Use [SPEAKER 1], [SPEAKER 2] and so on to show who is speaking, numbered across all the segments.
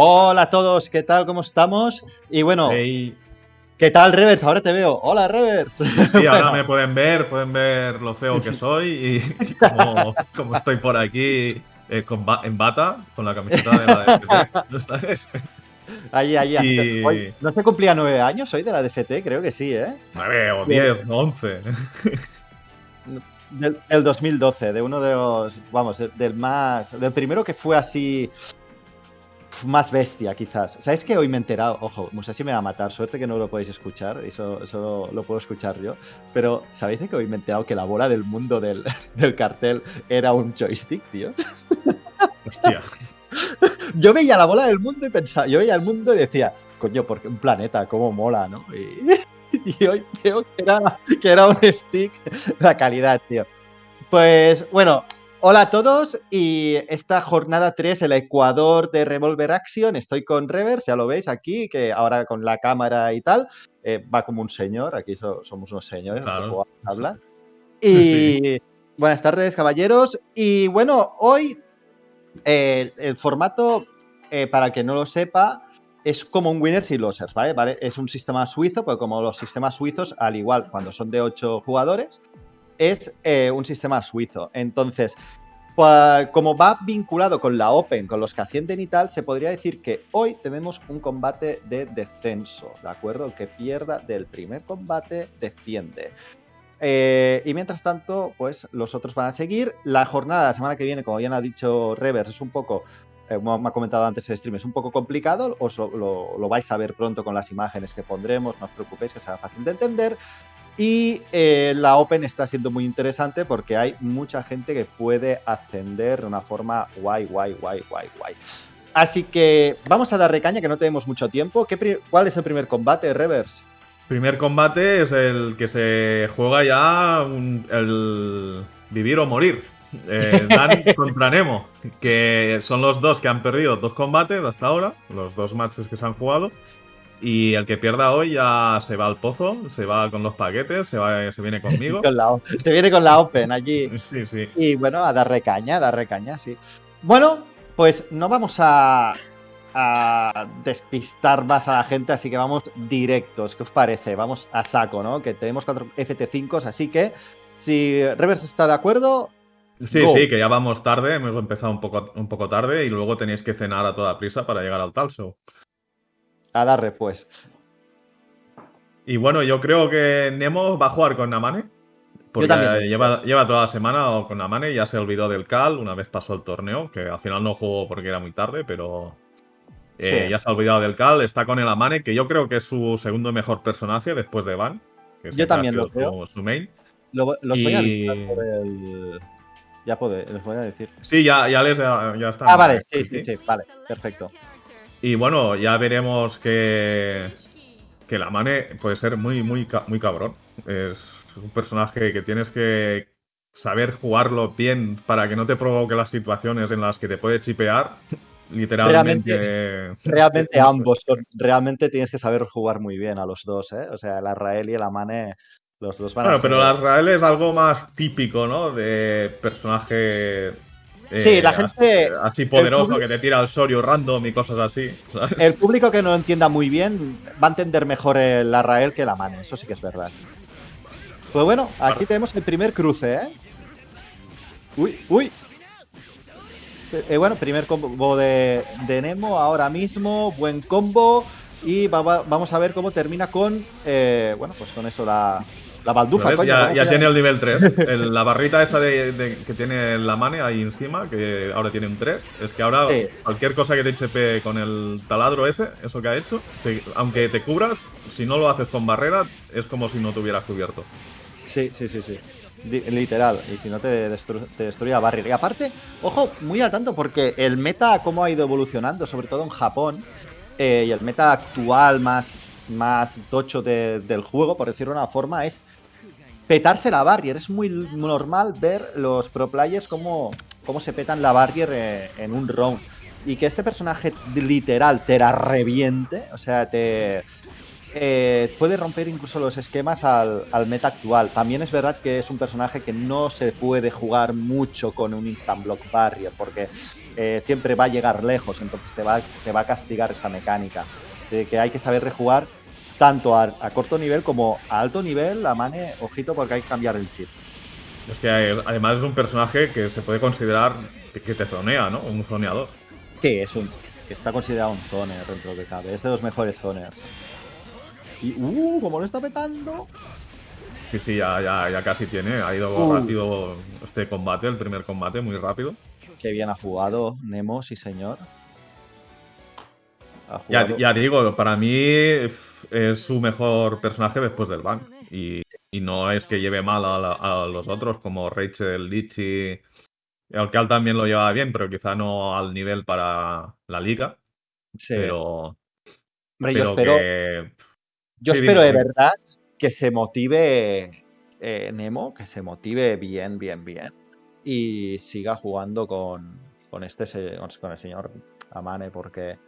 [SPEAKER 1] Hola a todos, ¿qué tal? ¿Cómo estamos? Y bueno,
[SPEAKER 2] Hey.
[SPEAKER 1] ¿qué tal, Revers? Ahora te veo. Hola, Revers.
[SPEAKER 2] Sí, ahora
[SPEAKER 1] Bueno,
[SPEAKER 2] me pueden ver, pueden ver lo feo que soy y, y cómo, cómo estoy por aquí eh, con ba- en bata, con la camiseta de la DFT, ¿no sabes?
[SPEAKER 1] Ahí, ahí.
[SPEAKER 2] Y-
[SPEAKER 1] Hoy- ¿No se cumplía nueve años hoy de la DFT? Creo que sí, ¿eh?
[SPEAKER 2] 9 o 10 o 11.
[SPEAKER 1] Del, del 2012, de uno de los, vamos, del- más, del primero que fue así más bestia, quizás. ¿Sabéis que hoy me he enterado? Ojo, Musashi me va a matar, suerte que no lo podéis escuchar, eso, eso lo puedo escuchar yo. Pero, ¿sabéis de que hoy me he enterado que la bola del mundo del, del cartel era un joystick, tío?
[SPEAKER 2] Hostia.
[SPEAKER 1] Yo veía la bola del mundo y pensaba, yo veía el mundo y decía, coño, porque un planeta, cómo mola, ¿no? Y, y hoy veo que era, que era un stick, la calidad, tío. Pues bueno, hola a todos y esta jornada 3, el Ecuador de Revolver Action, estoy con Revers, ya lo veis aquí, que ahora con la cámara y tal, eh, va como un señor, aquí so- somos unos señores,
[SPEAKER 2] Claro.
[SPEAKER 1] no podemos hablar. Y buenas tardes, caballeros. Y bueno, hoy eh, el formato, eh, para el que no lo sepa, es como un winners y losers, ¿vale? ¿vale? Es un sistema suizo, pues como los sistemas suizos, al igual cuando son de 8 jugadores, es eh, un sistema suizo. Entonces, pa- como va vinculado con la Open, con los que ascienden y tal, se podría decir que hoy tenemos un combate de descenso, ¿de acuerdo? El que pierda del primer combate desciende. Eh, y mientras tanto, pues los otros van a seguir. La jornada la semana que viene, como bien ha dicho Revers, es un poco, eh, como me ha comentado antes el stream, es un poco complicado. Os lo, lo- lo vais a ver pronto con las imágenes que pondremos, no os preocupéis, que será fácil de entender. Y eh, la Open está siendo muy interesante porque hay mucha gente que puede ascender de una forma guay, guay, guay, guay, guay. Así que vamos a dar recaña, que no tenemos mucho tiempo. ¿Qué pri- ¿Cuál es el primer combate, Revers?
[SPEAKER 2] Primer combate es el que se juega ya un- el vivir o morir. Eh, Dan contra Nemo, que son los dos que han perdido dos combates hasta ahora, los dos matches que se han jugado. Y el que pierda hoy ya se va al pozo, se va con los paquetes, se, va, se viene conmigo.
[SPEAKER 1] Con la O- Se viene con la Open allí.
[SPEAKER 2] Sí, sí.
[SPEAKER 1] Y bueno, a dar recaña, a dar recaña, sí. Bueno, pues no vamos a, a despistar más a la gente, así que vamos directos. ¿Qué os parece? Vamos a saco, ¿no? Que tenemos cuatro FT5s, así que si Revers está de acuerdo,
[SPEAKER 2] Sí,
[SPEAKER 1] Go.
[SPEAKER 2] sí, que ya vamos tarde, hemos empezado un poco, un poco tarde y luego tenéis que cenar a toda prisa para llegar al talso.
[SPEAKER 1] A darle pues.
[SPEAKER 2] Y bueno, yo creo que Nemo va a jugar con Namane. Porque
[SPEAKER 1] también.
[SPEAKER 2] lleva, lleva toda la semana con Namane, ya se olvidó del Cal una vez pasó el torneo, que al final no jugó porque era muy tarde, pero eh,
[SPEAKER 1] Sí.
[SPEAKER 2] ya se ha olvidado del Cal. Está con el Amane, que yo creo que es su segundo mejor personaje después de Van. que
[SPEAKER 1] Yo también lo creo.
[SPEAKER 2] Su, main.
[SPEAKER 1] Lo- los voy a
[SPEAKER 2] Y-
[SPEAKER 1] por el... Ya puedo, les voy a decir.
[SPEAKER 2] Sí, ya, ya les ya, ya están.
[SPEAKER 1] Ah, vale, sí, sí, sí, vale, perfecto.
[SPEAKER 2] Y bueno, ya veremos que, que la Mane puede ser muy, muy, muy cabrón. Es un personaje que tienes que saber jugarlo bien para que no te provoque las situaciones en las que te puede chipear. Literalmente.
[SPEAKER 1] Realmente ambos son, realmente tienes que saber jugar muy bien a los dos, ¿eh? O sea, el Arrael y el Amane, los dos van a ser...
[SPEAKER 2] pero la Israel es algo más típico, ¿no? De personaje. Eh,
[SPEAKER 1] Sí, la gente-
[SPEAKER 2] Así, poderoso
[SPEAKER 1] público-
[SPEAKER 2] que te tira al Sorio random y cosas así. ¿sabes?
[SPEAKER 1] El público que no entienda muy bien va a entender mejor el Arrael que el Amane, eso sí que es verdad. Pues bueno, aquí tenemos el primer cruce, ¿eh? Uy, uy. Eh, bueno, primer combo de, de Nemo ahora mismo, buen combo. Y va- va- vamos a ver cómo termina con, eh, bueno, pues con eso la, la baldufa, coño.
[SPEAKER 2] ya
[SPEAKER 1] ¿cómo
[SPEAKER 2] ya tiene el nivel 3. la barrita esa de, de- que tiene la mane ahí encima, que ahora tiene un 3. Es que ahora
[SPEAKER 1] Sí.
[SPEAKER 2] cualquier cosa que te HP con el taladro ese, eso que ha hecho, te- aunque te cubras, si no lo haces con barrera, es como si no te hubieras cubierto.
[SPEAKER 1] Sí, sí, sí, sí. Literal. Y si no te, destru- te destruye la barrier. Y aparte, ojo, muy al tanto, porque el meta, cómo ha ido evolucionando, sobre todo en Japón, eh, y el meta actual más, más tocho de- del juego, por decirlo de una forma, es petarse la barrier. Es muy normal ver los pro players cómo, cómo se petan la barrier eh, en un round. Y que este personaje literal te la reviente, o sea, te, eh, puede romper incluso los esquemas al, meta actual. También es verdad que es un personaje que no se puede jugar mucho con un instant block barrier, porque eh, siempre va a llegar lejos, entonces te va, te va a castigar esa mecánica. De que hay que saber rejugar tanto a, corto nivel como a alto nivel. La mane, ojito, porque hay que cambiar el chip.
[SPEAKER 2] Es que además es un personaje que se puede considerar que te zonea, ¿no? Un zoneador.
[SPEAKER 1] Sí, es un. que está considerado un zoner dentro de cabe. Es de los mejores zoners. Y, uh, como lo está petando.
[SPEAKER 2] Sí, sí, ya, ya, ya casi tiene. Ha ido uh. rápido este combate, el primer combate, muy rápido.
[SPEAKER 1] Qué bien ha jugado Nemo, sí señor.
[SPEAKER 2] Ya, ya, digo, para mí es su mejor personaje después del Ban. Y, no es que lleve mal a, los otros como Rachel, Lichi. El Cal también lo lleva bien, pero quizá no al nivel para la liga. Sí. Pero,
[SPEAKER 1] Hombre, yo espero, yo espero de verdad que se motive eh, Nemo, que se motive bien, bien, bien. Y siga jugando con, con este con el señor Amane, porque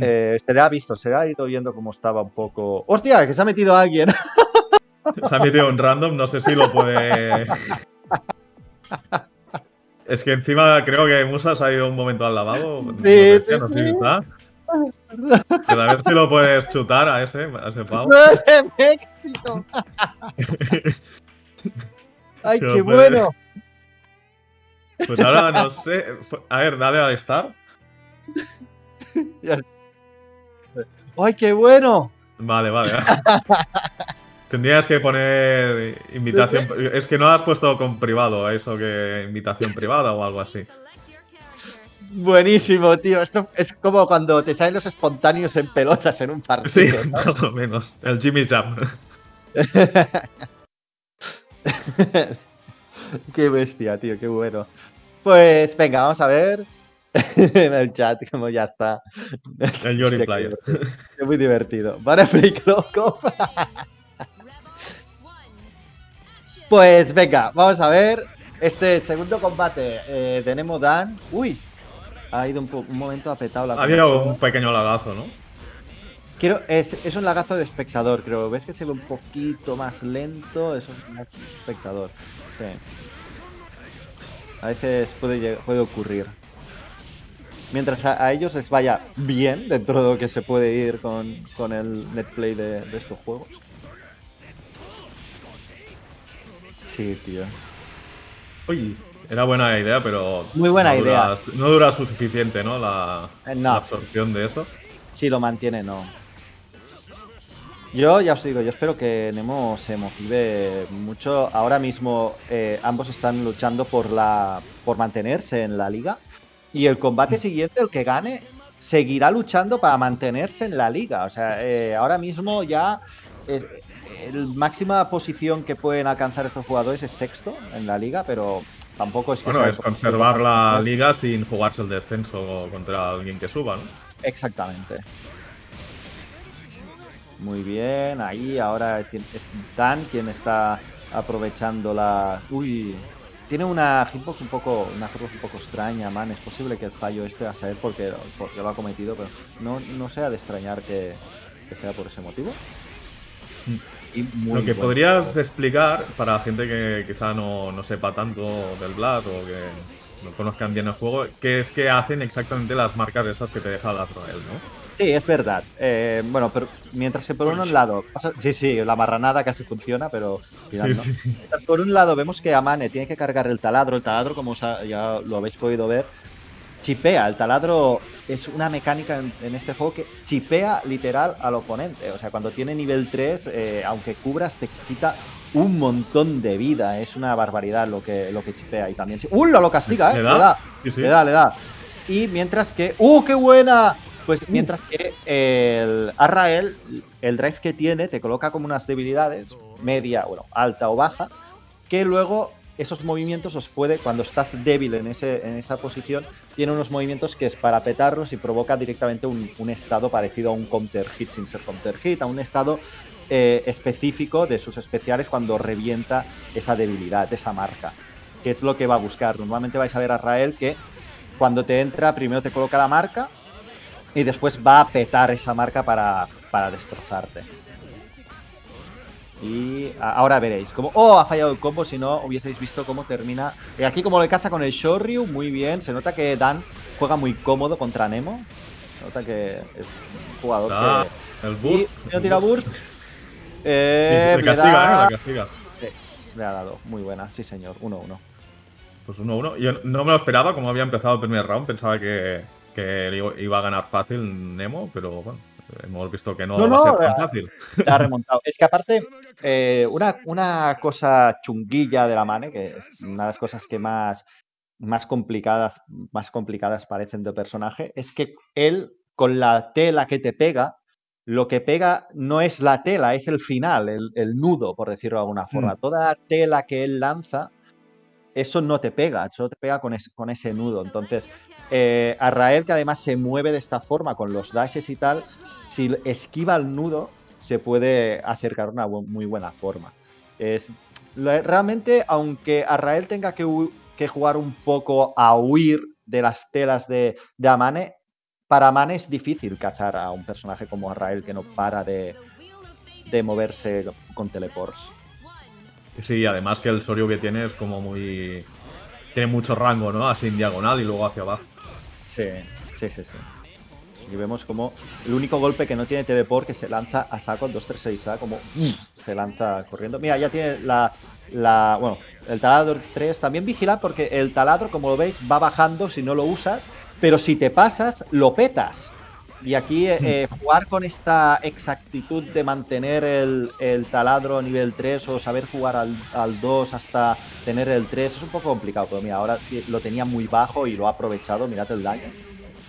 [SPEAKER 1] eh, se le ha visto, se le ha ido viendo cómo estaba un poco. ¡Hostia! Que se ha metido alguien.
[SPEAKER 2] Se ha metido un random, no sé si lo puede. Es que encima creo que Musa se ha ido un momento al lavabo.
[SPEAKER 1] Sí, sí, no sí.
[SPEAKER 2] a ver si lo puedes chutar a ese, a ese pavo.
[SPEAKER 1] de México! ¡Ay, qué bueno!
[SPEAKER 2] Pues ahora no sé. A ver, dale al start.
[SPEAKER 1] ¡Ay, qué bueno!
[SPEAKER 2] Vale, vale. Tendrías que poner invitación. Es que no has puesto con privado eso que invitación privada o algo así.
[SPEAKER 1] Buenísimo, tío. Esto es como cuando te salen los espontáneos en pelotas en un partido.
[SPEAKER 2] Sí, más o menos. El Jimmy Jam.
[SPEAKER 1] qué bestia, tío, qué bueno. Pues venga, vamos a ver. en el chat, como ya está.
[SPEAKER 2] El Yori Player.
[SPEAKER 1] Es muy divertido. Para Play Pues venga, vamos a ver. Este segundo combate eh, tenemos Dan. Uy, ha ido un, momento apetado la
[SPEAKER 2] Ha habido un pequeño lagazo, ¿no?
[SPEAKER 1] Quiero, es, es, un lagazo de espectador, creo. ¿Ves que se ve un poquito más lento? Eso es un espectador. Sí. A veces puede, puede ocurrir. Mientras a, ellos les vaya bien dentro de lo que se puede ir con, con el netplay de, de estos juegos. Sí, tío.
[SPEAKER 2] Oye, era buena idea, pero.
[SPEAKER 1] Muy buena
[SPEAKER 2] no
[SPEAKER 1] idea.
[SPEAKER 2] Dura, no dura suficiente, ¿no? La, la, absorción de eso.
[SPEAKER 1] Si lo mantiene, no. Yo ya os digo, yo espero que Nemo se motive mucho. Ahora mismo eh, ambos están luchando por la por mantenerse en la liga. Y el combate siguiente, el que gane, seguirá luchando para mantenerse en la liga. O sea, eh, ahora mismo ya la máxima posición que pueden alcanzar estos jugadores es sexto en la liga, pero Tampoco es que
[SPEAKER 2] Bueno, es conservar la liga sin jugarse el descenso contra alguien que suba, ¿no?
[SPEAKER 1] Exactamente. Muy bien, ahí ahora es Dan quien está aprovechando la. Uy, tiene una hitbox un poco, una hitbox un poco extraña, man. Es posible que el fallo este a saber por qué, lo ha cometido, pero no, no sea de extrañar que, que sea por ese motivo.
[SPEAKER 2] Mm. Lo que podrías explicar para gente que quizá no, sepa tanto del Blood o que no conozcan bien el juego, ¿qué es que hacen exactamente las marcas esas que te deja la Roel, ¿no?
[SPEAKER 1] Sí, es verdad. Eh, bueno, pero mientras que por un lado. sí, sí, la marranada casi funciona, pero. Por un lado, vemos que Amane tiene que cargar el taladro. El taladro, como ya lo habéis podido ver, chipea. El taladro es una mecánica en, este juego que chipea literal al oponente. O sea, cuando tiene nivel 3, eh, aunque cubras, te quita un montón de vida. Es una barbaridad lo que, lo que chipea. Y también. ¡Uh! Lo castiga, ¿eh?
[SPEAKER 2] Le da.
[SPEAKER 1] Le da, le da. Y mientras que. ¡Uh! ¡Qué buena! Pues mientras que el Arrael, el drive que tiene, te coloca como unas debilidades, media, bueno, alta o baja, que luego esos movimientos os puede, cuando estás débil en, ese, en esa posición, tiene unos movimientos que es para petarlos y provoca directamente un, estado parecido a un counter hit sin ser counter hit, a un estado eh, específico de sus especiales cuando revienta esa debilidad, esa marca, que es lo que va a buscar. Normalmente vais a ver a Rael que cuando te entra primero te coloca la marca y después va a petar esa marca para, para destrozarte. Y ahora veréis cómo... ¡Oh! Ha fallado el combo, si no hubieseis visto cómo termina. Y aquí como le caza con el Shoryu, muy bien. Se nota que Dan juega muy cómodo contra Nemo. Se nota que es un jugador
[SPEAKER 2] ah,
[SPEAKER 1] que...
[SPEAKER 2] El burst.
[SPEAKER 1] Y tira burst. Eh,
[SPEAKER 2] le castiga, eh, la castiga.
[SPEAKER 1] Sí, le ha dado. Muy buena, sí señor. 1-1.
[SPEAKER 2] Pues 1-1. Yo no me lo esperaba como había empezado el primer round. Pensaba que, que iba a ganar fácil Nemo, pero bueno hemos visto que no, va a ser tan fácil.
[SPEAKER 1] Ha remontado. Es que aparte, eh, una, una, cosa chunguilla de la Mane, que es una de las cosas que más, más, complicadas, más complicadas parecen de personaje, es que él, con la tela que te pega, lo que pega no es la tela, es el final, el, nudo, por decirlo de alguna forma. Mm. Toda tela que él lanza, eso no te pega, solo te pega con, con ese nudo. Entonces, eh, Arrael, que además se mueve de esta forma con los dashes y tal, si esquiva el nudo, se puede acercar una muy buena forma. Es, realmente, aunque Arrael tenga que, jugar un poco a huir de las telas de, Amane, para Amane es difícil cazar a un personaje como Arrael que no para de, moverse con teleports.
[SPEAKER 2] Sí, además que el Soryu que tiene es como muy... Tiene mucho rango, ¿no? Así en diagonal y luego hacia abajo.
[SPEAKER 1] Sí, sí, sí, sí. Y vemos como el único golpe que no tiene teleport que se lanza a saco 236A, como se lanza corriendo. Mira, ya tiene la, la bueno, el taladro 3. También vigila porque el taladro, como lo veis, va bajando si no lo usas, pero si te pasas, lo petas. Y aquí eh, eh, jugar con esta exactitud de mantener el, taladro nivel 3 o saber jugar al, al, 2 hasta tener el 3 es un poco complicado. Pero mira, ahora lo tenía muy bajo y lo ha aprovechado. Mirad el daño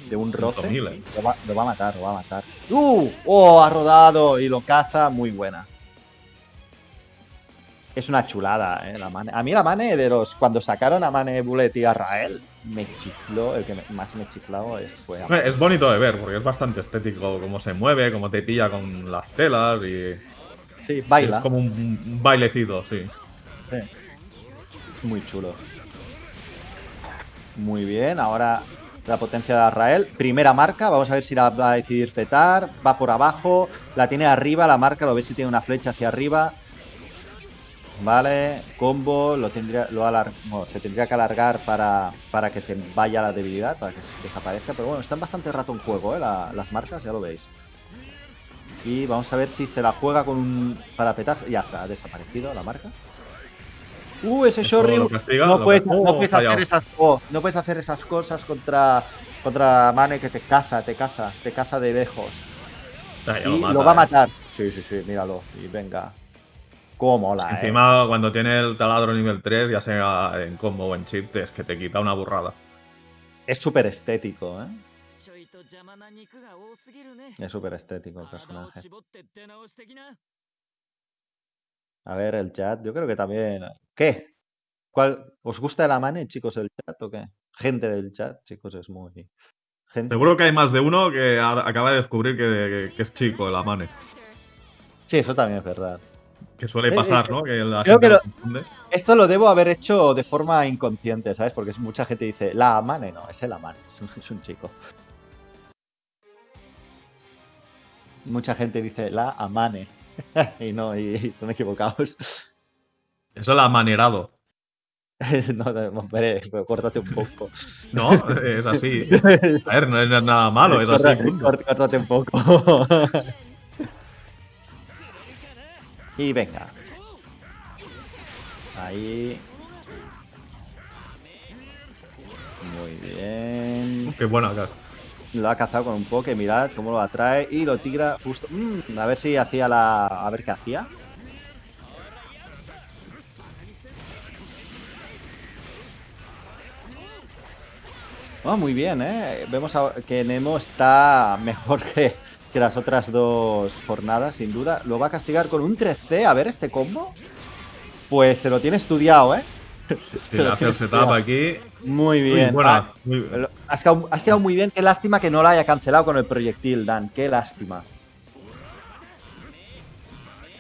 [SPEAKER 1] de un roce. Lo va, lo va, a matar, lo va a matar. ¡Uh! ¡Oh! Ha rodado y lo caza. Muy buena. Es una chulada, ¿eh? La mane. A mí la mane de los... Cuando sacaron a Mane Bullet y a Rael, me chifló. El que más me chifló fue...
[SPEAKER 2] Es bonito de ver, porque es bastante estético cómo se mueve, cómo te pilla con las telas y...
[SPEAKER 1] Sí, baila.
[SPEAKER 2] Es como un bailecito, sí.
[SPEAKER 1] Sí. Es muy chulo. Muy bien, ahora la potencia de Arrael. Primera marca, vamos a ver si la va a decidir petar. Va por abajo, la tiene arriba la marca, lo ves si tiene una flecha hacia arriba. Vale, combo, lo tendría, lo se tendría que alargar para, para que te vaya la debilidad, para que desaparezca. Pero bueno, están bastante rato en juego, ¿eh? las marcas, ya lo veis. Y vamos a ver si se la juega con un... para petar. Ya está, ha desaparecido la marca. Uh, ese Shoryu. no, puedes, hacer esas, oh, no puedes hacer esas cosas contra, contra Mane que te caza, te caza, te caza de lejos. y lo, va a matar. Sí, sí, sí, míralo. Y venga. Cómo mola,
[SPEAKER 2] eh. Encima, cuando tiene el taladro nivel 3, ya sea en combo o en chip, es que te quita una burrada.
[SPEAKER 1] Es súper estético, ¿eh? Es súper estético el personaje. A ver, el chat, yo creo que también. ¿Qué? ¿Cuál? ¿Os gusta el Amane, chicos, el chat o qué? Gente del chat, chicos, es muy.
[SPEAKER 2] Seguro que hay más de uno que acaba de descubrir que, es chico el Amane.
[SPEAKER 1] Sí, eso también es verdad.
[SPEAKER 2] Que suele pasar, ¿no? Que
[SPEAKER 1] creo que esto lo debo haber hecho de forma inconsciente, ¿sabes? Porque mucha gente dice, la Amane, no, es el Amane, es un chico. Mucha gente dice, la Amane. y no, y, están equivocados.
[SPEAKER 2] Eso lo ha manerado.
[SPEAKER 1] no, hombre, pero córtate un poco.
[SPEAKER 2] No, es así. A ver, no es nada malo, es así.
[SPEAKER 1] Córtate un poco. Y venga. Ahí. Muy bien.
[SPEAKER 2] Qué buena acá
[SPEAKER 1] lo ha cazado con un poke, mirad cómo lo atrae y lo tigra justo... Mm, a ver si hacía la... a ver qué hacía. Oh, muy bien, ¿eh? Vemos que Nemo está mejor que, que las otras dos jornadas, sin duda. Lo va a castigar con un 3C. A ver, este combo. Pues se lo tiene estudiado, ¿eh?
[SPEAKER 2] Sí, hace el setup aquí.
[SPEAKER 1] Muy bien. Ah, has, quedado, muy bien. Qué lástima que no lo haya cancelado con el proyectil, Dan. Qué lástima.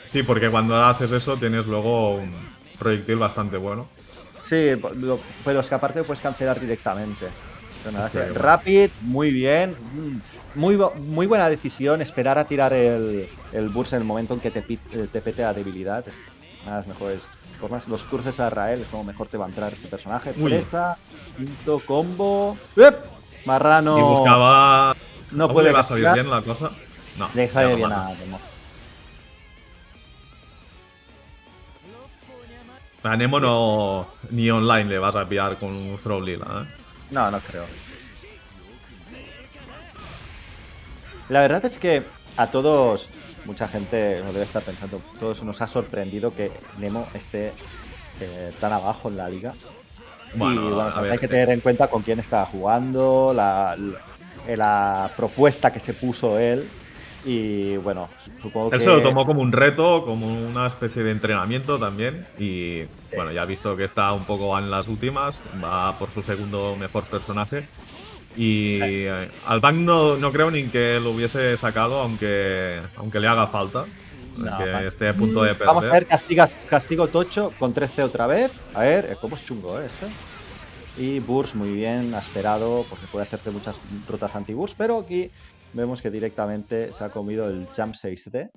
[SPEAKER 2] Sí, porque cuando haces eso tienes luego un proyectil bastante bueno.
[SPEAKER 1] Sí, pero es que aparte puedes cancelar directamente. Rapid, muy bien. Muy, muy buena decisión esperar a tirar el, el burst en el momento en que te, eh, te pete a debilidad. Es una de las mejores formas. Los cruces a Rael es como mejor te va a entrar ese personaje. Presa, quinto combo. ¡Ep! Marrano.
[SPEAKER 2] Y buscaba.
[SPEAKER 1] No puede.
[SPEAKER 2] va a salir bien la cosa? No.
[SPEAKER 1] Le sale bien nada.
[SPEAKER 2] A Nemo no. Ni online le vas a pillar con un throw lila, ¿eh?
[SPEAKER 1] No, no creo. La verdad es que a todos, mucha gente nos debe estar pensando, todos nos ha sorprendido que Nemo esté eh, tan abajo en la liga. y bueno, hay que eh. tener en cuenta con quién está jugando, la, la, propuesta que se puso él. Y bueno, supongo que.
[SPEAKER 2] Él se lo tomó como un reto, como una especie de entrenamiento también. Y bueno, ya ha visto que está un poco en las últimas, va por su segundo mejor personaje. Y eh, al Bank no, creo ni que lo hubiese sacado, aunque, aunque le haga falta. que esté a punto de perder.
[SPEAKER 1] Vamos a ver, castiga, castigo Tocho con 13 otra vez. A ver, eh, ¿cómo es chungo eh, este? Y Burst muy bien, ha esperado, porque puede hacerte muchas rutas anti-Burst, pero aquí vemos que directamente se ha comido el Jump 6D.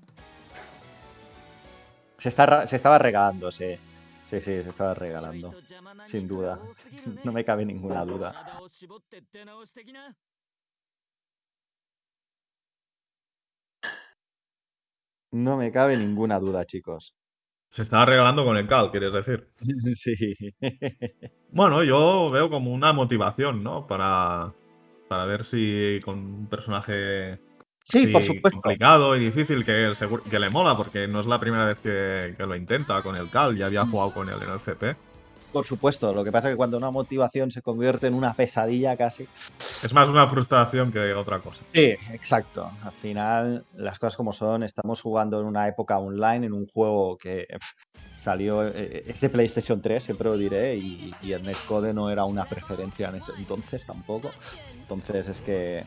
[SPEAKER 1] Se, está, se estaba regalándose. Sí, sí, se estaba regalando. Sin duda. No me cabe ninguna duda. No me cabe ninguna duda, chicos.
[SPEAKER 2] Se estaba regalando con el Cal, quieres decir.
[SPEAKER 1] Sí.
[SPEAKER 2] Bueno, yo veo como una motivación, ¿no? Para, para ver si con un personaje
[SPEAKER 1] Sí, por supuesto.
[SPEAKER 2] complicado y difícil que, que le mola, porque no es la primera vez que, lo intenta con el Cal, ya había mm. jugado con él en el CP.
[SPEAKER 1] Por supuesto, lo que pasa es que cuando una motivación se convierte en una pesadilla casi.
[SPEAKER 2] Es más una frustración que otra cosa.
[SPEAKER 1] Sí, exacto. Al final, las cosas como son, estamos jugando en una época online, en un juego que salió, eh, es de PlayStation 3, siempre lo diré, y, y el Netcode no era una preferencia en ese entonces tampoco. Entonces es que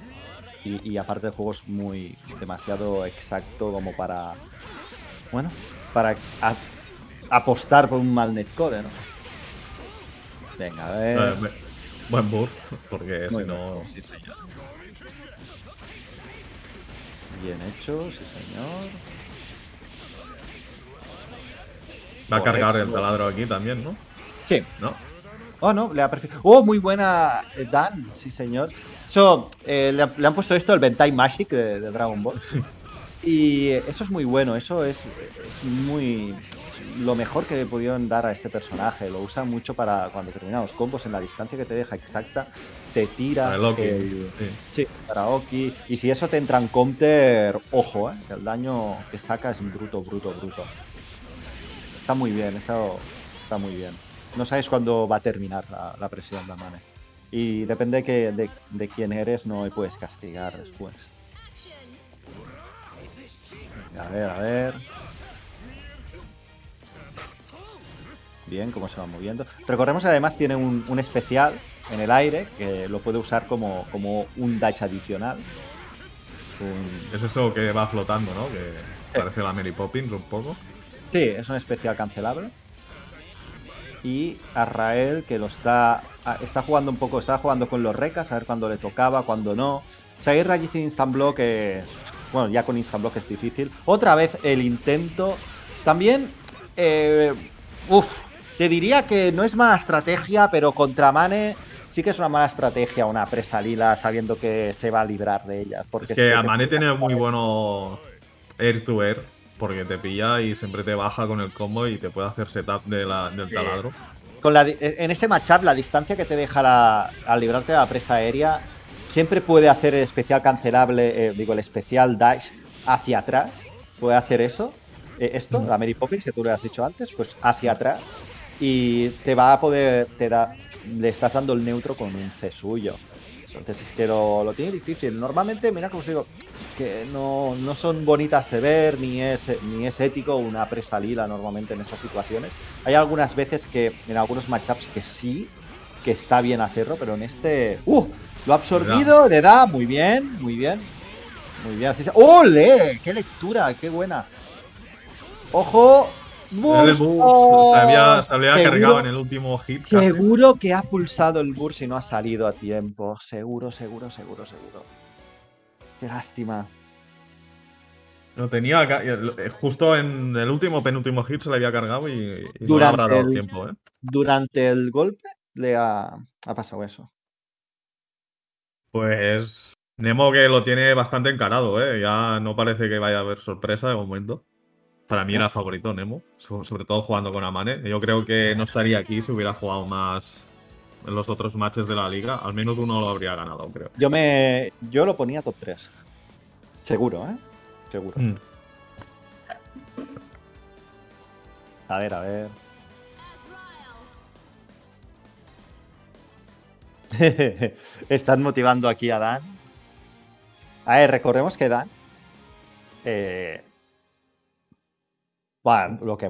[SPEAKER 1] y, aparte el juego es muy demasiado exacto como para bueno para apostar por un mal netcode ¿no? venga a ver.
[SPEAKER 2] Buen buff porque si no
[SPEAKER 1] bien hecho sí señor.
[SPEAKER 2] Va a cargar el taladro aquí también no
[SPEAKER 1] sí.
[SPEAKER 2] No
[SPEAKER 1] Oh, no, le ha Oh, muy buena eh, Dan, sí, señor. Eso, eh, le, han puesto esto, el Ventai Magic de, Dragon Ball. Y eso es muy bueno, eso es, muy lo mejor que le pudieron dar a este personaje. Lo usa mucho para cuando terminan los combos en la distancia que te deja exacta, te tira
[SPEAKER 2] para
[SPEAKER 1] el, sí. para Oki. Y si eso te entra en counter, ojo, eh, el daño que saca es bruto, bruto, bruto. Está muy bien, eso está muy bien no sabes cuándo va a terminar la, presión de Mane. Y depende que, de, quién eres, no puedes castigar después. A ver, a ver. Bien, cómo se va moviendo. Recordemos además tiene un, especial en el aire que lo puede usar como, como un dash adicional.
[SPEAKER 2] Es eso que va flotando, ¿no? Que parece la Mary Poppins un poco.
[SPEAKER 1] Sí, es un especial cancelable y a Rael que lo está está jugando un poco, está jugando con los recas, a ver cuándo le tocaba, cuándo no. Seguir allí sin instant block bueno, ya con instant block es difícil. Otra vez el intento. También, eh, uff, te diría que no es mala estrategia, pero contra Mane sí que es una mala estrategia una presa lila sabiendo que se va a librar de ellas. Porque
[SPEAKER 2] es que, a Mane tiene muy bueno air to air porque te pilla y siempre te baja con el combo y te puede hacer setup de del taladro.
[SPEAKER 1] Con la, en este matchup, la distancia que te deja al librarte de la presa aérea, siempre puede hacer el especial cancelable, eh, digo, el especial dash hacia atrás. Puede hacer eso. Eh, esto, la Mary Poppins, que tú le has dicho antes, pues hacia atrás. Y te va a poder, te da, le estás dando el neutro con un C suyo. Entonces es que lo, lo tiene difícil. Normalmente, mira como os digo, que no, son bonitas de ver, ni es, ni es ético una presa lila normalmente en esas situaciones. Hay algunas veces que en algunos matchups que sí, que está bien hacerlo, pero en este... ¡Uh! Lo ha absorbido, le da, muy bien, muy bien. Muy bien, así ¡Ole! ¡Qué lectura! ¡Qué buena! ¡Ojo! ¡Oh!
[SPEAKER 2] se había, se había
[SPEAKER 1] Seguro-
[SPEAKER 2] cargado en el último hit. casi.
[SPEAKER 1] Seguro que ha pulsado el burst y no ha salido a tiempo. Seguro, seguro, seguro, seguro. Qué lástima.
[SPEAKER 2] Lo tenía eh, justo en el último penúltimo hit se le había cargado y, y no le
[SPEAKER 1] Durante
[SPEAKER 2] habrá dado
[SPEAKER 1] el-
[SPEAKER 2] tiempo, ¿eh?
[SPEAKER 1] Durante el golpe le ha, ha pasado eso.
[SPEAKER 2] Pues Nemo que lo tiene bastante encarado, ¿eh? Ya no parece que vaya a haber sorpresa de momento. Para mí era favorito Nemo, so- sobre todo jugando con Amane. Yo creo que no estaría aquí si hubiera jugado más en los otros matches de la liga. Al menos uno lo habría ganado, creo.
[SPEAKER 1] Yo me. Yo lo ponía top 3. Seguro, ¿eh? Seguro.
[SPEAKER 2] Mm.
[SPEAKER 1] A ver, a ver. Están motivando aquí a Dan. A ver, recordemos que Dan. eh, bueno, lo que,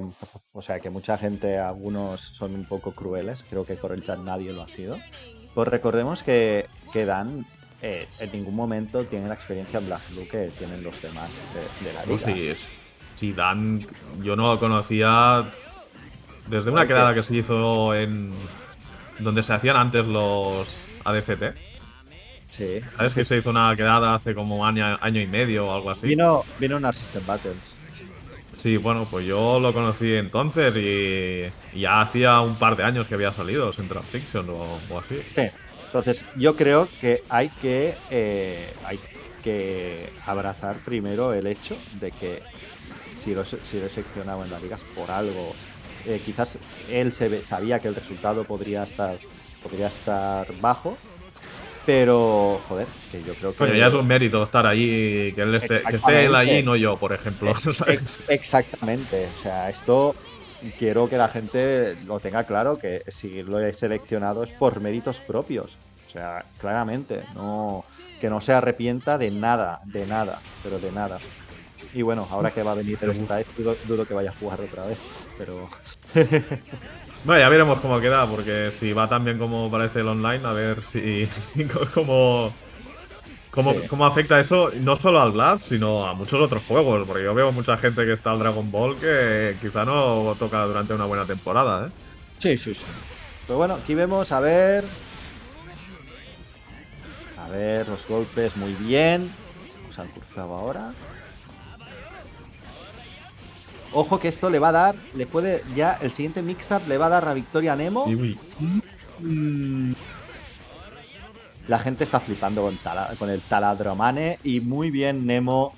[SPEAKER 1] o sea, que mucha gente, algunos son un poco crueles, creo que por el chat nadie lo ha sido. Pues recordemos que, que Dan eh, en ningún momento tiene la experiencia en Black Blue que tienen los demás de, de la
[SPEAKER 2] Pues
[SPEAKER 1] liga.
[SPEAKER 2] sí, es- sí, Dan, yo no lo conocía desde una quedada que se hizo en donde se hacían antes los ADFT.
[SPEAKER 1] Sí.
[SPEAKER 2] ¿Sabes que se hizo una quedada hace como año, año y medio o algo así?
[SPEAKER 1] Vino, vino un System Battles.
[SPEAKER 2] Sí, bueno, pues yo lo conocí entonces y, ya hacía un par de años que había salido Central Fiction o, así.
[SPEAKER 1] Sí. Entonces, yo creo que hay que eh, hay que abrazar primero el hecho de que si lo, si lo he seleccionado en la liga por algo. Eh, quizás él se ve- sabía que el resultado podría estar podría estar bajo, pero joder, que yo creo que
[SPEAKER 2] Coño, ya es un mérito estar allí, que él esté, que esté él allí y no yo, por ejemplo.
[SPEAKER 1] Exactamente. O sea, esto quiero que la gente lo tenga claro que si lo he seleccionado es por méritos propios. O sea, claramente, no que no se arrepienta de nada, de nada, pero de nada. Y bueno, ahora que va a venir el Stipe, dudo, dudo que vaya a jugar otra vez. Pero
[SPEAKER 2] Bueno, ya veremos cómo queda, porque si va tan bien como parece el online, a ver si cómo, cómo,
[SPEAKER 1] Sí.
[SPEAKER 2] cómo afecta eso no solo al Blast, sino a muchos otros juegos. Porque yo veo mucha gente que está al Dragon Ball que quizá no toca durante una buena temporada, ¿eh?
[SPEAKER 1] sí, sí, sí. Pero bueno, aquí vemos, a ver. A ver, los golpes muy bien. Vamos al cruzado ahora. Ojo que esto le va a dar, le puede, ya el siguiente mix-up le va a dar la victoria a Nemo. Mm. La gente está flipando con, tala- con el taladromane y muy bien Nemo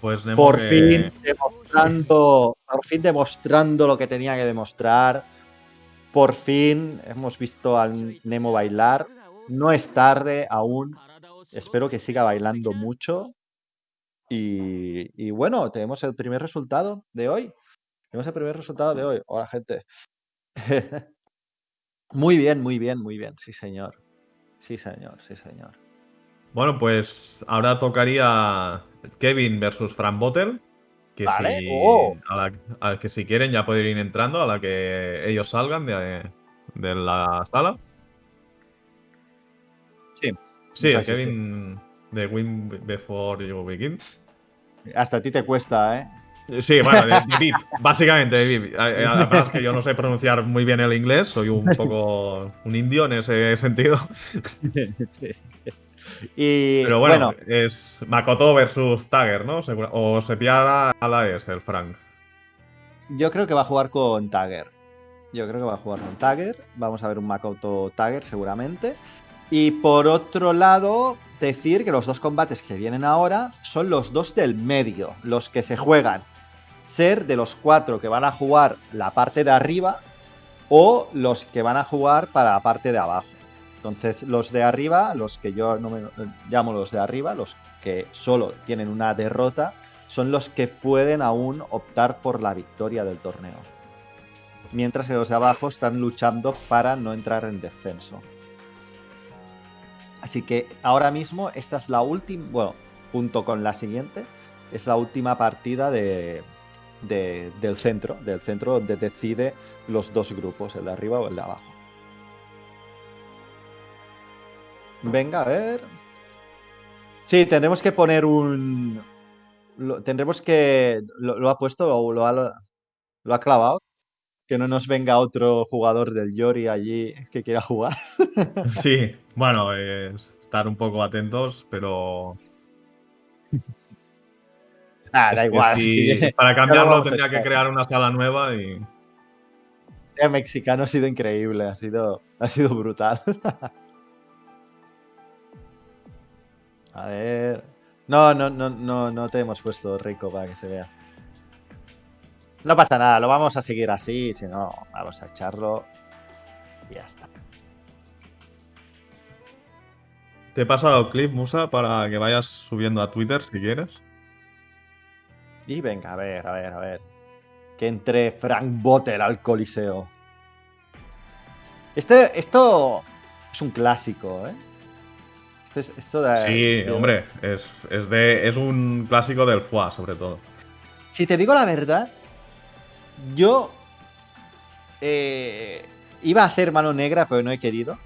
[SPEAKER 2] pues Nemo
[SPEAKER 1] por
[SPEAKER 2] que-
[SPEAKER 1] fin demostrando, por fin demostrando lo que tenía que demostrar. Por fin hemos visto al Nemo bailar. No es tarde aún. Espero que siga bailando mucho. Y, y bueno, tenemos el primer resultado de hoy. Tenemos el primer resultado de hoy. Hola, gente. muy bien, muy bien, muy bien. Sí, señor. Sí, señor, sí, señor.
[SPEAKER 2] Bueno, pues ahora tocaría Kevin versus Fran Bottle. Que,
[SPEAKER 1] Vale,
[SPEAKER 2] si,
[SPEAKER 1] oh.
[SPEAKER 2] a la- a que si quieren ya pueden ir entrando a la que ellos salgan de, de la sala.
[SPEAKER 1] Sí.
[SPEAKER 2] Sí, el
[SPEAKER 1] Sí, sí, sí.
[SPEAKER 2] Kevin de Win Before You Begin.
[SPEAKER 1] Hasta a ti te cuesta, ¿eh?
[SPEAKER 2] Sí, bueno, de, de VIP, básicamente de VIP. Además que yo no sé pronunciar muy bien el inglés, soy un poco un indio en ese sentido.
[SPEAKER 1] y
[SPEAKER 2] Pero bueno,
[SPEAKER 1] bueno,
[SPEAKER 2] es Makoto versus Tagger, ¿no? O Sepiara a la es el Frank.
[SPEAKER 1] yo creo que va a jugar con Tagger. Yo creo que va a jugar con Tagger. Vamos a ver un Makoto Tagger seguramente. Y por otro lado, decir que los dos combates que vienen ahora son los dos del medio, los que se juegan. Ser de los cuatro que van a jugar la parte de arriba o los que van a jugar para la parte de abajo. Entonces, los de arriba, los que yo no me llamo los de arriba, los que solo tienen una derrota, son los que pueden aún optar por la victoria del torneo. Mientras que los de abajo están luchando para no entrar en descenso. Así que ahora mismo esta es la última, bueno, junto con la siguiente, es la última partida de, de- del centro, del centro donde decide los dos grupos, el de arriba o el de abajo. Venga, a ver. Sí, tendremos que poner un. lo- tendremos que. Lo, lo ha puesto o lo ha, lo Lo ha clavado. Que no nos venga otro jugador del Yori allí que quiera jugar.
[SPEAKER 2] Sí, bueno, es estar un poco atentos, pero.
[SPEAKER 1] Ah, da igual.
[SPEAKER 2] si-
[SPEAKER 1] sí.
[SPEAKER 2] para cambiarlo tendría que crear una sala nueva y.
[SPEAKER 1] El mexicano ha sido increíble, ha sido, ha sido brutal. A ver. No, no, no, no, no te hemos puesto rico para que se vea. No pasa nada, lo vamos a seguir así, si no, vamos a echarlo y ya está.
[SPEAKER 2] Te he pasado el clip, Musa, para que vayas subiendo a Twitter si quieres.
[SPEAKER 1] Y venga, a ver, a ver, a ver. Que entre Frank Bottle al Coliseo. Este, esto es un clásico, ¿eh? Este es- esto de,
[SPEAKER 2] Sí,
[SPEAKER 1] de-
[SPEAKER 2] hombre, es, es, de, es un clásico del FUA, sobre todo.
[SPEAKER 1] Si te digo la verdad, yo eh, iba a hacer mano negra, pero no he querido.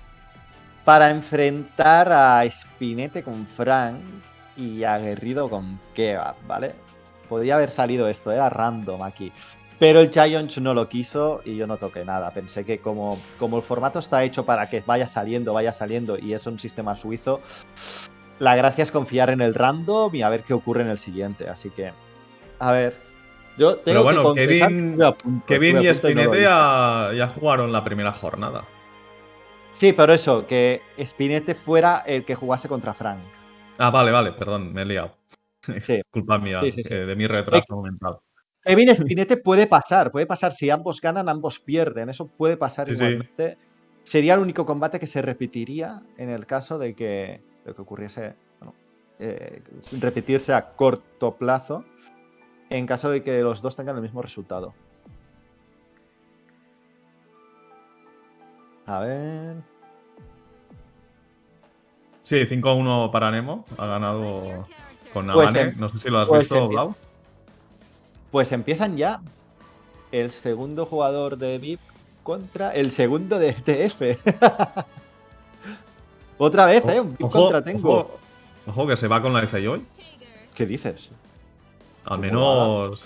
[SPEAKER 1] Para enfrentar a Spinete con Frank y aguerrido con Kebab, ¿vale? Podría haber salido esto, era random aquí. Pero el Giants no lo quiso y yo no toqué nada. Pensé que como, como el formato está hecho para que vaya saliendo, vaya saliendo y es un sistema suizo, la gracia es confiar en el random y a ver qué ocurre en el siguiente. Así que, a ver. Yo tengo
[SPEAKER 2] Pero bueno,
[SPEAKER 1] que
[SPEAKER 2] Kevin-
[SPEAKER 1] que
[SPEAKER 2] Kevin y Spinete ya, ya jugaron la primera jornada.
[SPEAKER 1] Sí, pero eso, que Spinete fuera el que jugase contra Frank.
[SPEAKER 2] Ah, vale, vale, perdón, me he liado.
[SPEAKER 1] Sí.
[SPEAKER 2] Culpa mía,
[SPEAKER 1] Sí, sí, sí.
[SPEAKER 2] eh, de mi retraso mental.
[SPEAKER 1] Kevin Spinete puede pasar, puede pasar. Si ambos ganan, ambos pierden. Eso puede pasar igualmente. Sería el único combate que se repetiría en el caso de que, de que ocurriese, bueno, eh, repetirse a corto plazo, en caso de que los dos tengan el mismo resultado. A ver.
[SPEAKER 2] Sí, 5-1 para Nemo. Ha ganado con
[SPEAKER 1] Pues
[SPEAKER 2] Nagane.
[SPEAKER 1] em-
[SPEAKER 2] no sé si lo has
[SPEAKER 1] pues
[SPEAKER 2] visto, Blau.
[SPEAKER 1] Pues empiezan ya el segundo jugador de VIP contra el segundo de TF. Otra vez, ¿eh? Un VIP contra Tengo.
[SPEAKER 2] Ojo, ojo que se va con la hoy.
[SPEAKER 1] ¿Qué dices?
[SPEAKER 2] Al
[SPEAKER 1] ¿Cómo
[SPEAKER 2] menos.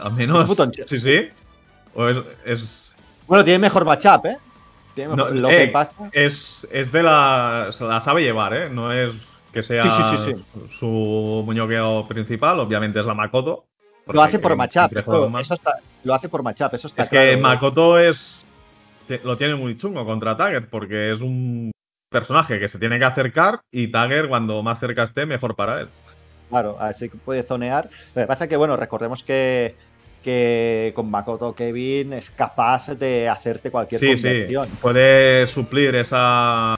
[SPEAKER 2] Al menos. Sí, sí. O es, es,
[SPEAKER 1] Bueno, tiene mejor matchup, ¿eh? Tiene
[SPEAKER 2] No,
[SPEAKER 1] mejor- Lo
[SPEAKER 2] eh,
[SPEAKER 1] que pasa.
[SPEAKER 2] es, es de la. Se la sabe llevar, ¿eh? No es que sea
[SPEAKER 1] Sí, sí, sí,
[SPEAKER 2] su muñequeo principal, obviamente es la Makoto.
[SPEAKER 1] Lo hace por matchup. Eso, está, lo hace por matchup, eso está
[SPEAKER 2] Es que. Makoto es. Lo tiene muy chungo contra Tagger, porque es un personaje que se tiene que acercar y Tagger, cuando más cerca esté, mejor para él.
[SPEAKER 1] Claro, así que puede zonear. Lo que pasa es que, bueno, recordemos que, que con Makoto Kevin es capaz de hacerte cualquier
[SPEAKER 2] Sí, sí. Puede suplir esa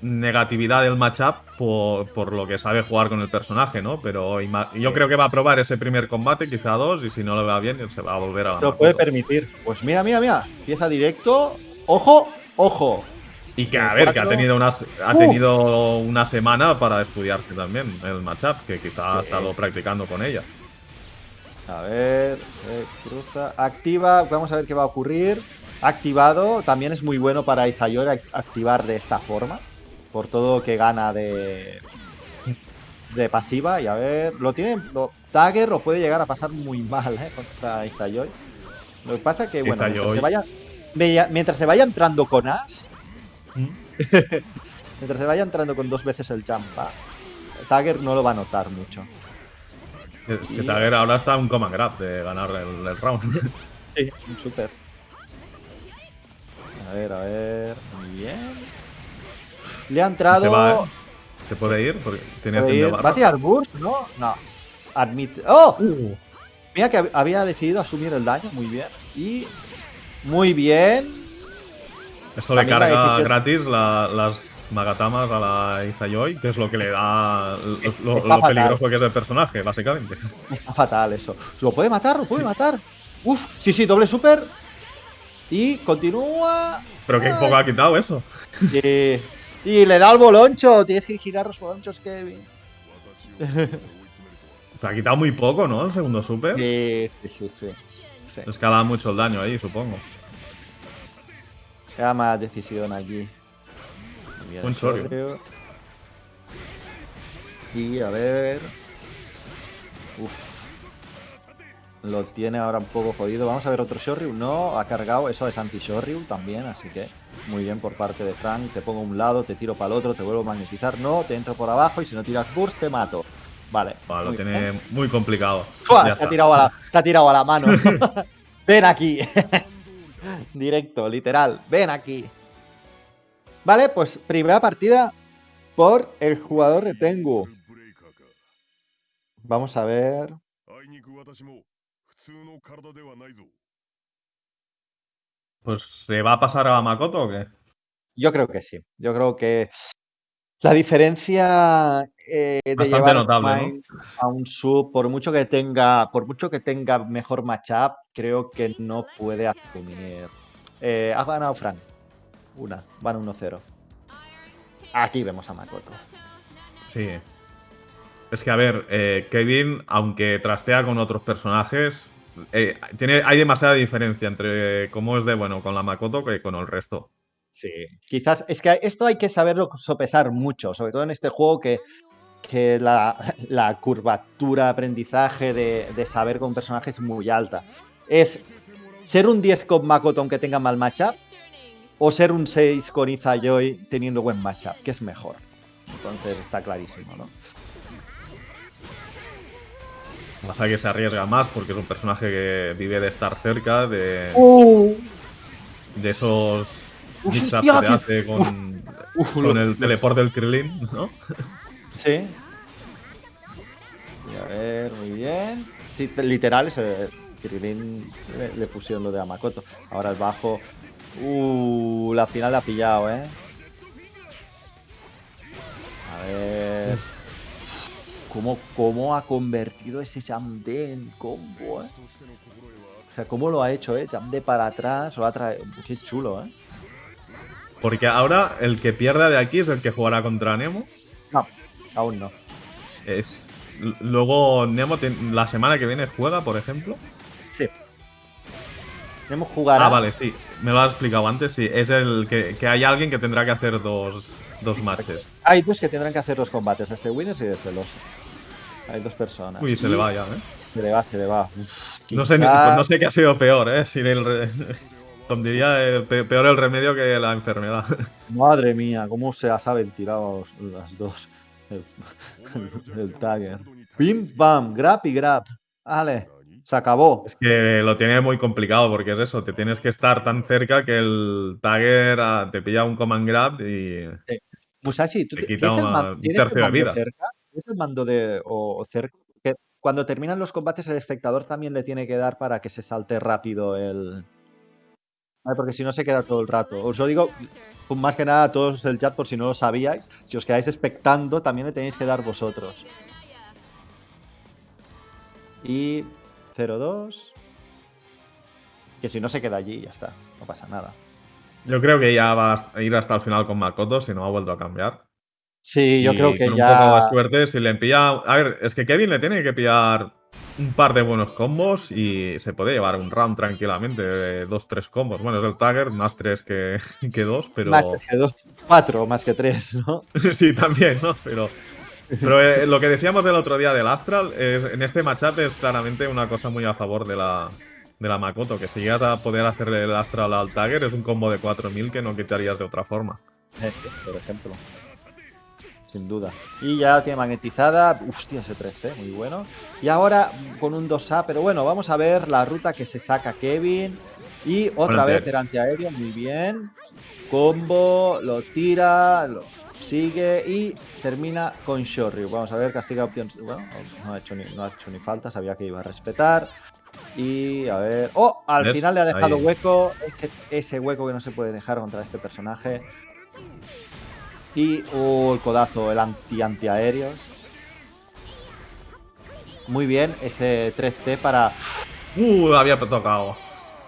[SPEAKER 2] negatividad del matchup por, por lo que sabe jugar con el personaje, ¿no? Pero yo creo que va a probar ese primer combate, quizá dos, y si no le va bien, se va a volver a la
[SPEAKER 1] lo puede permitir. Pues mira, mira, mira. Empieza directo. ¡Ojo! ¡Ojo!
[SPEAKER 2] Y que, a ver, que ha tenido, unas, ha
[SPEAKER 1] ¡Uh!
[SPEAKER 2] tenido una semana para estudiarse también el matchup, que quizá ha estado practicando con ella.
[SPEAKER 1] A ver, eh, cruza, activa, vamos a ver qué va a ocurrir. Activado, también es muy bueno para Izayori ac- activar de esta forma, por todo que gana de, de pasiva. Y a ver, lo tiene, lo, Dagger lo puede llegar a pasar muy mal eh, contra Izayori. Lo que pasa que, bueno, mientras se, vaya, veía- mientras se vaya entrando con As, mientras se vaya entrando con dos veces el Champa, Dagger no lo va a notar mucho.
[SPEAKER 2] Es que
[SPEAKER 1] Y-
[SPEAKER 2] Tagger ahora está un command grab de ganar el, el round.
[SPEAKER 1] Sí, súper. A ver, a ver. Muy bien. Le ha entrado.
[SPEAKER 2] Se va, ¿eh? ¿Se puede ir? Porque tiene
[SPEAKER 1] puede
[SPEAKER 2] 100 de
[SPEAKER 1] ir-
[SPEAKER 2] barra.
[SPEAKER 1] ¿Va a tirar burst? No, no. Admite. ¡Oh!
[SPEAKER 2] Uh,
[SPEAKER 1] Mira que hab- había decidido asumir el daño. Muy bien. Y. Muy bien.
[SPEAKER 2] Eso le carga
[SPEAKER 1] decisión-
[SPEAKER 2] gratis la- las Magatamas a la Izayoi, que es lo que le da lo, peligroso que es el personaje, básicamente.
[SPEAKER 1] Está fatal eso. ¿Lo puede matar? ¿Lo puede matar? Uf, sí, sí, doble super. Y continúa.
[SPEAKER 2] Pero qué poco ha quitado eso.
[SPEAKER 1] Y, y le da el boloncho. Tienes que girar los bolonchos, Kevin.
[SPEAKER 2] Le ha quitado muy poco, ¿no? El segundo super.
[SPEAKER 1] Sí, sí, sí. sí. sí.
[SPEAKER 2] Escala mucho el daño ahí, supongo.
[SPEAKER 1] Queda más decisión aquí.
[SPEAKER 2] Un. Soryu.
[SPEAKER 1] Y a ver. Uf. lo tiene ahora un poco jodido. Vamos a ver otro Shoryu. No, ha cargado. Eso es anti-Shoryu también, así que muy bien por parte de Frank. Te pongo a un lado, te tiro para el otro, te vuelvo a magnetizar. No, te entro por abajo y si no tiras burst te mato. Vale.
[SPEAKER 2] lo tiene muy complicado.
[SPEAKER 1] Se ha, tirado a la, se ha tirado a la mano. Ven aquí. Directo, literal. Ven aquí. Vale, pues primera partida por el jugador de Tengu. Vamos a ver.
[SPEAKER 2] Pues ¿se va a pasar a Makoto o qué?
[SPEAKER 1] Yo creo que sí. Yo creo que la diferencia eh, de llevar a un sub, por mucho que tenga, por mucho que tenga mejor matchup, creo que no puede asumir. Eh, ha ganado Frank. Una, van 1-0. Aquí vemos a Makoto.
[SPEAKER 2] Sí. Es que, a ver, eh, Kevin, aunque trastea con otros personajes, eh, tiene, hay demasiada diferencia entre cómo es de bueno con la Makoto que con el resto.
[SPEAKER 1] Sí, quizás es que esto hay que saberlo sopesar mucho, sobre todo en este juego que, que la, curvatura de aprendizaje de, saber con personajes es muy alta. Es ser un 10 con Makoto aunque tenga mal matchup o ser un 6 con Izayoi teniendo buen matchup, que es mejor. Entonces está clarísimo, ¿no?
[SPEAKER 2] Pasa que se arriesga más porque es un personaje que vive de estar cerca de. De esos mix-ups que hace con, con el teleport del Krillin, ¿no?
[SPEAKER 1] Sí. a ver, muy bien. Sí, literal, ese Krillin le, pusieron lo de Amakoto. Ahora el bajo. Uh, la final la ha pillado, ¿eh? A ver. ¿Cómo, cómo ha convertido ese Jamde en combo, eh? O sea, cómo lo ha hecho, ¿eh? Jamde para atrás, lo ha traído. Qué chulo, ¿eh?
[SPEAKER 2] Porque ahora el que pierda de aquí es el que jugará contra Nemo.
[SPEAKER 1] Aún no.
[SPEAKER 2] Es... Luego Nemo la semana que viene juega, por ejemplo.
[SPEAKER 1] Sí. Nemo jugará.
[SPEAKER 2] Ah, vale, sí. Me lo has explicado antes, sí. Es el que, que hay alguien que tendrá que hacer dos, dos matches.
[SPEAKER 1] Hay dos que tendrán que hacer los combates, este Winners y este Los. Hay dos personas.
[SPEAKER 2] Uy, se le va ya, ¿eh?
[SPEAKER 1] Se le va, se le va.
[SPEAKER 2] no, sé, pues no sé qué ha sido peor, ¿eh? Si el, diría, peor el remedio que la enfermedad.
[SPEAKER 1] Madre mía, cómo se las ha ventilado las dos. El, el, Tagger. Pim, pam, grab y grab. Vale, se acabó.
[SPEAKER 2] Es que lo tiene muy complicado porque es eso, te tienes que estar tan cerca que el Tagger ah, te pilla un command grab y.
[SPEAKER 1] Musashi, ¿tú tienes el, mando cerca? ¿Tienes el mando de o, cerca? Que cuando terminan los combates el espectador también le tiene que dar para que se salte rápido el... porque si no se queda todo el rato. Os lo digo más que nada a todos el chat por si no lo sabíais. Si os quedáis expectando también le tenéis que dar vosotros. Y 0-2. Que si no se queda allí, ya está. No pasa nada.
[SPEAKER 2] Yo creo que ya va a ir hasta el final con Makoto, si no ha vuelto a cambiar.
[SPEAKER 1] Sí, yo creo que
[SPEAKER 2] con
[SPEAKER 1] ya.
[SPEAKER 2] Un poco de suerte, si le pilla. A ver, es que Kevin le tiene que pillar un par de buenos combos y se puede llevar un round tranquilamente. Dos, tres combos. Bueno, es el Tagger, más tres que, que dos, pero.
[SPEAKER 1] Más que dos, cuatro, más que tres, ¿no?
[SPEAKER 2] sí, también, ¿no? Pero. Pero eh, lo que decíamos el otro día del Astral, es, en este matchup es claramente una cosa muy a favor de la, de la Makoto, que si llegas a poder hacerle el Astral al Tagger es un combo de 4000 que no quitarías de otra forma.
[SPEAKER 1] Por ejemplo. Sin duda. Y ya tiene magnetizada. Hostia, ese 13, muy bueno. Y ahora con un 2A, pero bueno, vamos a ver la ruta que se saca Kevin. Y otra vez el antiaéreo, muy bien. Combo, lo tira, lo sigue y termina con Shoryu. Vamos a ver, castiga opción. Bueno, no ha hecho ni, no ha hecho ni falta, sabía que iba a respetar. Y a ver. ¡Oh! Al final le ha dejado hueco. Ese, hueco que no se puede dejar contra este personaje. Y. ¡Oh! El codazo, el anti-antiaéreos. Muy bien, ese 3C para.
[SPEAKER 2] ¡Uh! Había tocado.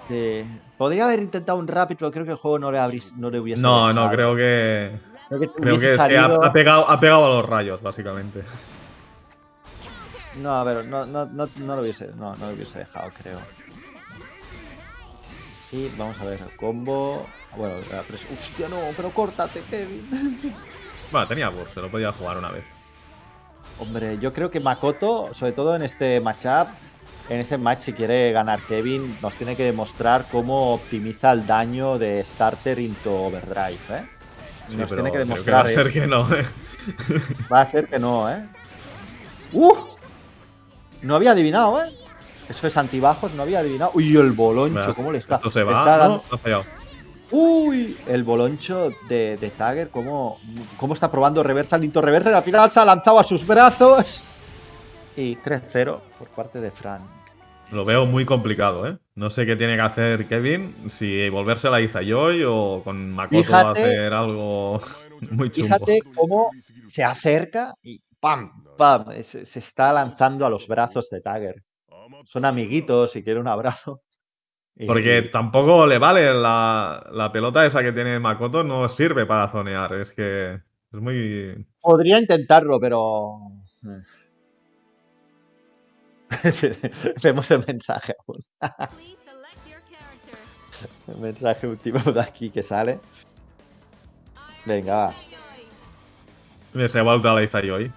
[SPEAKER 1] Sí. Podría haber intentado un rápido, pero creo que el juego no le, no le hubiese.
[SPEAKER 2] No, no, creo que. Creo que, ha, pegado, ha pegado a los rayos, básicamente.
[SPEAKER 1] No, a ver, no, no, no, no, lo hubiese, no, no lo hubiese dejado, creo. Y vamos a ver, el combo. Bueno, la Hostia, no, pero córtate, Kevin.
[SPEAKER 2] Bueno, tenía burst, se lo podía jugar una vez.
[SPEAKER 1] Hombre, yo creo que Makoto, sobre todo en este matchup, en ese match, si quiere ganar Kevin, nos tiene que demostrar cómo optimiza el daño de Starter into Overdrive, ¿eh?
[SPEAKER 2] Sí,
[SPEAKER 1] Nos tiene que demostrar.
[SPEAKER 2] va a ser que no, ¿eh?
[SPEAKER 1] Va a ser que no, ¿eh? ¡Uh! No había adivinado, ¿eh? Eso es antibajos, no había adivinado. Uy, el boloncho, ¿cómo le está?
[SPEAKER 2] Se va,
[SPEAKER 1] está dando-. Uy, el boloncho de, de Tagger, cómo, cómo está probando reversal, into reversal. Al final se ha lanzado a sus brazos. Y 3-0 por parte de Fran.
[SPEAKER 2] Lo veo muy complicado, ¿eh? No sé qué tiene que hacer Kevin, si volverse la Izayoy o con Makoto
[SPEAKER 1] Fíjate-
[SPEAKER 2] hacer algo muy chungo.
[SPEAKER 1] Fíjate cómo se acerca y ¡pam! ¡pam! Se, se está lanzando a los brazos de Tagger. Son amiguitos y quiere un abrazo. Y-
[SPEAKER 2] Porque tampoco le vale la, la pelota esa que tiene Makoto, no sirve para zonear. Es que es muy.
[SPEAKER 1] Podría intentarlo, pero. Vemos el mensaje aún. El mensaje último de aquí que sale. Venga, va.
[SPEAKER 2] Me se ha vuelto a la Izayoy.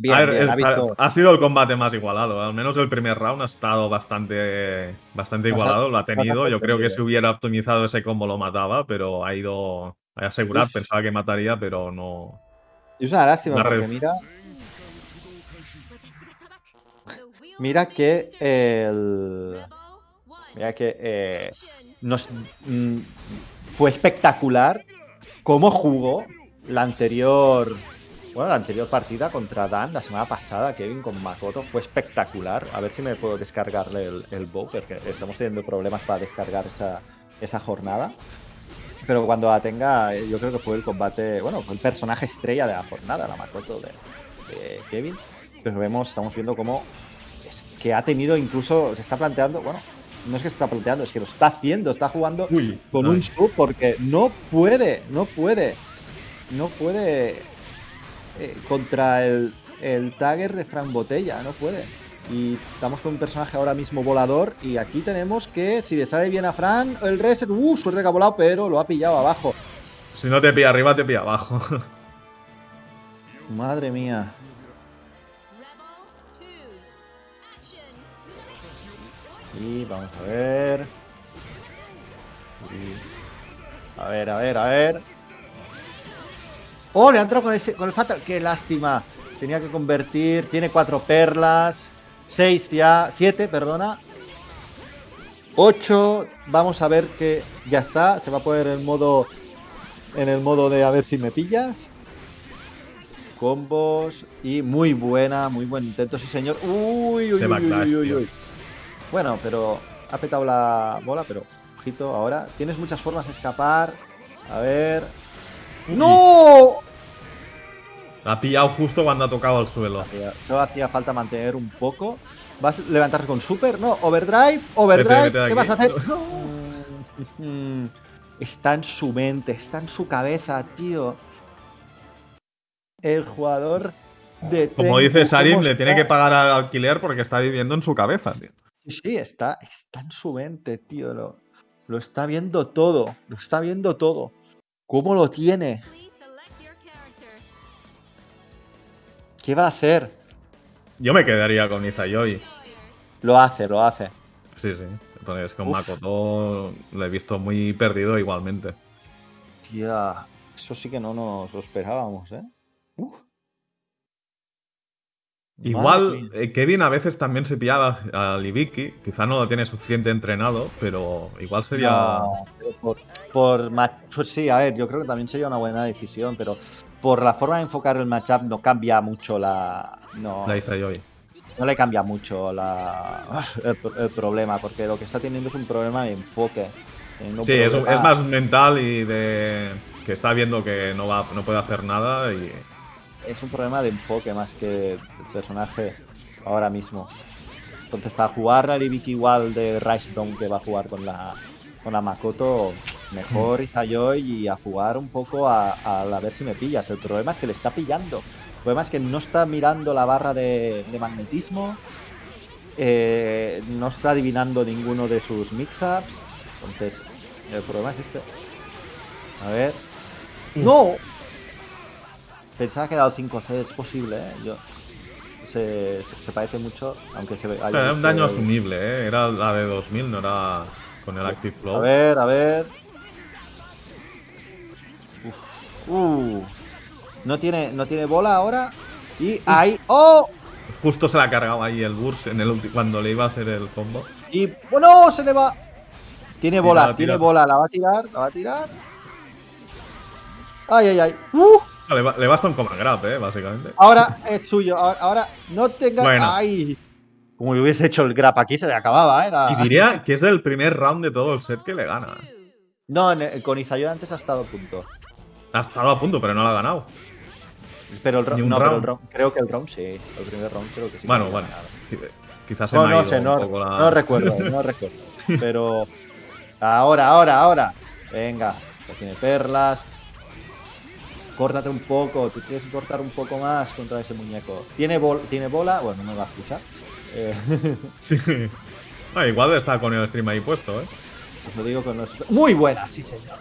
[SPEAKER 1] Bien,
[SPEAKER 2] A ver,
[SPEAKER 1] bien,
[SPEAKER 2] es-
[SPEAKER 1] ha visto.
[SPEAKER 2] ha sido el combate más igualado. Al menos el primer round ha estado bastante, bastante igualado. Lo ha tenido. Yo creo que si hubiera optimizado ese combo lo mataba, pero ha ido a asegurar. Pensaba que mataría, pero no.
[SPEAKER 1] Es una lástima
[SPEAKER 2] Una
[SPEAKER 1] porque mira, mira que el. Mira que eh, nos mm, fue espectacular cómo jugó la anterior. Bueno, la anterior partida contra Dan la semana pasada, Kevin con Makoto, fue espectacular. A ver si me puedo descargarle el, el bow, porque estamos teniendo problemas para descargar esa, esa jornada. Pero cuando la tenga, eh, yo creo que fue el combate, bueno, fue el personaje estrella de la jornada, la Makoto de, de Kevin. Pero vemos, estamos viendo cómo es que ha tenido incluso, se está planteando, bueno, no es que se está planteando, es que lo está haciendo, está jugando
[SPEAKER 2] Uy,
[SPEAKER 1] con
[SPEAKER 2] ay.
[SPEAKER 1] un sub porque no puede, no puede, no puede eh, contra el, el Tagger de Frank Botella, no puede. Y estamos con un personaje ahora mismo volador y aquí tenemos que si le sale bien a Fran, el reset, uh, suerte que ha volado, pero lo ha pillado abajo.
[SPEAKER 2] Si no te pilla arriba, te pilla abajo.
[SPEAKER 1] Madre mía. Y vamos a ver. Y- A ver, a ver, a ver. ¡Oh! Le ha entrado con, ese, con el Fatal. ¡Qué lástima! Tenía que convertir. Tiene cuatro perlas. Seis ya. Siete, perdona. Ocho. Vamos a ver que ya está. Se va a poner en modo. En el modo de a ver si me pillas. Combos. Y muy buena, muy buen intento, sí señor. Uy, uy, uy, uy, uy. Bueno, pero ha petado la bola, pero ojito ahora. Tienes muchas formas de escapar. A ver. ¡No!
[SPEAKER 2] La ha pillado justo cuando ha tocado el suelo.
[SPEAKER 1] Solo hacía falta mantener un poco. ¿Vas a levantarse con super? No, overdrive, overdrive.
[SPEAKER 2] Vete, vete de
[SPEAKER 1] ¿Qué vas a hacer? Está en su mente, está en su cabeza, tío. El jugador de.
[SPEAKER 2] Como
[SPEAKER 1] Tengu,
[SPEAKER 2] dice Sarim,
[SPEAKER 1] ¿cómo
[SPEAKER 2] le tiene que pagar al alquiler porque está viviendo en su cabeza, tío.
[SPEAKER 1] Sí, sí, está, está en su mente, tío. Lo, lo está viendo todo. Lo está viendo todo. ¿Cómo lo tiene? ¿Qué va a hacer?
[SPEAKER 2] Yo me quedaría con Izayoy.
[SPEAKER 1] Lo hace, lo hace.
[SPEAKER 2] Sí, sí. Pues con
[SPEAKER 1] Uf.
[SPEAKER 2] Makoto lo he visto muy perdido igualmente.
[SPEAKER 1] Tía, eso sí que no nos lo esperábamos, ¿eh? Uf.
[SPEAKER 2] Igual eh, Kevin a veces también se pillaba al Ibiki, quizá no lo tiene suficiente entrenado, pero igual sería
[SPEAKER 1] No, pero por, por pues sí, a ver, yo creo que también sería una buena decisión, pero por la forma de enfocar el matchup no cambia mucho la. No,
[SPEAKER 2] la Izayoy.
[SPEAKER 1] no le cambia mucho la, el, el problema, porque lo que está teniendo es un problema de enfoque. un
[SPEAKER 2] Sí, es, más mental y de que está viendo que no va, no puede hacer nada y
[SPEAKER 1] es un problema de enfoque más que el personaje ahora mismo. Entonces, para jugar al Ibiki igual de Down que va a jugar con la, con la Makoto, mejor Izayoy y a jugar un poco a, a la ver si me pillas. El problema es que le está pillando. El problema es que no está mirando la barra de, de magnetismo, eh, no está adivinando ninguno de sus mix-ups. Entonces, el problema es este. A ver. ¡No! Pensaba que era el 5C, es posible, ¿eh? Yo... se, se parece mucho, aunque se ve.
[SPEAKER 2] Era un daño asumible, ¿eh? Era la de 2000, no era con el Active Flow.
[SPEAKER 1] A ver, a ver. Uh. No tiene, no tiene bola ahora. Y ahí. ¡Oh!
[SPEAKER 2] Justo se la ha cargado ahí el burst en el cuando le iba a hacer el combo.
[SPEAKER 1] Y bueno, se le va. Tiene bola, tiene bola, la va a tirar, la va a tirar. Ay, ay, ay. Uh.
[SPEAKER 2] Le, le basta un command grab, eh, básicamente.
[SPEAKER 1] Ahora es suyo. Ahora, no tenga. Ay. Como le hubiese hecho el grab aquí, se le acababa, ¿eh?
[SPEAKER 2] Y diría que es el primer round de todo el set que le gana.
[SPEAKER 1] No, con Izayo antes ha estado punto.
[SPEAKER 2] Ha estado a punto, pero no lo ha ganado.
[SPEAKER 1] Pero el, round, no, Pero el round, creo que el round sí. El primer round creo que sí.
[SPEAKER 2] Bueno, bueno. Quizás se
[SPEAKER 1] no, no sé, no, no recuerdo, no recuerdo. Pero ahora, ahora, ahora. Venga, ya tiene perlas. Córtate un poco, tú tienes que cortar un poco más contra ese muñeco. ¿Tiene, ¿tiene bola? Bueno, no me va a escuchar. Eh.
[SPEAKER 2] Sí. Ah, igual está con el stream ahí puesto, ¿eh?
[SPEAKER 1] Os lo digo con los... Muy buena, sí señor.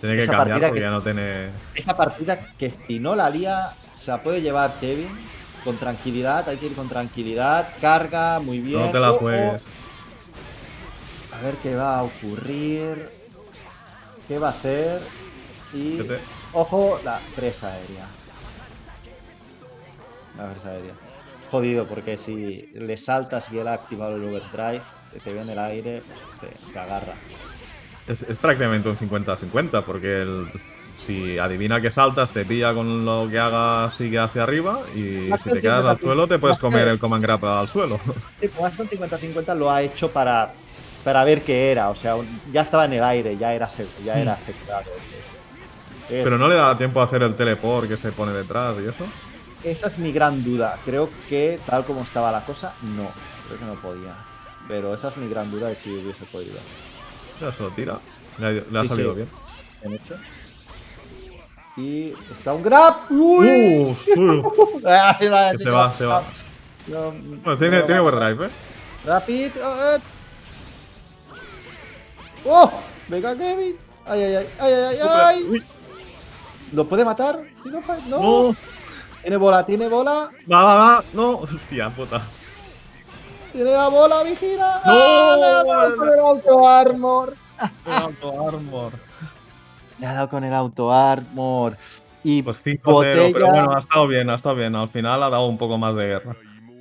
[SPEAKER 2] Tiene que cambiar porque ya no tiene...
[SPEAKER 1] Esa partida que si no la lía, se la puede llevar Kevin con tranquilidad, hay que ir con tranquilidad, carga, muy bien.
[SPEAKER 2] No te la puedes.
[SPEAKER 1] A ver qué va a ocurrir. ¿Qué va a hacer? Y... Ojo, la presa aérea. La presa aérea. Jodido, porque si le saltas y él ha activado el overdrive, te ve en el aire, pues te, agarra.
[SPEAKER 2] Es, prácticamente un 50-50, porque si adivina que saltas, te pilla con lo que haga, sigue hacia arriba, y si te quedas al suelo, te puedes comer el command grab al suelo.
[SPEAKER 1] Sí, más con 50-50 lo ha hecho para, para ver qué era, o sea, ya estaba en el aire, ya era, ya era asegurado.
[SPEAKER 2] Pero no le da tiempo a hacer el teleport que se pone detrás y eso.
[SPEAKER 1] Esta es mi gran duda. Creo que tal como estaba la cosa, no. Creo que no podía. Pero esa es mi gran duda de si hubiese podido.
[SPEAKER 2] Ya se lo tira. Le ha, salido bien.
[SPEAKER 1] Bien hecho. Y está un grab. ¡Uy!
[SPEAKER 2] Uh, se va, se va. bueno, tiene, tiene overdrive, ¿eh?
[SPEAKER 1] Rapid. Eh. ¡Oh! Venga, Kevin. Ay, ay, ay, ay, ay, ay. ¿Lo puede matar? No. no. Tiene bola, tiene bola.
[SPEAKER 2] Va, va, va. No. Hostia, puta.
[SPEAKER 1] Tiene la bola, vigila. No. ¡Ah, le ha dado con el auto armor.
[SPEAKER 2] El auto armor.
[SPEAKER 1] Le ha dado con el auto armor. Y
[SPEAKER 2] pues 5 botella... pero bueno, ha estado bien, ha estado bien. Al final ha dado un poco más de guerra.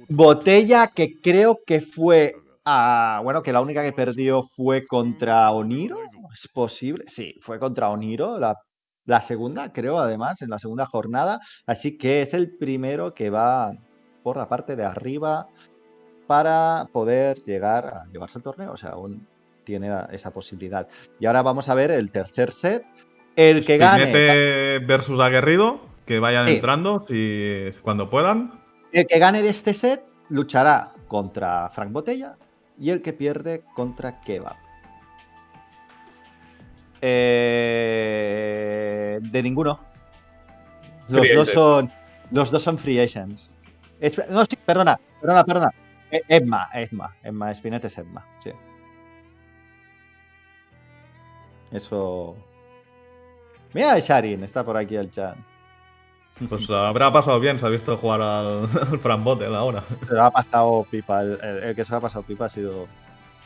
[SPEAKER 1] Botella que creo que fue a, bueno, que la única que perdió fue contra Oniro. ¿Es posible? Sí, fue contra Oniro, la la segunda, creo, además, en la segunda jornada. Así que es el primero que va por la parte de arriba para poder llegar a llevarse el torneo. O sea, aún tiene esa posibilidad. Y ahora vamos a ver el tercer set. El que gane.
[SPEAKER 2] versus Aguerrido, que vayan entrando si, cuando puedan.
[SPEAKER 1] El que gane de este set luchará contra Frank Botella y el que pierde contra Kebab. Eh, de ninguno. Los dos son. Los dos son free agents. no, sí, perdona, perdona, perdona. E, Emma, Emma, Emma Spinetta es Emma, sí. Eso. Mira, Sharin, está por aquí el chat.
[SPEAKER 2] Pues habrá pasado bien, se ha visto jugar al, al Fran Botel ahora.
[SPEAKER 1] Se lo ha pasado pipa, el, que se lo ha pasado pipa ha sido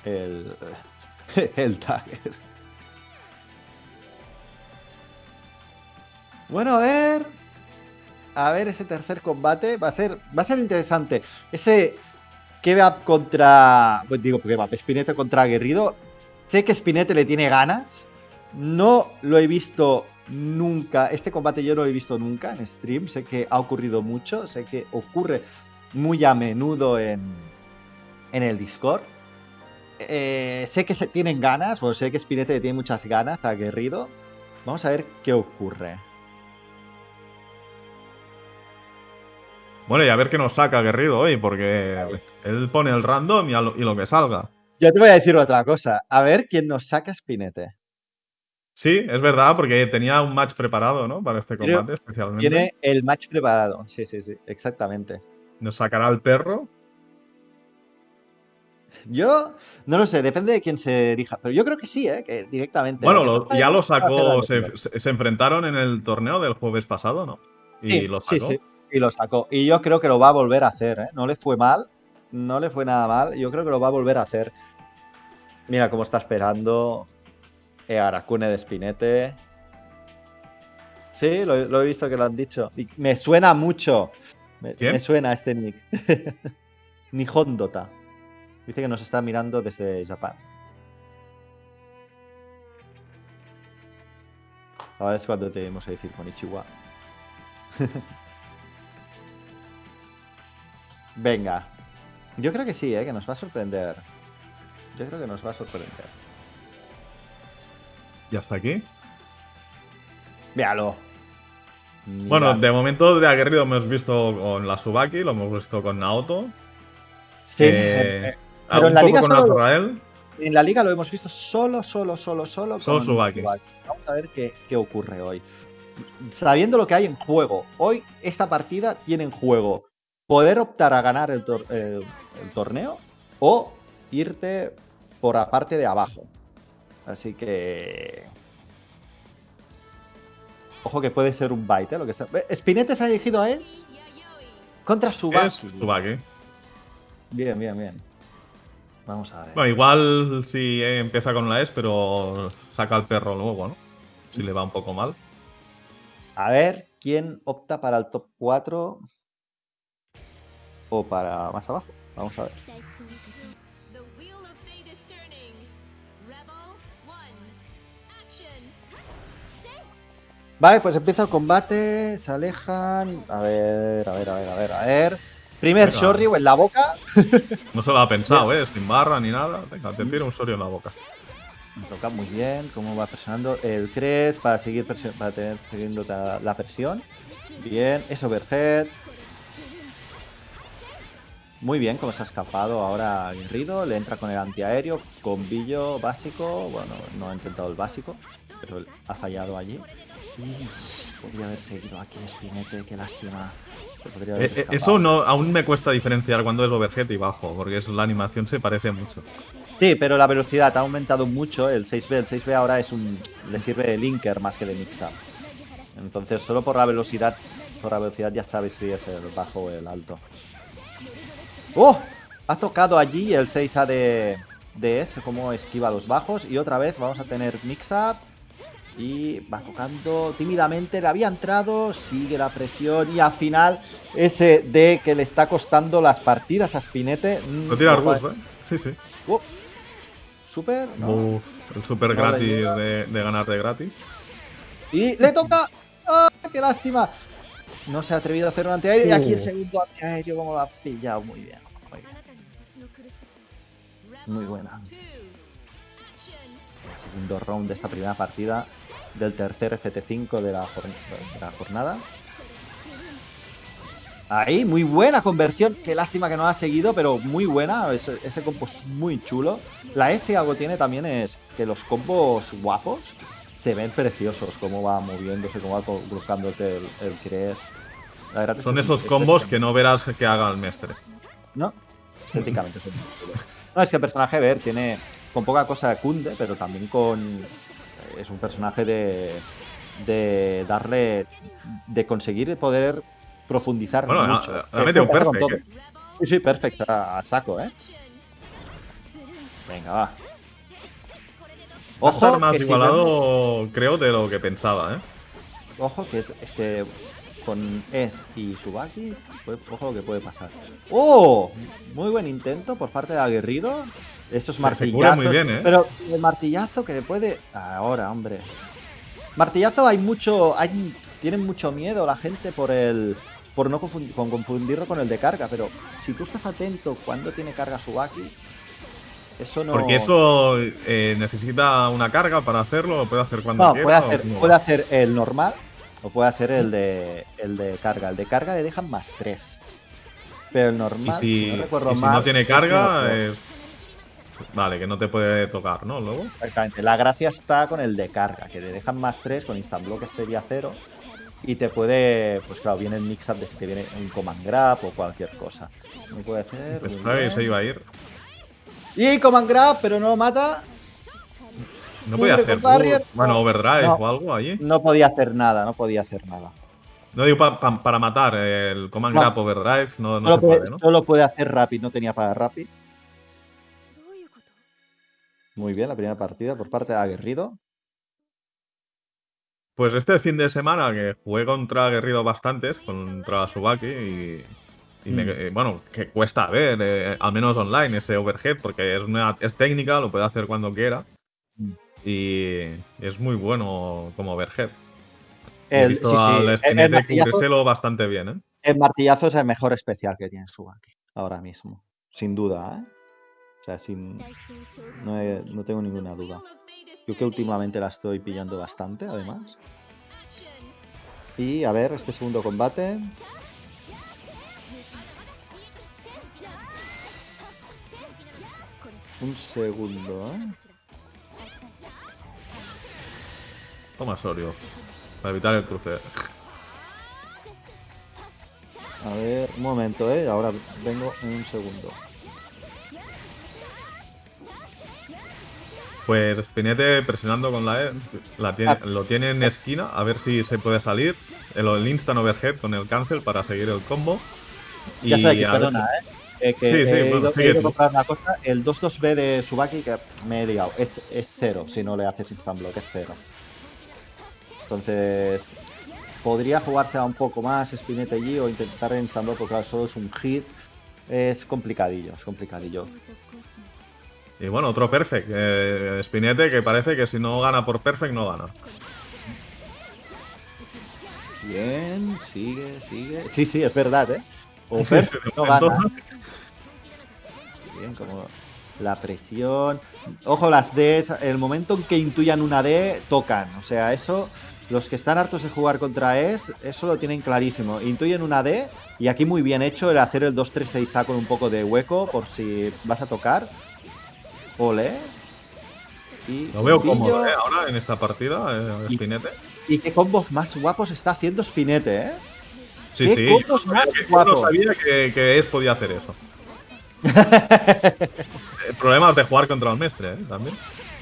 [SPEAKER 1] el, el Tagger. Bueno, a ver. A ver, ese tercer combate va a ser, va a ser interesante. Ese Kebab contra. Pues digo, Kebab, Spinetta contra Aguerrido. Sé que Spinetta le tiene ganas. No lo he visto nunca. Este combate yo no lo he visto nunca en stream. Sé que ha ocurrido mucho. Sé que ocurre muy a menudo en, en el Discord. Eh, sé que se tienen ganas. O sé que Spinetta le tiene muchas ganas a Aguerrido. Vamos a ver qué ocurre.
[SPEAKER 2] Bueno, y a ver qué nos saca Guerrido hoy, porque él pone el random y, lo, que salga.
[SPEAKER 1] Yo te voy a decir otra cosa. A ver quién nos saca Spinete.
[SPEAKER 2] Sí, es verdad, porque tenía un match preparado, ¿no? Para este combate, especialmente.
[SPEAKER 1] Tiene el match preparado, sí, sí, sí, exactamente.
[SPEAKER 2] ¿Nos sacará el perro?
[SPEAKER 1] Yo no lo sé, depende de quién se elija, pero yo creo que sí, ¿eh? que directamente.
[SPEAKER 2] Bueno, ya lo sacó, se, enfrentaron en el torneo del jueves pasado, ¿no?
[SPEAKER 1] Y sí, lo sacó. Sí, sí. Y lo sacó. Y yo creo que lo va a volver a hacer, ¿eh? No le fue mal. No le fue nada mal. Yo creo que lo va a volver a hacer. Mira cómo está esperando. E Aracune de Spinete. Sí, lo, lo he visto que lo han dicho. Y me suena mucho. Me,
[SPEAKER 2] ¿Quién?
[SPEAKER 1] me suena este nick. Nihon Dota. Dice que nos está mirando desde Japón. Ahora es cuando tenemos que decir Konichiwa. Venga. Yo creo que sí, ¿eh? que nos va a sorprender. Yo creo que nos va a sorprender.
[SPEAKER 2] ¿Y hasta aquí?
[SPEAKER 1] Véalo.
[SPEAKER 2] Bueno, de momento de aguerrido hemos visto con la Subaki, lo hemos visto con Naoto.
[SPEAKER 1] Sí,
[SPEAKER 2] eh,
[SPEAKER 1] eh, pero en la liga
[SPEAKER 2] con
[SPEAKER 1] solo-
[SPEAKER 2] Azrael.
[SPEAKER 1] en la liga lo hemos visto solo, solo, solo, solo.
[SPEAKER 2] Solo
[SPEAKER 1] con
[SPEAKER 2] Tsubaki.
[SPEAKER 1] Vamos a ver qué, qué ocurre hoy. Sabiendo lo que hay en juego, hoy esta partida tiene en juego poder optar a ganar el, tor- el- torneo o irte por la parte de abajo. Así que. Ojo que puede ser un bite, ¿eh? Lo que sea. Spinete se ha elegido a él contra
[SPEAKER 2] Es
[SPEAKER 1] Subaki.
[SPEAKER 2] Subaki.
[SPEAKER 1] Bien, bien, bien. Vamos a ver.
[SPEAKER 2] Bueno, igual si eh, empieza con la S, pero saca al perro luego, ¿no? Si le va un poco mal.
[SPEAKER 1] A ver quién opta para el top 4 o para más abajo. Vamos a ver. Vale, pues empieza el combate. Se alejan. A ver, a ver, a ver, a ver, a ver. Primer
[SPEAKER 2] Venga.
[SPEAKER 1] Shoryu en la boca.
[SPEAKER 2] No se lo ha pensado, ¿eh? Sin barra ni nada. Venga, te tiro un sorio en la boca.
[SPEAKER 1] Toca muy bien cómo va presionando el Cres para seguir para tener siguiendo la, la presión. Bien, es overhead. Muy bien, cómo se ha escapado ahora Aguerrido. Le entra con el antiaéreo, combillo básico. Bueno, no ha intentado el básico, pero ha fallado allí. Y podría haber seguido aquí Spinete, qué lástima.
[SPEAKER 2] Eh, eh, eso no, aún me cuesta diferenciar cuando es overhead y bajo, porque es, la animación se parece mucho.
[SPEAKER 1] Sí, pero la velocidad ha aumentado mucho. El 6B, el 6B ahora es un. le sirve de linker más que de mix-up. Entonces, solo por la velocidad, por la velocidad ya sabes si es el bajo o el alto. ¡Oh! Ha tocado allí el 6A de, de S, como esquiva los bajos. Y otra vez vamos a tener mix-up. Y va tocando tímidamente, le había entrado, sigue la presión y al final ese D que le está costando las partidas a Spinete. mm,
[SPEAKER 2] Lo tira
[SPEAKER 1] no
[SPEAKER 2] ¿eh? Sí, sí.
[SPEAKER 1] Oh, Super. no.
[SPEAKER 2] Uf, el super
[SPEAKER 1] No
[SPEAKER 2] gratis de, de ganar de gratis.
[SPEAKER 1] Y le toca. ¡Ah, qué lástima! No se ha atrevido a hacer un antiaéreo. Y aquí el segundo antiaéreo, como lo ha pillado. Muy bien. Muy, bien. Muy buena. El segundo round de esta primera partida del tercer FT5 de la, jorn- de la jornada. Ahí, muy buena conversión. Qué lástima que no ha seguido, pero muy buena. Ese, ese combo es muy chulo. La S algo tiene también es que los combos guapos se ven preciosos. Cómo va moviéndose, cómo va buscándote el, el. La verdad es
[SPEAKER 2] Son esos
[SPEAKER 1] es-
[SPEAKER 2] combos que no verás que haga el mestre.
[SPEAKER 1] ¿No? Estéticamente. No, es que el personaje, a ver, tiene con poca cosa cunde, pero también con. Es un personaje de. de darle. de conseguir poder profundizar
[SPEAKER 2] Bueno,
[SPEAKER 1] mucho.
[SPEAKER 2] ha- ha metido un
[SPEAKER 1] pasa con
[SPEAKER 2] perfect,
[SPEAKER 1] todo. Sí, sí, perfecto, a, saco, ¿eh? Venga, va. Ojo,
[SPEAKER 2] más
[SPEAKER 1] que si
[SPEAKER 2] igualado, creo, de lo que pensaba, ¿eh?
[SPEAKER 1] ojo, que es, es que con Es y Subaki, pues, ojo lo que puede pasar. ¡Oh! Muy buen intento por parte de Aguerrido. Estos
[SPEAKER 2] Se- se
[SPEAKER 1] martillazos.
[SPEAKER 2] cura muy bien, ¿eh?
[SPEAKER 1] Pero el martillazo que le puede. Ahora, hombre. Martillazo hay mucho. Hay, tienen mucho miedo la gente por el. Por no confundir, con confundirlo con el de carga, pero si tú estás atento cuando tiene carga Subaki, eso no.
[SPEAKER 2] Porque eso eh, necesita una carga para hacerlo, lo puede hacer cuando
[SPEAKER 1] No,
[SPEAKER 2] quiera.
[SPEAKER 1] hacer, puede hacer el normal o puede hacer el de, el de carga. El de carga le dejan más 3. Pero el normal,
[SPEAKER 2] si,
[SPEAKER 1] no recuerdo
[SPEAKER 2] y si
[SPEAKER 1] mal,
[SPEAKER 2] no tiene carga, es. Vale, que no te puede tocar, ¿no? Luego.
[SPEAKER 1] Exactamente. La gracia está con el de carga, que le dejan más 3 con instant block sería 0. Y te puede, pues claro, viene el mix-up de si te viene un command grab o cualquier cosa. No puede hacer.
[SPEAKER 2] se iba a ir.
[SPEAKER 1] Y command grab, pero no lo mata.
[SPEAKER 2] No podía hacer
[SPEAKER 1] Barrier, uh,
[SPEAKER 2] bueno, overdrive o algo allí.
[SPEAKER 1] No podía hacer nada, no podía hacer nada.
[SPEAKER 2] No digo pa, para matar, el command grab overdrive no,
[SPEAKER 1] solo
[SPEAKER 2] se
[SPEAKER 1] puede,
[SPEAKER 2] ¿no?
[SPEAKER 1] Solo puede hacer rapid, no tenía para rapid. Muy bien, la primera partida por parte de Aguerrido.
[SPEAKER 2] Pues este fin de semana que jugué contra Aguerrido bastantes, contra Subaki y
[SPEAKER 1] mm.
[SPEAKER 2] eh, bueno, que cuesta ver, eh, al menos online, ese overhead, porque es técnica, lo puede hacer cuando quiera.
[SPEAKER 1] Mm
[SPEAKER 2] y es muy bueno como overhead.
[SPEAKER 1] El, sí, sí.
[SPEAKER 2] ¿eh?
[SPEAKER 1] el, martillazo, es el mejor especial que tiene Subaki ahora mismo, sin duda, ¿eh? O sea, sin, no, no tengo ninguna duda. Yo que últimamente la estoy pillando bastante, además. Y a ver, este segundo combate. Un segundo, ¿eh?
[SPEAKER 2] Toma Sorio. Para evitar el cruce.
[SPEAKER 1] A ver, un momento, ¿eh? Ahora vengo en un segundo.
[SPEAKER 2] Pues Spinete presionando con la E, la tiene-
[SPEAKER 1] Ah.
[SPEAKER 2] lo tiene en esquina, a ver si se puede salir. El, el instant overhead con el cancel para seguir el combo.
[SPEAKER 1] Ya
[SPEAKER 2] a ver-
[SPEAKER 1] perdona, ¿eh? Eh, que
[SPEAKER 2] Sí, sí,
[SPEAKER 1] he,
[SPEAKER 2] bueno,
[SPEAKER 1] ido, he
[SPEAKER 2] sigue
[SPEAKER 1] ido a
[SPEAKER 2] tú.
[SPEAKER 1] comprar una cosa. El 2-2B de Subaki que me he liado. Es, es cero si no le haces instant block, es cero. Entonces, podría jugarse a un poco más Spinette allí o intentar reinstando porque claro, solo es un hit. Es complicadillo, es complicadillo.
[SPEAKER 2] Y bueno, otro perfect. Eh, Spinete que parece que si no gana por perfect, no gana.
[SPEAKER 1] Bien, sigue, sigue. Sí, sí, es verdad, ¿eh? O
[SPEAKER 2] perfect
[SPEAKER 1] no gana. Bien, como la presión. Ojo, las Ds, el momento en que intuyan una D, tocan. O sea, eso los que están hartos de jugar contra ES, eso lo tienen clarísimo. Intuyen una D y aquí muy bien hecho el hacer el 2-3-6A con un poco de hueco por si vas a tocar. Ole. Y
[SPEAKER 2] Lo veo
[SPEAKER 1] pillo.
[SPEAKER 2] cómodo, ¿eh? Ahora en esta partida, eh,
[SPEAKER 1] Y-
[SPEAKER 2] Spinete.
[SPEAKER 1] Y qué combos más guapos está haciendo Spinete, ¿eh?
[SPEAKER 2] Sí,
[SPEAKER 1] qué
[SPEAKER 2] sí.
[SPEAKER 1] combos
[SPEAKER 2] yo-
[SPEAKER 1] más
[SPEAKER 2] yo
[SPEAKER 1] guapos.
[SPEAKER 2] no sabía que, que Es podía hacer eso. El problema es de jugar contra el Mestre, ¿eh? También.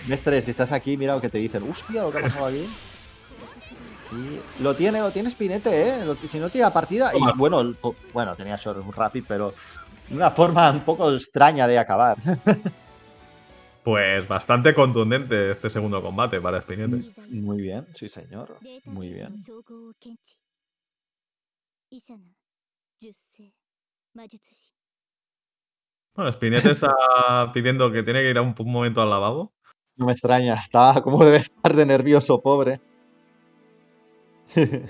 [SPEAKER 1] Mestre, si estás aquí, mira lo que te dicen. Hostia, lo que ha pasado aquí. Lo tiene, lo tiene Spinete, ¿eh? Si no tira partida. Y bueno, bueno, tenía short rapid, pero una forma un poco extraña de acabar.
[SPEAKER 2] Pues bastante contundente este segundo combate para Spinete.
[SPEAKER 1] Muy bien, sí señor. Muy bien.
[SPEAKER 2] Bueno, Spinete está pidiendo que tiene que ir a un, un momento al lavabo.
[SPEAKER 1] No me extraña, está como debe estar de nervioso, pobre.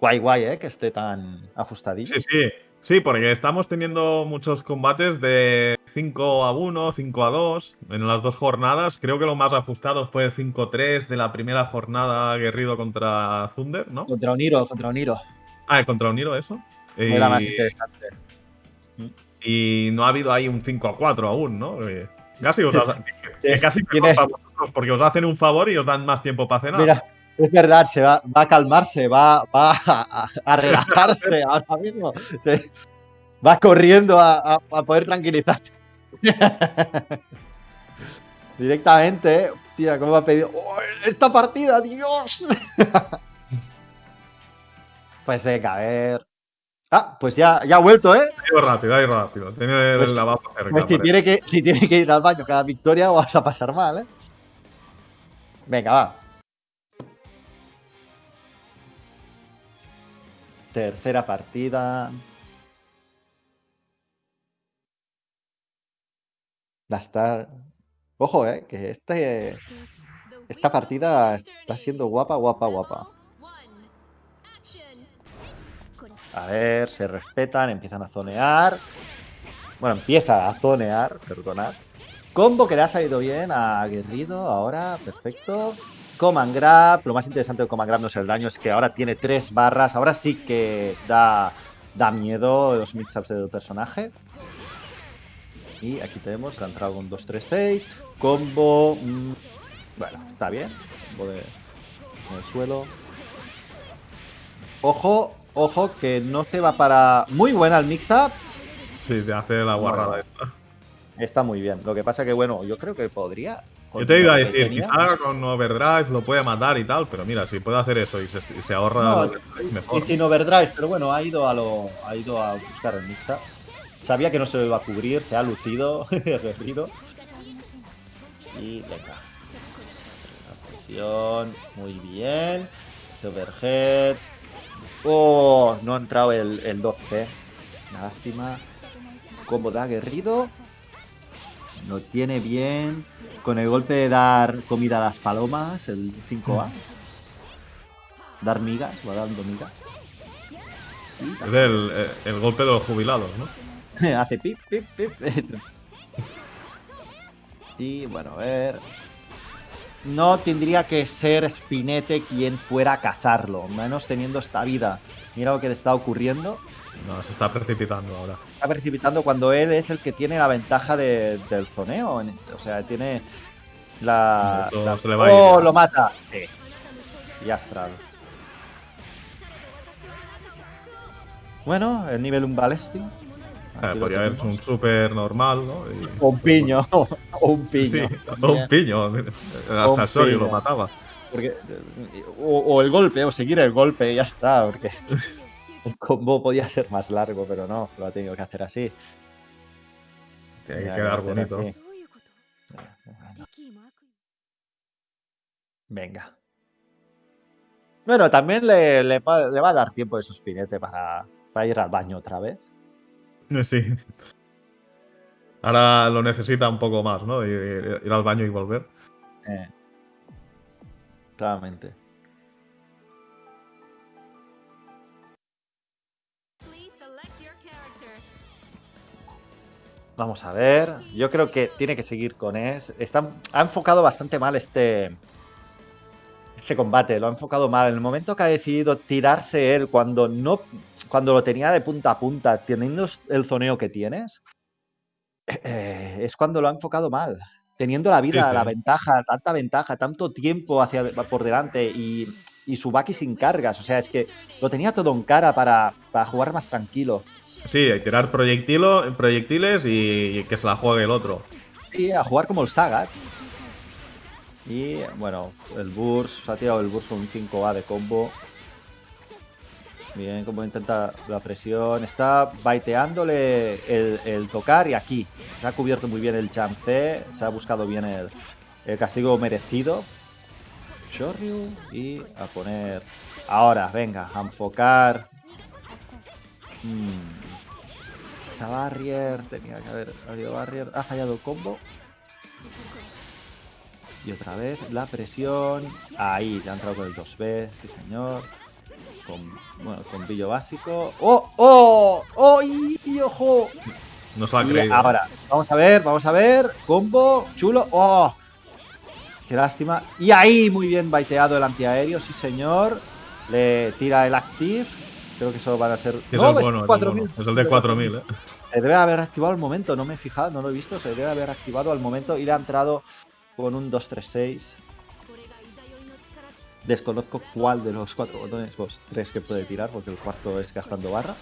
[SPEAKER 1] guay, guay, ¿eh? Que esté tan ajustadillo.
[SPEAKER 2] Sí, sí. Sí, porque estamos teniendo muchos combates de 5 a 1, 5 a 2 en las dos jornadas. Creo que lo más ajustado fue 5-3 de la primera jornada Guerrido contra Thunder, ¿no?
[SPEAKER 1] Contra Oniro, contra Oniro.
[SPEAKER 2] Ah, contra Uniro, eso.
[SPEAKER 1] No Era más
[SPEAKER 2] Y-
[SPEAKER 1] interesante.
[SPEAKER 2] Y no ha habido ahí un 5 a 4 aún, ¿no? Eh, Casi os ha- que casi vosotros, porque os hacen un favor y os dan más tiempo para cenar.
[SPEAKER 1] Mira, es verdad, se va, va a calmarse, va, va a, a relajarse ahora mismo. Se- va corriendo a, a- a poder tranquilizarte. Directamente, ¿eh? Tía, ¿cómo me ha pedido? ¡Oh, ¡Esta partida, Dios! pues venga, a ver. Ah, pues ya, ya ha vuelto, ¿eh?
[SPEAKER 2] Ha ido rápido, ha ido rápido. Tiene
[SPEAKER 1] Pues-
[SPEAKER 2] el lavabo cerca.
[SPEAKER 1] Pues si tiene, que, si tiene que ir al baño cada victoria, vas a pasar mal, ¿eh? Venga, va. Tercera partida. Va a estar. Ojo, eh, que este, esta partida está siendo guapa, guapa, guapa. A ver, se respetan, empiezan a zonear. Bueno, empieza a zonear, perdonad. Combo que le ha salido bien a Aguerrido ahora, perfecto. Command Grab, lo más interesante de Command Grab no es el daño, es que ahora tiene tres barras. Ahora sí que da, da miedo los mix-ups del personaje. Y aquí tenemos la entrada con 2-3-6. Combo. mm, bueno, está bien. Combo de, en el suelo. Ojo, ojo, que no se va para. Muy buena el mix-up.
[SPEAKER 2] Sí, te hace la guarrada esta.
[SPEAKER 1] Está muy bien. Lo que pasa que, bueno, yo creo que podría.
[SPEAKER 2] Yo te iba a decir,
[SPEAKER 1] tenía.
[SPEAKER 2] quizá con Overdrive lo puede matar y tal, pero mira, si puede hacer eso y se, y se ahorra
[SPEAKER 1] No,
[SPEAKER 2] lo mejor.
[SPEAKER 1] Y sin overdrive, pero bueno, ha ido a lo, ha ido a buscar el mixta. Sabía que no se lo iba a cubrir, se ha lucido, guerrido. Y venga. La presión, muy bien. Overhead. Oh, no ha entrado el, el 12. Lástima. Combo de aguerrido. Lo tiene bien. Con el golpe de dar comida a las palomas, el 5A. Dar migas, va dando migas.
[SPEAKER 2] Es el, el golpe de los jubilados, ¿no?
[SPEAKER 1] hace pip, pip, pip. y bueno, a ver. No tendría que ser Spinete quien fuera a cazarlo, menos teniendo esta vida. Mira lo que le está ocurriendo.
[SPEAKER 2] No, se está precipitando ahora.
[SPEAKER 1] Está precipitando cuando él es el que tiene la ventaja de- del zoneo. en- O sea, tiene la.
[SPEAKER 2] Esto
[SPEAKER 1] la-
[SPEAKER 2] se le va a ir
[SPEAKER 1] ¡Oh, lo mata! Sí. Y astral. Bueno, el nivel un balesting.
[SPEAKER 2] Eh, podría haber un super normal, ¿no? Y-
[SPEAKER 1] O un piño, o un
[SPEAKER 2] Sí,
[SPEAKER 1] piño.
[SPEAKER 2] o un piño. Hasta Sorio lo mataba.
[SPEAKER 1] Porque, o, o el golpe, o seguir el golpe y ya está. Porque El combo podía ser más largo, pero no, lo ha tenido que hacer así.
[SPEAKER 2] Tiene que quedar bonito.
[SPEAKER 1] Venga. Bueno, también le, le, va, a dar tiempo de suspirete para, para ir al baño otra vez.
[SPEAKER 2] Sí. Ahora lo necesita un poco más, ¿no? Ir, al baño y volver.
[SPEAKER 1] Eh. Claramente. Vamos a ver. Yo creo que tiene que seguir con Es. Está, ha enfocado bastante mal este, este combate. Lo ha enfocado mal. En el momento que ha decidido tirarse él cuando no. Cuando lo tenía de punta a punta, teniendo el zoneo que tienes. eh, es cuando lo ha enfocado mal. Teniendo la vida,
[SPEAKER 2] Sí, sí.
[SPEAKER 1] la ventaja, tanta ventaja, tanto tiempo hacia por delante y, y su Baki sin cargas. O sea, es que lo tenía todo en cara para, para jugar más tranquilo.
[SPEAKER 2] Sí, que tirar proyectilo, proyectiles y, que se la juegue el otro.
[SPEAKER 1] Y a jugar como el Sagat. Y bueno, el Burst, se ha tirado el Burst un 5A de combo. Bien, como intenta la presión. Está baiteándole el, tocar y aquí. Se ha cubierto muy bien el chance. Se ha buscado bien el, el castigo merecido. Shoryu y a poner. Ahora, venga, a enfocar. Mm. Barrier, tenía que haber habido barrier. Ha fallado el combo. Y otra vez la presión. Ahí, ya ha entrado con el 2B, sí señor. Con, bueno, con billo básico. ¡Oh! ¡Oh! ¡Oh! Y, y ojo!
[SPEAKER 2] No se ha creído.
[SPEAKER 1] ahora, vamos a ver, vamos a ver. Combo, chulo. ¡Oh! Qué lástima. Y ahí, muy bien baiteado el antiaéreo, sí señor. Le tira el active. Creo que eso van a ser.
[SPEAKER 2] Es
[SPEAKER 1] No,
[SPEAKER 2] el bueno, es el
[SPEAKER 1] 4000.
[SPEAKER 2] bueno. Es el de 4000, ¿eh?
[SPEAKER 1] Se debe haber activado al momento, no me he fijado, no lo he visto. Se debe haber activado al momento y le ha entrado con un 2-3-6. Desconozco cuál de los cuatro botones, pues tres que puede tirar, porque el cuarto es gastando barra.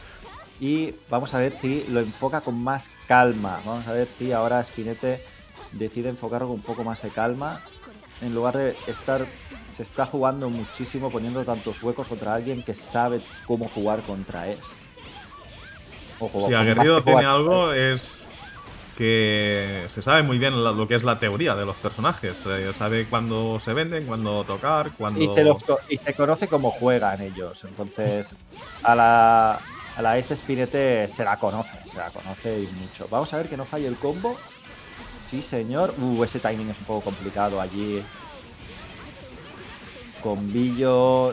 [SPEAKER 1] Y vamos a ver si lo enfoca con más calma. Vamos a ver si ahora Spinete decide enfocarlo con un poco más de calma. En lugar de estar... Se está jugando muchísimo poniendo tantos huecos contra alguien que sabe cómo jugar contra él. Ojo,
[SPEAKER 2] Si Aguerrido tiene algo es que se sabe muy bien lo que es la teoría de los personajes. Eh, sabe cuándo se venden, cuándo tocar, cuándo...
[SPEAKER 1] Y se, los co- y se conoce cómo juegan ellos. Entonces, a la, a la este Spinete se la conoce, se la conoce y mucho. Vamos a ver que no falle el combo. Sí, señor. Uh, ese timing es un poco complicado allí. Con Billo.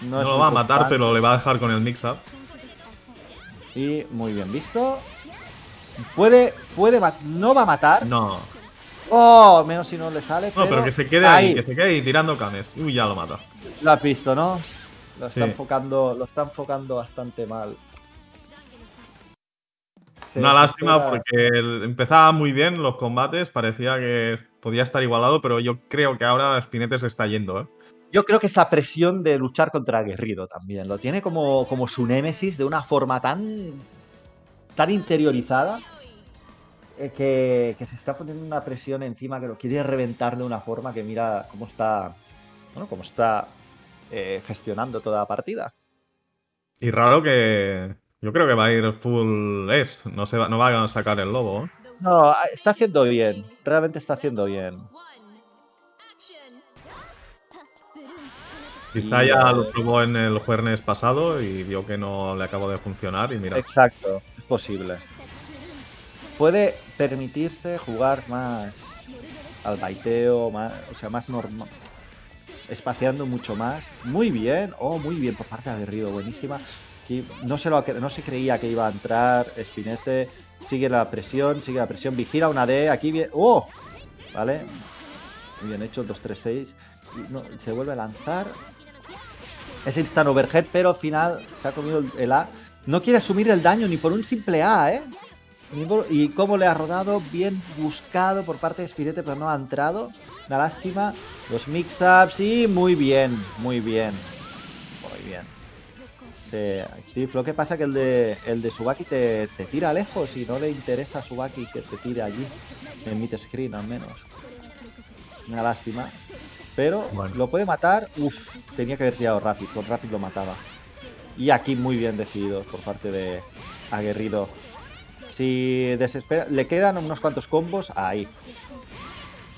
[SPEAKER 1] No,
[SPEAKER 2] No lo va a matar, pero le va a dejar con el mix-up.
[SPEAKER 1] Y muy bien visto. Puede, puede, no va a matar.
[SPEAKER 2] No,
[SPEAKER 1] Oh, menos si no le sale.
[SPEAKER 2] no, pero que se quede ahí, que se quede ahí tirando cames. Uy, ya lo mata.
[SPEAKER 1] Lo has visto, ¿no? Lo está
[SPEAKER 2] Sí.
[SPEAKER 1] enfocando, lo está enfocando bastante mal. Se
[SPEAKER 2] Una lástima porque empezaba muy bien los combates, parecía que podía estar igualado, pero yo creo que ahora Spinete se está yendo, ¿eh?
[SPEAKER 1] Yo creo que esa presión de luchar contra Aguerrido también. Lo tiene como, como su némesis de una forma tan. tan interiorizada. eh, que, que se está poniendo una presión encima que lo quiere reventar de una forma que mira cómo está, bueno, cómo está eh, gestionando toda la partida.
[SPEAKER 2] Y raro que. Yo creo que va a ir full S. No, se va, no va a sacar el lobo. ¿eh?
[SPEAKER 1] No, está haciendo bien. Realmente está haciendo bien.
[SPEAKER 2] Quizá ya lo probó en el jueves pasado y vio que no le acabó de funcionar. Y mira,
[SPEAKER 1] Exacto, es posible. Puede permitirse jugar más al baiteo, más, o sea, más normal, espaciando mucho más. Muy bien, oh, muy bien por parte de Aguerrido, buenísima. Aquí no se, lo, no se creía que iba a entrar Spinete. Sigue la presión, sigue la presión. Vigila una D, aquí bien. ¡Oh! Vale. Muy bien hecho, 2-3-6. Y no, se vuelve a lanzar. Es instant overhead, pero al final se ha comido el- A. No quiere asumir el daño ni por un simple A, ¿eh? Y cómo le ha rodado, bien buscado por parte de Spirete, pero no ha entrado. Una lástima. Los mix-ups y muy bien, muy bien. Muy bien. Lo que pasa que el de, el de Subaki te, te tira lejos y no le interesa a Subaki que te tire allí. En mid screen al menos. Una lástima. Pero
[SPEAKER 2] Bueno.
[SPEAKER 1] lo puede matar. Uf, tenía que haber tirado Rapid. Con Rapid lo mataba. Y aquí muy bien decidido por parte de Aguerrido. Si desespera, le quedan unos cuantos combos ahí.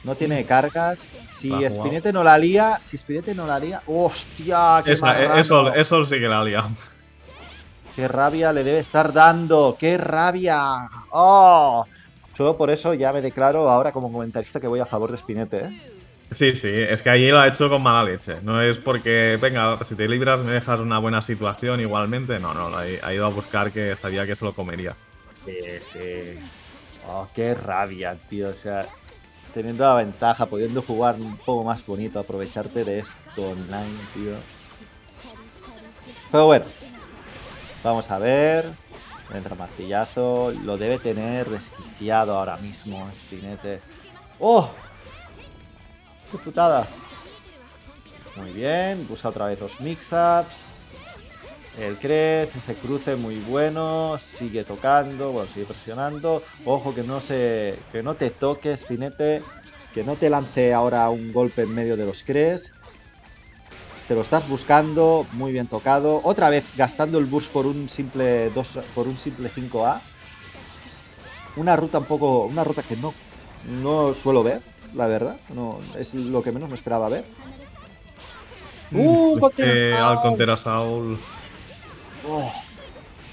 [SPEAKER 1] No tiene cargas. Si
[SPEAKER 2] La ha jugado.
[SPEAKER 1] Spinete no la lía, si Spinete no la lía, hostia, qué
[SPEAKER 2] Esa- eh, eso, eso sí que la liado.
[SPEAKER 1] Qué rabia le debe estar dando. ¡Qué rabia! ¡Oh! Solo por eso ya me declaro ahora como comentarista que voy a favor de Spinete, ¿eh?
[SPEAKER 2] Sí, sí, es que allí lo ha hecho con mala leche. No es porque, venga, si te libras me dejas una buena situación igualmente. No, no, ha, ido a buscar que sabía que se lo comería.
[SPEAKER 1] Sí, sí. Oh, qué rabia, tío. O sea, teniendo la ventaja, pudiendo jugar un poco más bonito, aprovecharte de esto online, tío. Pero bueno, vamos a ver. Entra martillazo. Lo debe tener desquiciado ahora mismo, Spinete. ¡Oh! ¡Qué! Muy bien, usa otra vez los mix-ups. El Cres, ese cruce muy bueno, sigue tocando, bueno, sigue presionando. Ojo que no se. que no te toque, Spinete. Que no te lance ahora un golpe en medio de los Cres. Te lo estás buscando, muy bien tocado. Otra vez gastando el burst por un simple 2, por un simple 5A. Una ruta un poco. Una ruta que no, no suelo ver, la verdad. No, es lo que menos me esperaba ver. ¡Uh!
[SPEAKER 2] Este,
[SPEAKER 1] Counter
[SPEAKER 2] al
[SPEAKER 1] Soul!
[SPEAKER 2] Contera Saul.
[SPEAKER 1] Oh,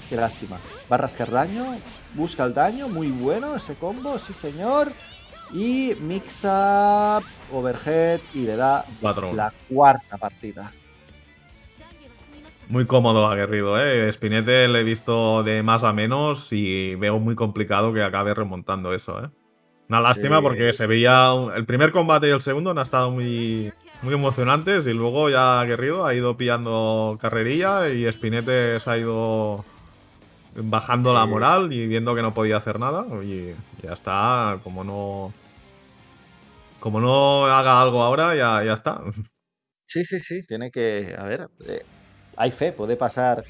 [SPEAKER 1] qué lástima. Va a rascar daño. Busca el daño. Muy bueno ese combo. Sí, señor. Y mix up, overhead y le da la cuarta partida.
[SPEAKER 2] Muy cómodo aguerrido, ¿eh? Spinete le he visto de más a menos y veo muy complicado que acabe remontando eso, ¿eh? Una lástima
[SPEAKER 1] Sí.
[SPEAKER 2] porque se veía. un- El primer combate y el segundo han estado muy, muy emocionantes y luego ya Aguerrido ha ido pillando carrerilla y Spinete se ha ido bajando la moral y viendo que no podía hacer nada. Y ya está, como no. Como no haga algo ahora, ya, ya está.
[SPEAKER 1] Sí, sí, sí. Tiene que. A ver. eh, hay fe, puede pasar.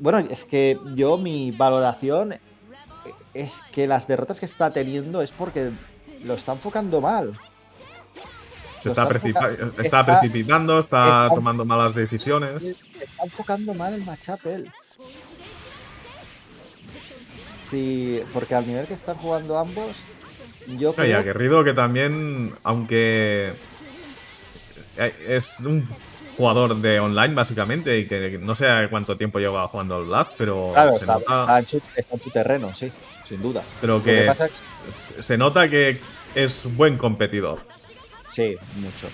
[SPEAKER 1] Bueno, es que yo mi valoración es que las derrotas que está teniendo es porque lo está enfocando mal.
[SPEAKER 2] Se está,
[SPEAKER 1] está
[SPEAKER 2] está precipitando, está
[SPEAKER 1] está-
[SPEAKER 2] tomando malas decisiones.
[SPEAKER 1] Está enfocando mal el matchup él. Sí, porque al nivel que están jugando ambos, yo
[SPEAKER 2] Y
[SPEAKER 1] creo
[SPEAKER 2] aguerrido que también, aunque es un jugador de online básicamente y que no sé cuánto tiempo lleva jugando al Blast, pero
[SPEAKER 1] claro, está,
[SPEAKER 2] nota,
[SPEAKER 1] está en su, está en su terreno, sí, sin duda.
[SPEAKER 2] pero
[SPEAKER 1] Lo que
[SPEAKER 2] que
[SPEAKER 1] pasa es
[SPEAKER 2] se nota que es buen competidor.
[SPEAKER 1] Sí, mucho.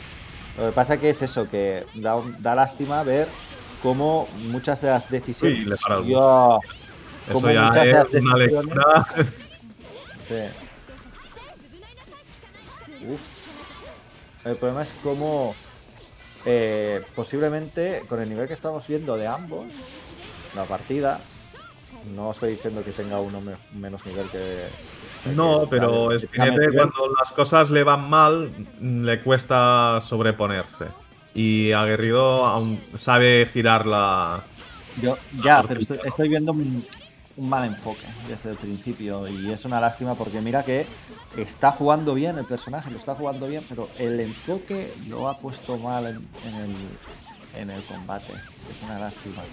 [SPEAKER 1] Lo que pasa que es eso, que da, un- da lástima ver cómo muchas de las decisiones.
[SPEAKER 2] Uy, le para el
[SPEAKER 1] Yo-
[SPEAKER 2] Eso
[SPEAKER 1] Como
[SPEAKER 2] ya
[SPEAKER 1] muchas de
[SPEAKER 2] es
[SPEAKER 1] las
[SPEAKER 2] una
[SPEAKER 1] decisiones- sí. Uf. El problema es cómo eh, posiblemente con el nivel que estamos viendo de ambos, la partida, no estoy diciendo que tenga uno me- menos nivel que.
[SPEAKER 2] No, pero
[SPEAKER 1] Spinete,
[SPEAKER 2] Spinete
[SPEAKER 1] nivel.
[SPEAKER 2] cuando las cosas le van mal le cuesta sobreponerse. Y Aguerrido aún sabe girar la,
[SPEAKER 1] Yo, ya, pero estoy, viendo un mal enfoque desde el principio y es una lástima porque mira que está jugando bien el personaje, lo está jugando bien, pero el enfoque lo ha puesto mal en, en el, en el combate. Es una lástima.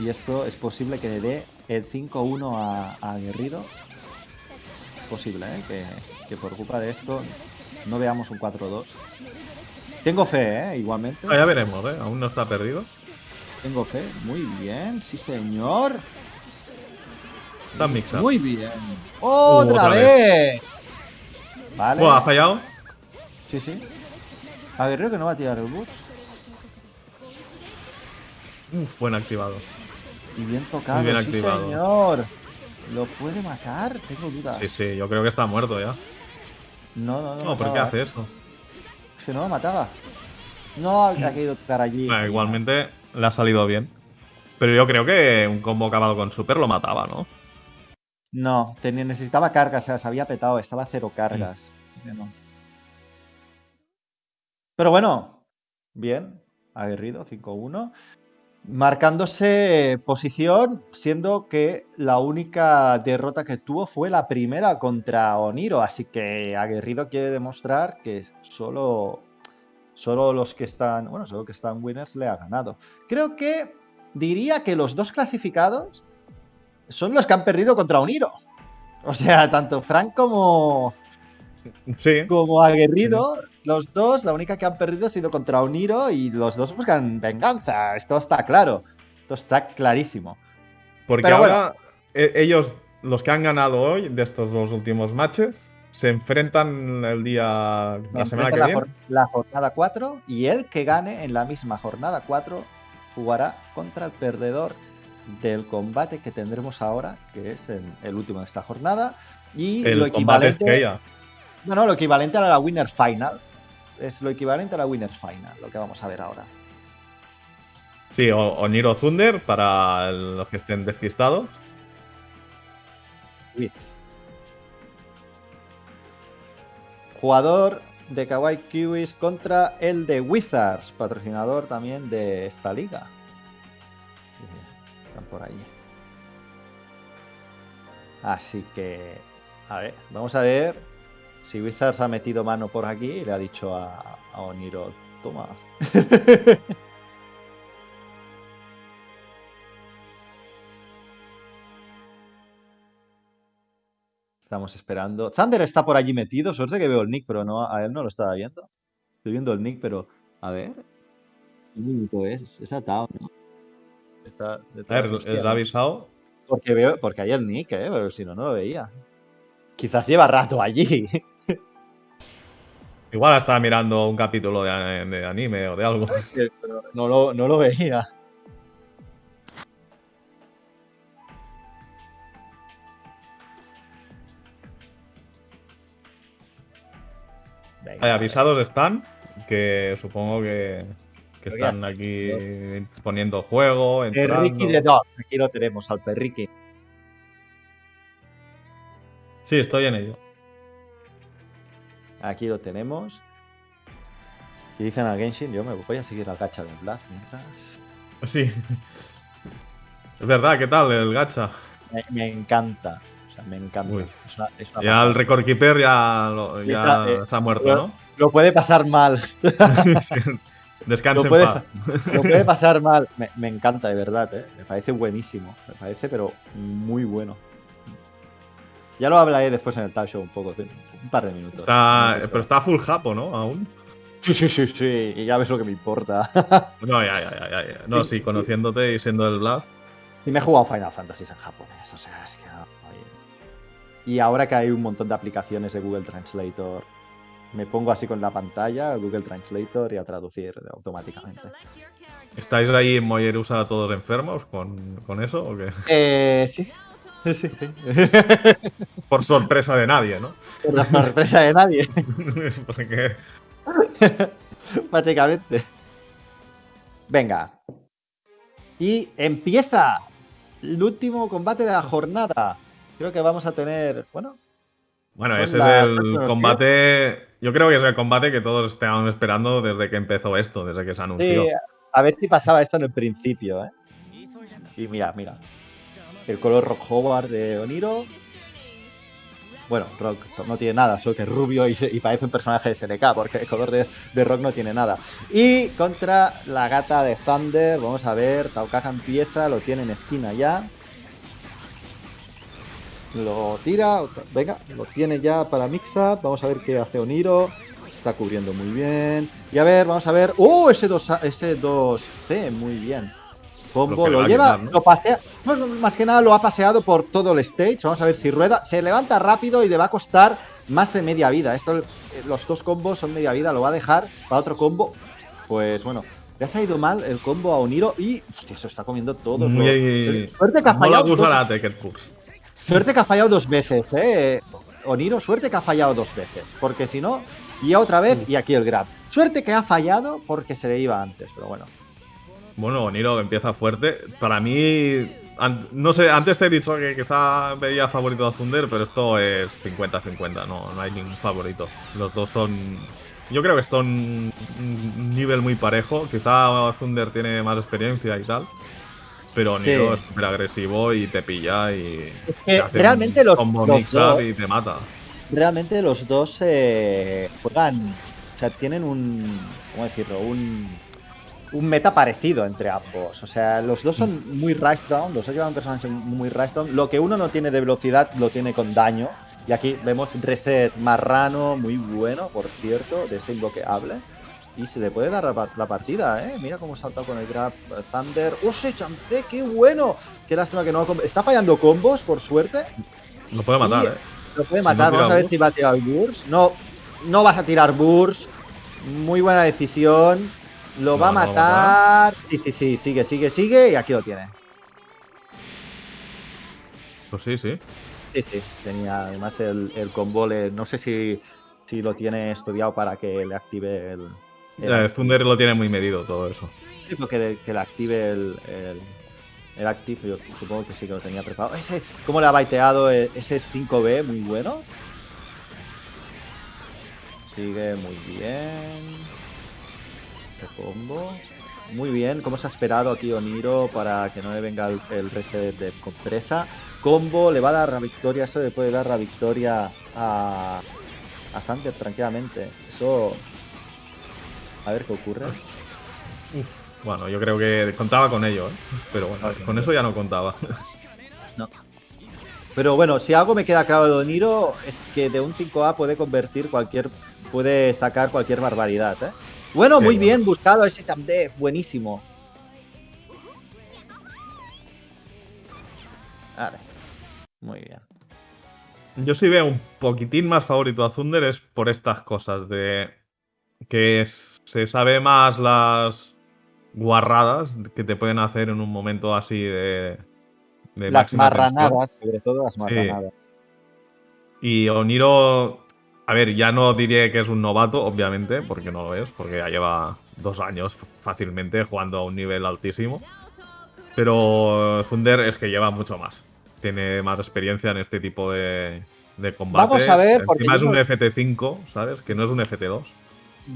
[SPEAKER 1] Y esto es posible que le dé el 5-1 a, a Aguerrido. Es posible, ¿eh? que, que por culpa de esto no veamos un 4-2. Tengo fe, ¿eh? igualmente.
[SPEAKER 2] Ah, ya veremos, ¿eh? Aún no está perdido.
[SPEAKER 1] Tengo fe. Muy bien, sí señor.
[SPEAKER 2] Están mixados.
[SPEAKER 1] Muy bien. ¡Otra,
[SPEAKER 2] otra
[SPEAKER 1] vez! Vale.
[SPEAKER 2] Bueno, ha fallado.
[SPEAKER 1] Sí, sí. Aguerrido que no va a tirar el bus.
[SPEAKER 2] Uf, buen activado.
[SPEAKER 1] Y bien tocado,
[SPEAKER 2] bien
[SPEAKER 1] sí
[SPEAKER 2] activado.
[SPEAKER 1] señor. ¿Lo puede matar? Tengo dudas.
[SPEAKER 2] Sí, sí, yo creo que está muerto ya.
[SPEAKER 1] No, no, no.
[SPEAKER 2] No, ¿por qué hace
[SPEAKER 1] ¿eh?
[SPEAKER 2] eso?
[SPEAKER 1] Es que no lo mataba. No ha querido tocar allí.
[SPEAKER 2] Bueno, igualmente le ha salido bien. Pero yo creo que un combo acabado con super lo mataba, ¿no?
[SPEAKER 1] No, tenía, necesitaba cargas, o sea, se había petado, estaba a cero cargas.
[SPEAKER 2] Mm.
[SPEAKER 1] No. Pero bueno, bien, aguerrido, 5-1. Marcándose posición, siendo que la única derrota que tuvo fue la primera contra Oniro. Así que Aguerrido quiere demostrar que solo, solo los que están, bueno, solo que están winners le ha ganado. Creo que diría que los dos clasificados son los que han perdido contra Oniro. O sea, tanto Frank como,
[SPEAKER 2] Sí.
[SPEAKER 1] como Aguerrido, los dos, la única que han perdido ha sido contra Oniro y los dos buscan venganza. Esto está claro. Esto está clarísimo.
[SPEAKER 2] Porque
[SPEAKER 1] Pero
[SPEAKER 2] ahora e- ellos, los que han ganado hoy de estos dos últimos matches, se enfrentan el día. la semana que
[SPEAKER 1] la,
[SPEAKER 2] viene.
[SPEAKER 1] jor- la jornada 4 y el que gane en la misma jornada 4 jugará contra el perdedor del combate que tendremos ahora, que es el, el último de esta jornada. Y lo
[SPEAKER 2] combate es ella.
[SPEAKER 1] Bueno, lo equivalente a la Winner Final. Es lo equivalente a la Winner Final, lo que vamos a ver ahora.
[SPEAKER 2] Sí, o- Oniro Thunder para los que estén despistados.
[SPEAKER 1] With. Jugador de Kawaii Kiwis contra el de Wizards, patrocinador también de esta liga. Están por allí. Así que, a ver, vamos a ver si Wizards ha metido mano por aquí y le ha dicho a, a Oniro, toma. Estamos esperando. Thunder está por allí metido. Suerte que veo el nick, pero no, a él no lo estaba viendo. Estoy viendo el nick, pero. A ver. ¿Qué minuto es? Es atado, ¿no? Está
[SPEAKER 2] A
[SPEAKER 1] detrás,
[SPEAKER 2] ver,
[SPEAKER 1] hostia,
[SPEAKER 2] les ha avisado.
[SPEAKER 1] Porque veo, porque hay el nick, ¿eh? Pero si no, no lo veía. Quizás lleva rato allí.
[SPEAKER 2] Igual estaba mirando un capítulo de, de anime o de algo.
[SPEAKER 1] no lo, no lo veía. Venga,
[SPEAKER 2] avisados están, que supongo que, están aquí poniendo juego, entrando.
[SPEAKER 1] Perriqui de Dog. Aquí lo tenemos, al Perriqui.
[SPEAKER 2] Sí, estoy en ello.
[SPEAKER 1] Aquí lo tenemos. Y dicen a Genshin, yo me voy a seguir al gacha de Blast mientras.
[SPEAKER 2] Sí. Es verdad, ¿qué tal el gacha?
[SPEAKER 1] Me, me encanta. O sea, me encanta.
[SPEAKER 2] Uy.
[SPEAKER 1] Es una- es una
[SPEAKER 2] Ya
[SPEAKER 1] pasada.
[SPEAKER 2] el Record Keeper ya, lo- ya
[SPEAKER 1] eh,
[SPEAKER 2] se ha muerto, ¿no?
[SPEAKER 1] Lo puede pasar mal.
[SPEAKER 2] Sí. Descansa
[SPEAKER 1] Lo
[SPEAKER 2] en
[SPEAKER 1] puede,
[SPEAKER 2] paz.
[SPEAKER 1] lo puede pasar mal. Me, me encanta, de verdad, ¿eh? Me parece buenísimo. Me parece, pero muy bueno. Ya lo hablaré después en el talk show un poco, un par de minutos.
[SPEAKER 2] Está, pero está full japo, ¿no? Aún.
[SPEAKER 1] Sí, sí, sí, sí. Y ya ves lo que me importa.
[SPEAKER 2] No, ya, ya, ya, ya. No, sí, conociéndote y siendo el Blast.
[SPEAKER 1] Y me he jugado Final Fantasy en japonés, o sea, es que no, oye. Y ahora que hay un montón de aplicaciones de Google Translator, me pongo así con la pantalla, Google Translator y a traducir automáticamente.
[SPEAKER 2] ¿Estáis ahí en Mollerusa todos enfermos con, con eso o qué?
[SPEAKER 1] Eh, sí. Sí.
[SPEAKER 2] Por sorpresa de nadie, ¿no?
[SPEAKER 1] Por la sorpresa de nadie,
[SPEAKER 2] Porque
[SPEAKER 1] básicamente. Venga. Y empieza el último combate de la jornada. Creo que vamos a tener, bueno,
[SPEAKER 2] Bueno, ese es el combate. Yo creo que es el combate que todos estábamos esperando desde que empezó esto, desde que se anunció.
[SPEAKER 1] sí, a ver si pasaba esto en el principio, ¿eh? Y mira, mira. El color rock Howard de Oniro. Bueno, Rock no tiene nada, solo que es rubio y, parece un personaje de SNK, porque el color de, de Rock no tiene nada. Y contra la gata de Thunder, vamos a ver, Taukaja empieza, lo tiene en esquina ya. Lo tira, venga, lo tiene ya para Mix-Up. Vamos a ver qué hace Oniro. Está cubriendo muy bien. Y a ver, vamos a ver. ¡Oh! Ese 2 ese 2C, muy bien. Combo
[SPEAKER 2] Lo
[SPEAKER 1] lleva,
[SPEAKER 2] ¿no?
[SPEAKER 1] lo pasea. pues, más que nada lo ha paseado por todo el stage. Vamos a ver si rueda. Se levanta rápido y le va a costar más de media vida. Esto, eh, los dos combos son media vida. Lo va a dejar para otro combo. Pues bueno, le ha salido mal el combo a Oniro y hostia, se está comiendo todo.
[SPEAKER 2] Muy-
[SPEAKER 1] Suerte que ha
[SPEAKER 2] No
[SPEAKER 1] fallado.
[SPEAKER 2] gusta
[SPEAKER 1] dos-. Suerte que ha fallado dos veces, eh. Oniro, suerte que ha fallado dos veces. Porque si no, y otra vez, y aquí el grab. Suerte que ha fallado porque se le iba antes, pero bueno.
[SPEAKER 2] Bueno, Niro empieza fuerte. Para mí, no sé, antes te he dicho que quizá veía favorito a Thunder, pero esto es 50-50, no, no hay ningún favorito. Los dos son. Yo creo que son un nivel muy parejo. Quizá Thunder tiene más experiencia y tal. Pero
[SPEAKER 1] Sí.
[SPEAKER 2] Niro es súper agresivo y te pilla y.
[SPEAKER 1] Es que
[SPEAKER 2] te
[SPEAKER 1] realmente los-
[SPEAKER 2] combo
[SPEAKER 1] los
[SPEAKER 2] mix-up
[SPEAKER 1] dos-
[SPEAKER 2] y te mata.
[SPEAKER 1] Realmente los dos eh, juegan. O sea, tienen un. ¿Cómo decirlo? Un. Un meta parecido entre ambos. O sea, los dos son muy rush down. Los dos llevan personajes muy rush down. Lo que uno no tiene de velocidad lo tiene con daño. Y aquí vemos reset marrano, muy bueno, por cierto, de ese invoqueable. Y se le puede dar la, pa- la partida, ¿eh? Mira cómo salta con el grab Thunder. ¡Oh, se chance! ¡Qué bueno! Qué lástima que no... com- Está fallando combos, por suerte.
[SPEAKER 2] Lo puede matar,
[SPEAKER 1] Y-
[SPEAKER 2] eh.
[SPEAKER 1] Lo puede
[SPEAKER 2] Si no
[SPEAKER 1] matar.
[SPEAKER 2] tira
[SPEAKER 1] Vamos a ver
[SPEAKER 2] burst.
[SPEAKER 1] si va a tirar burst. No, no vas a tirar burst. Muy buena decisión. Lo va a matar. Sí, sí, sí. Sigue, sigue, sigue. Y aquí lo tiene.
[SPEAKER 2] Pues sí, sí.
[SPEAKER 1] Sí, sí. Tenía además el, el combo. le- no sé si, si lo tiene estudiado para que le active el. el
[SPEAKER 2] Thunder lo tiene muy medido todo eso.
[SPEAKER 1] le, que le active el. el el active, yo supongo que sí que lo tenía preparado. Ese, ¿Cómo le ha baiteado e- ese 5B? Muy bueno. Sigue muy bien. Este combo. Muy bien. ¿Cómo se ha esperado aquí Oniro para que no le venga el, el reset de compresa? Combo, le va a dar la victoria. Eso le puede dar la victoria a, a Thunder tranquilamente. Eso. A ver qué ocurre.
[SPEAKER 2] Bueno, yo creo que contaba con ello, ¿eh? Pero bueno, con eso ya no contaba.
[SPEAKER 1] Pero bueno, si algo me queda claro de Oniro es que de un 5A puede convertir cualquier. puede sacar cualquier barbaridad, ¿eh? Bueno, muy bien buscado ese Chamdef, buenísimo. Vale. Muy bien.
[SPEAKER 2] Yo sí veo un poquitín más favorito a Thunder es por estas cosas de que se sabe más las guarradas que te pueden hacer en un momento así de, de
[SPEAKER 1] Las
[SPEAKER 2] tensión.
[SPEAKER 1] marranadas, sobre todo las marranadas.
[SPEAKER 2] Y Oniro, a ver, ya no diré que es un novato, obviamente, porque no lo es, porque ya lleva dos años fácilmente jugando a un nivel altísimo. Pero Thunder es que lleva mucho más. Tiene más experiencia en este tipo de, de combate.
[SPEAKER 1] Vamos a ver, porque
[SPEAKER 2] Encima es
[SPEAKER 1] yo
[SPEAKER 2] un
[SPEAKER 1] no-
[SPEAKER 2] FT5, ¿sabes? Que no es un FT2.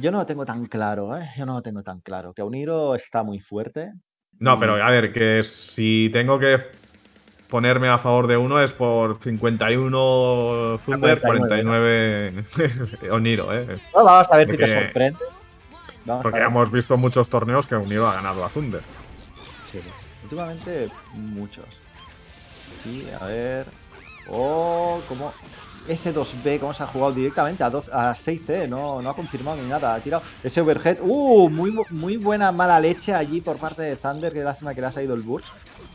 [SPEAKER 1] Yo no lo tengo tan claro, ¿eh? Yo no lo tengo tan claro. Que Oniro está muy fuerte.
[SPEAKER 2] No,
[SPEAKER 1] Mm.
[SPEAKER 2] pero a ver, que si tengo que ponerme a favor de uno es por 51 Thunder, 49 Oniro, ¿eh?
[SPEAKER 1] Vamos a ver si te sorprende. Vamos
[SPEAKER 2] Porque hemos visto muchos torneos que Oniro ha ganado a Thunder.
[SPEAKER 1] Sí, últimamente muchos. Sí, a ver. Oh, como S2B, cómo se ha jugado directamente a, 12 a 6C, no, no ha confirmado ni nada. Ha tirado ese overhead. Uh, muy, muy buena mala leche allí por parte de Thunder. Qué lástima que le ha salido el burst.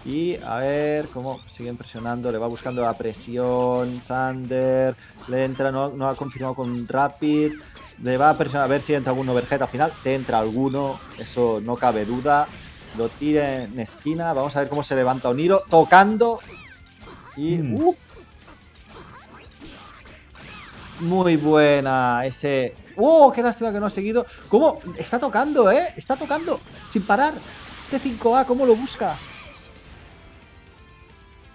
[SPEAKER 1] Y a ver cómo siguen presionando. Le va buscando la presión. Thunder. Le entra, no, no ha confirmado con Rapid. Le va a presionar a ver si entra algún overhead. Al final te entra alguno. Eso no cabe duda. Lo tira en esquina. Vamos a ver cómo se levanta Oniro. Tocando. Y.
[SPEAKER 2] Mm.
[SPEAKER 1] uh, muy buena. Ese. ¡Oh! ¡Qué lástima que no ha seguido! ¿Cómo? Está tocando, ¿eh? Está tocando. Sin parar. Este 5A, ¿cómo lo busca?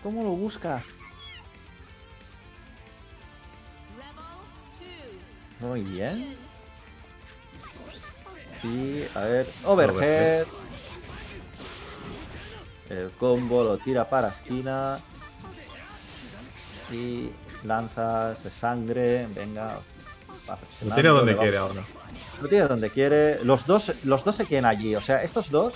[SPEAKER 1] ¿Cómo lo busca? Muy bien. Y, a ver, overhead. El combo lo tira para esquina. Y lanzas de sangre. Venga.
[SPEAKER 2] Lo tiene donde quiere ahora.
[SPEAKER 1] Lo tiene donde quiere. Los dos, los dos se quedan allí. O sea, estos dos,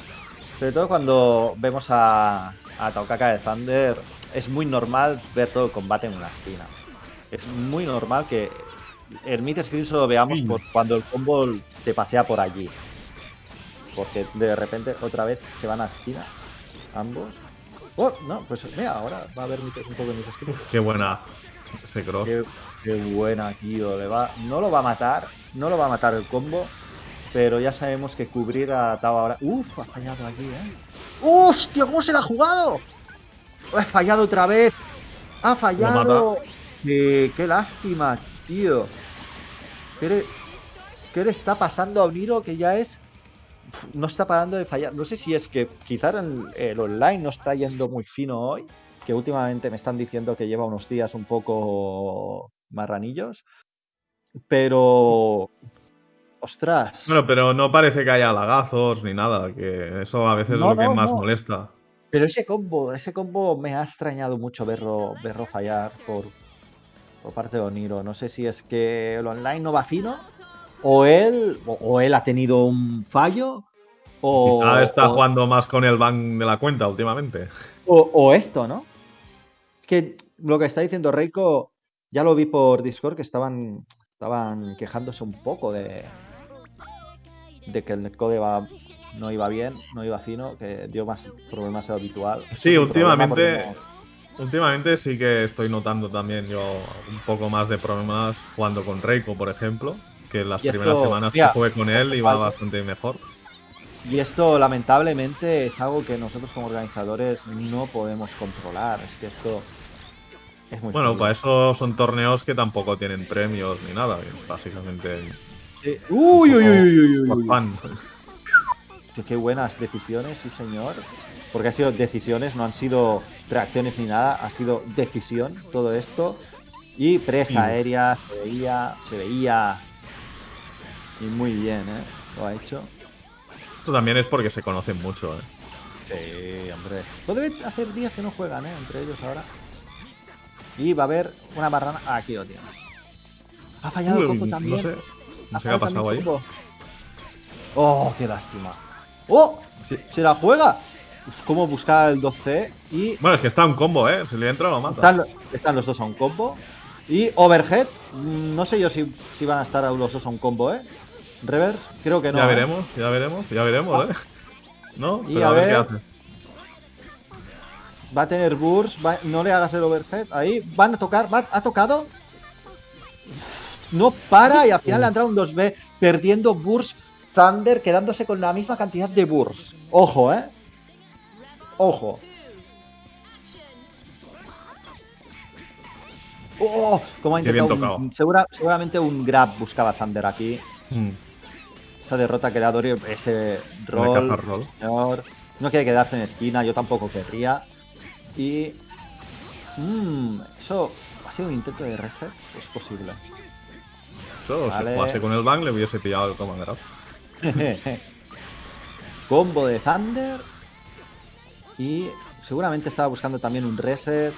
[SPEAKER 1] sobre todo cuando vemos a, a Taukaka de Thunder, es muy normal ver todo el combate en una esquina. Es muy normal que mid screen solo lo veamos
[SPEAKER 2] Sí.
[SPEAKER 1] por cuando el combo te pasea por allí. Porque de repente otra vez se van a esquina. Ambos. Oh, no, pues mira, ahora va a haber un poco de mid screen.
[SPEAKER 2] Qué buena ese cross.
[SPEAKER 1] Qué, qué buena, tío. Le va, no lo va a matar. No lo va a matar el combo. Pero ya sabemos que cubrir a Tao ahora. Uf, ha fallado aquí, ¿eh? ¡Hostia! ¿Cómo se la ha jugado? Ha fallado otra vez. Ha fallado. Qué, qué lástima, tío. ¿Qué le, qué le está pasando a Uniro que ya es. No está parando de fallar. No sé si es que quizá el, el online no está yendo muy fino hoy que últimamente me están diciendo que lleva unos días un poco marranillos. Pero. Ostras.
[SPEAKER 2] Bueno, pero no parece que haya lagazos ni nada, que eso a veces
[SPEAKER 1] No,
[SPEAKER 2] es lo que más
[SPEAKER 1] no.
[SPEAKER 2] molesta.
[SPEAKER 1] Pero ese combo, ese combo me ha extrañado mucho verlo, verlo fallar por, por parte de Oniro. No sé si es que el online no va fino, o él, o, o él ha tenido un fallo, o,
[SPEAKER 2] Quizá está
[SPEAKER 1] o-
[SPEAKER 2] jugando más con el ban de la cuenta últimamente.
[SPEAKER 1] o- o esto, ¿no? Que lo que está diciendo Reiko, ya lo vi por Discord que estaban, estaban quejándose un poco de, de que el netcode va, no iba bien, no iba fino, que dio más problemas de lo habitual.
[SPEAKER 2] Sí, últimamente- Últimamente sí que estoy notando también yo un poco más de problemas jugando con Reiko, por ejemplo. Que las
[SPEAKER 1] esto,
[SPEAKER 2] primeras semanas
[SPEAKER 1] mira,
[SPEAKER 2] que jugué con él iba bastante mejor.
[SPEAKER 1] Y esto, lamentablemente, es algo que nosotros como organizadores no podemos controlar. Es que esto es muy
[SPEAKER 2] Bueno, para eso son torneos que tampoco tienen premios ni nada. Básicamente.
[SPEAKER 1] Uy, uy, uy, uy, uy, uy.
[SPEAKER 2] fan.
[SPEAKER 1] Qué, qué buenas decisiones, sí señor. Porque han sido decisiones, no han sido reacciones ni nada, ha sido decisión todo esto. Y presa
[SPEAKER 2] Sí.
[SPEAKER 1] aérea, se veía, se veía. Y muy bien, ¿eh? Lo ha hecho.
[SPEAKER 2] Esto también es porque se conocen mucho. ¿eh?
[SPEAKER 1] Sí, hombre. Puede hacer días que no juegan, ¿eh? Entre ellos ahora. Y va a haber una barrana. Ah, aquí lo tienes. Ha fallado combo también.
[SPEAKER 2] no sé, no
[SPEAKER 1] Ha
[SPEAKER 2] sé qué ha pasado ahí.
[SPEAKER 1] combo. Oh, qué lástima. ¡Oh!
[SPEAKER 2] Sí.
[SPEAKER 1] Se la juega. Pues cómo buscar el 12 y
[SPEAKER 2] Bueno, es que está un combo, ¿eh? Si le entra lo mata.
[SPEAKER 1] están, lo- están los dos a un combo. Y overhead, mm, no sé yo si, si van a estar los dos a un combo, ¿eh? Reverse, creo que no.
[SPEAKER 2] ya
[SPEAKER 1] ¿eh?
[SPEAKER 2] veremos, ya veremos, ya veremos, ¿eh? ¿No?
[SPEAKER 1] Y
[SPEAKER 2] Pero
[SPEAKER 1] a
[SPEAKER 2] a ver qué
[SPEAKER 1] ver.
[SPEAKER 2] hace.
[SPEAKER 1] Va a tener burst, va- no le hagas el overhead. Ahí, van a tocar, va- ha tocado. No para y al final le ha entrado un 2B, perdiendo burst Thunder, quedándose con la misma cantidad de burst. Ojo, eh. Ojo. Oh, como ha
[SPEAKER 2] bien
[SPEAKER 1] intentado. un- segura- seguramente un grab buscaba Thunder aquí.
[SPEAKER 2] Mm,
[SPEAKER 1] Esa derrota que le ha dado ese. Señor. No quiere quedarse en esquina, yo tampoco querría. Y. Mmm, eso ha sido un intento de reset. Es posible.
[SPEAKER 2] Eso,
[SPEAKER 1] Vale.
[SPEAKER 2] si jugase con el ban le hubiese pillado el command.
[SPEAKER 1] Combo de Thunder. Y seguramente estaba buscando también un reset.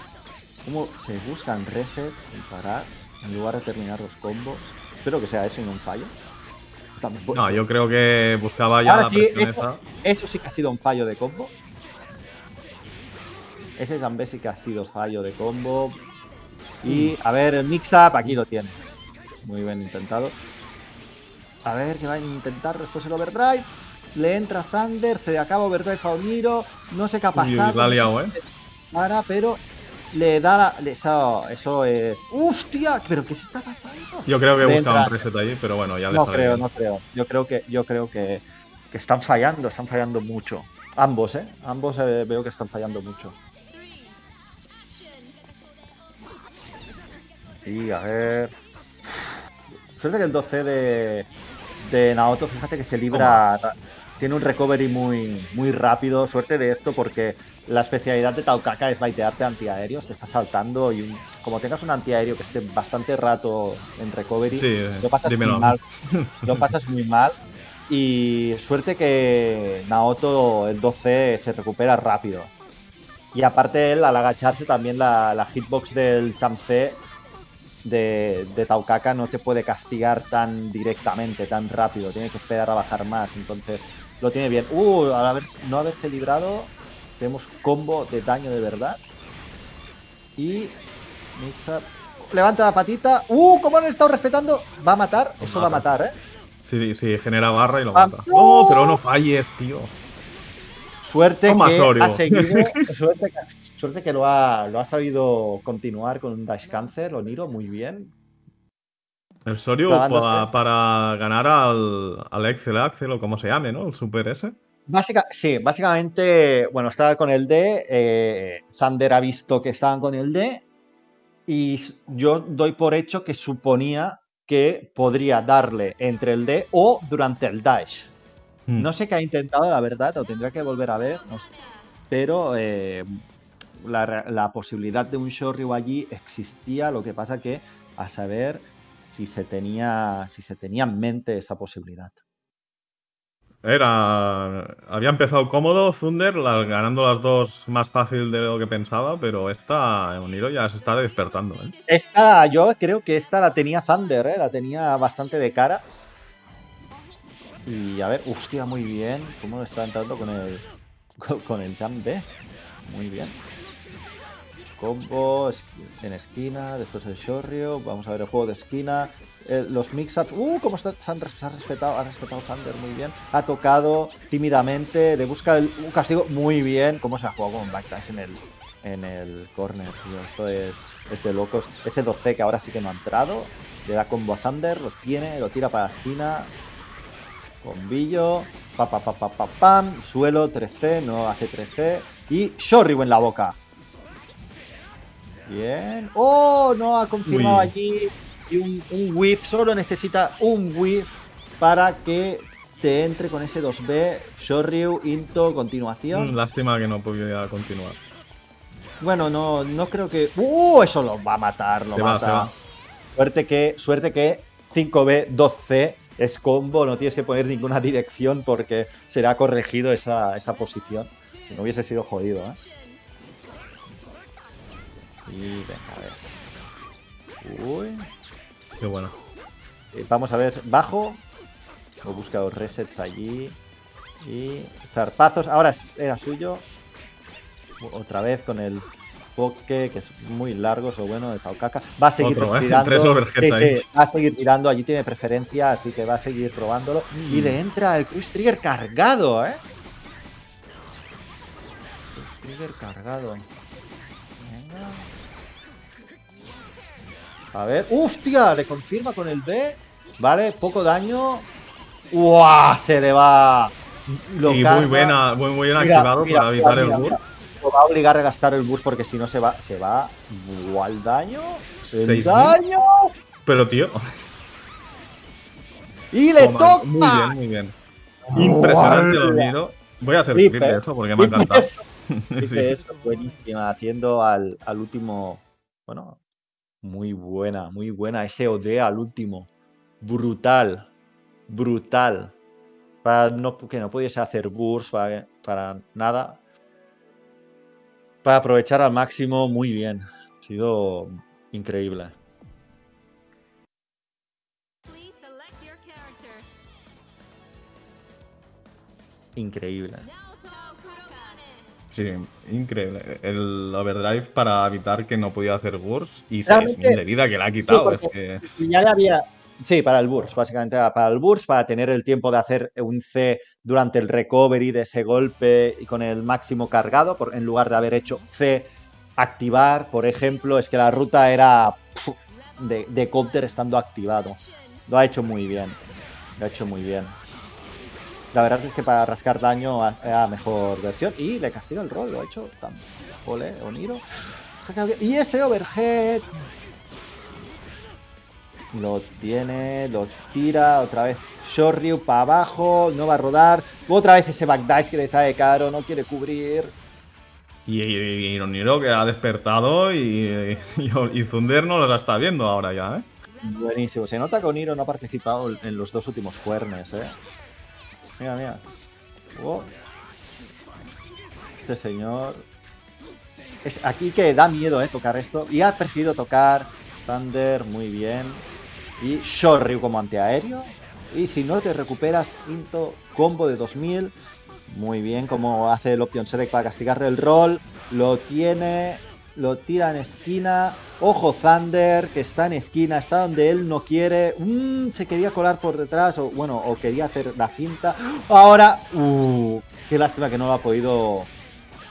[SPEAKER 1] ¿Cómo se buscan resets sin parar? En lugar de terminar los combos. Espero que sea eso y no un fallo. También
[SPEAKER 2] No,
[SPEAKER 1] ser.
[SPEAKER 2] yo creo que buscaba ya
[SPEAKER 1] Ahora
[SPEAKER 2] la
[SPEAKER 1] sí,
[SPEAKER 2] presión
[SPEAKER 1] eso-
[SPEAKER 2] esa.
[SPEAKER 1] Eso sí que ha sido un fallo de combo. Ese Zambé sí que ha sido fallo de combo. Y a ver, el mix-up, aquí lo tienes. Muy bien intentado. A ver qué va a intentar después el overdrive. Le entra Thunder, se le acaba overdrive a Oniro. No sé qué ha
[SPEAKER 2] Uy, uy,
[SPEAKER 1] pasado.
[SPEAKER 2] la ha liado, ¿eh?
[SPEAKER 1] Para, pero le da la. Eso, eso es. ¡Hostia! ¿Pero qué se está pasando?
[SPEAKER 2] Yo creo que
[SPEAKER 1] Le
[SPEAKER 2] buscaba un
[SPEAKER 1] entra.
[SPEAKER 2] reset ahí, pero bueno, ya le
[SPEAKER 1] No creo,
[SPEAKER 2] bien.
[SPEAKER 1] no creo. Yo creo que, yo creo que, que están fallando, están fallando mucho. Ambos, ¿eh? Ambos eh, veo que están fallando mucho. A ver. Suerte que el 12 de, de Naoto, fíjate que se libra. Tiene un recovery muy, muy rápido. Suerte de esto porque la especialidad de Taukaka es baitearte antiaéreos. Te está saltando y un- como tengas un antiaéreo que esté bastante rato en recovery,
[SPEAKER 2] Sí,
[SPEAKER 1] lo pasas
[SPEAKER 2] dímelo.
[SPEAKER 1] muy mal. Lo pasas muy mal. Y suerte que Naoto, el 12, se recupera rápido. Y aparte él, al agacharse, también la, la hitbox del Champ-C de, de Taukaka no te puede castigar tan directamente, tan rápido. Tiene que esperar a bajar más. Entonces, lo tiene bien. Uh, al haber- no haberse librado, tenemos combo de daño de verdad. Y. Mix-up. Levanta la patita. Uh, ¿cómo han estado respetando? Va a matar.
[SPEAKER 2] Lo
[SPEAKER 1] Eso va a
[SPEAKER 2] mata.
[SPEAKER 1] matar, eh.
[SPEAKER 2] Sí, sí, genera barra y lo
[SPEAKER 1] Ah,
[SPEAKER 2] mata.
[SPEAKER 1] no.
[SPEAKER 2] No, pero no falles, tío.
[SPEAKER 1] Suerte
[SPEAKER 2] Toma,
[SPEAKER 1] que
[SPEAKER 2] Zorio.
[SPEAKER 1] ha seguido. Suerte que, suerte que lo, ha, lo ha sabido continuar con un Dash Cancer, Oniro, muy bien.
[SPEAKER 2] El Soryu para, para ganar al, al Excel Axel o como se llame, ¿no? El Super S.
[SPEAKER 1] Básica, sí, básicamente, bueno, estaba con el D, eh, Thunder ha visto que estaban con el D y yo doy por hecho que suponía que podría darle entre el D o durante el dash.
[SPEAKER 2] Hmm.
[SPEAKER 1] No sé qué ha intentado, la verdad, lo tendría que volver a ver, no sé. pero eh, la, posibilidad de un Shoryu allí existía, lo que pasa que a saber si se tenía, si se tenía en mente esa posibilidad.
[SPEAKER 2] Era. Había empezado cómodo Thunder, la- ganando las dos más fácil de lo que pensaba, pero esta Oniro ya se está despertando, ¿eh?
[SPEAKER 1] Esta, yo creo que esta la tenía Thunder, ¿eh? la tenía bastante de cara. Y a ver, hostia, muy bien. ¿Cómo está entrando con el, con, con el jump B? Muy bien. Combo en esquina, después el Shoryu. Vamos a ver el juego de esquina. eh, los mix-ups. ¡Uh! ¿Cómo está, se, han, se ha respetado? Ha respetado Thunder muy bien. Ha tocado tímidamente. Le busca el, un castigo muy bien. ¿Cómo se ha jugado con backdash en el, en el corner, tío? Esto es, es de locos. Ese 2C que ahora sí que no ha entrado. Le da combo a Thunder, lo tiene, lo tira para la esquina. Combillo. Pa, pa, pa, pa, pa, pam. Suelo 3C, no hace 3C. Y Shoryu en la boca. Bien. ¡Oh! No ha confirmado
[SPEAKER 2] Uy.
[SPEAKER 1] allí. Y un, un whiff. Solo necesita un whiff para que te entre con ese 2B. Shoryu, Into, continuación.
[SPEAKER 2] Mm, Lástima que no podía continuar.
[SPEAKER 1] Bueno, no, no creo que. ¡Uh! Eso lo va a matar, lo
[SPEAKER 2] Se va,
[SPEAKER 1] mata.
[SPEAKER 2] se va.
[SPEAKER 1] Suerte que, suerte que 5B, 2C es combo, no tienes que poner ninguna dirección porque será corregido esa, esa posición. Si no hubiese sido jodido, ¿eh? Y venga, a ver. Uy.
[SPEAKER 2] Qué bueno.
[SPEAKER 1] Eh, Vamos a ver, bajo. He buscado resets allí. Y zarpazos. Ahora era suyo. Otra vez con el poke, que es muy largo, eso bueno, de Taukaka. Va a seguir
[SPEAKER 2] Otro, ¿eh?
[SPEAKER 1] tirando. Sí, sí, va a seguir tirando. Allí tiene preferencia, así que va a seguir probándolo.
[SPEAKER 2] Mm.
[SPEAKER 1] Y le entra el Cruise Trigger cargado, ¿eh? Cruise Trigger cargado. A ver. ¡Hostia! Le confirma con el B. Vale, poco daño. ¡Uah! Se le va. Lo
[SPEAKER 2] y
[SPEAKER 1] carga.
[SPEAKER 2] muy buena, muy, muy bien
[SPEAKER 1] Mira,
[SPEAKER 2] activado
[SPEAKER 1] mira,
[SPEAKER 2] para evitar
[SPEAKER 1] mira,
[SPEAKER 2] el burst.
[SPEAKER 1] Lo va a obligar a gastar el boost porque si no se va. Se va. ¡Buah, el daño! ¡El
[SPEAKER 2] 6.000.
[SPEAKER 1] daño!
[SPEAKER 2] Pero tío,
[SPEAKER 1] ¡Y le
[SPEAKER 2] toma,
[SPEAKER 1] toca!
[SPEAKER 2] muy bien, muy bien. Impresionante lo miro. Voy a hacer clip de eso porque me ha encantado. Sí.
[SPEAKER 1] eso, buenísima, haciendo al, al último. Bueno, muy buena, muy buena. Ese OD al último. Brutal. Brutal. Para no, que no pudiese hacer burst para, para nada. Para aprovechar al máximo, muy bien. Ha sido increíble. Increíble.
[SPEAKER 2] Sí, increíble. El overdrive para evitar que no podía hacer burst y
[SPEAKER 1] Realmente-
[SPEAKER 2] 6.000 de vida que le ha quitado.
[SPEAKER 1] porque-
[SPEAKER 2] es que...
[SPEAKER 1] Y ya le había. Sí, para el burst, básicamente era para el burst, para tener el tiempo de hacer un C durante el recovery de ese golpe y con el máximo cargado, por- en lugar de haber hecho C activar, por ejemplo, es que la ruta era de, de counter estando activado. Lo ha hecho muy bien. Lo ha hecho muy bien. La verdad es que para rascar daño a- era mejor versión. Y le castiga el rol, lo ha hecho también. Ole, Oniro. Y ese overhead. Lo tiene, lo tira, otra vez Shoryu para abajo, no va a rodar. Otra vez ese backdash que le sale caro, no quiere cubrir.
[SPEAKER 2] Y, y, y Oniro que ha despertado y, y, y Thunder no los está viendo ahora ya, ¿eh?
[SPEAKER 1] Buenísimo. Se nota que Oniro no ha participado en los dos últimos cuernes, eh. Mira, mira. Oh. Este señor. es aquí que da miedo, ¿eh? Tocar esto. Y ha preferido tocar Thunder, muy bien. Y Shoryu como antiaéreo. Y si no te recuperas, Into, combo de 2000. Muy bien, como hace el Option Select para castigarle el rol. Lo tiene, lo tira en esquina. Ojo Thunder, que está en esquina, está donde él no quiere. Mm, se quería colar por detrás, o bueno, o quería hacer la cinta. Ahora, uh, qué lástima que no lo ha podido.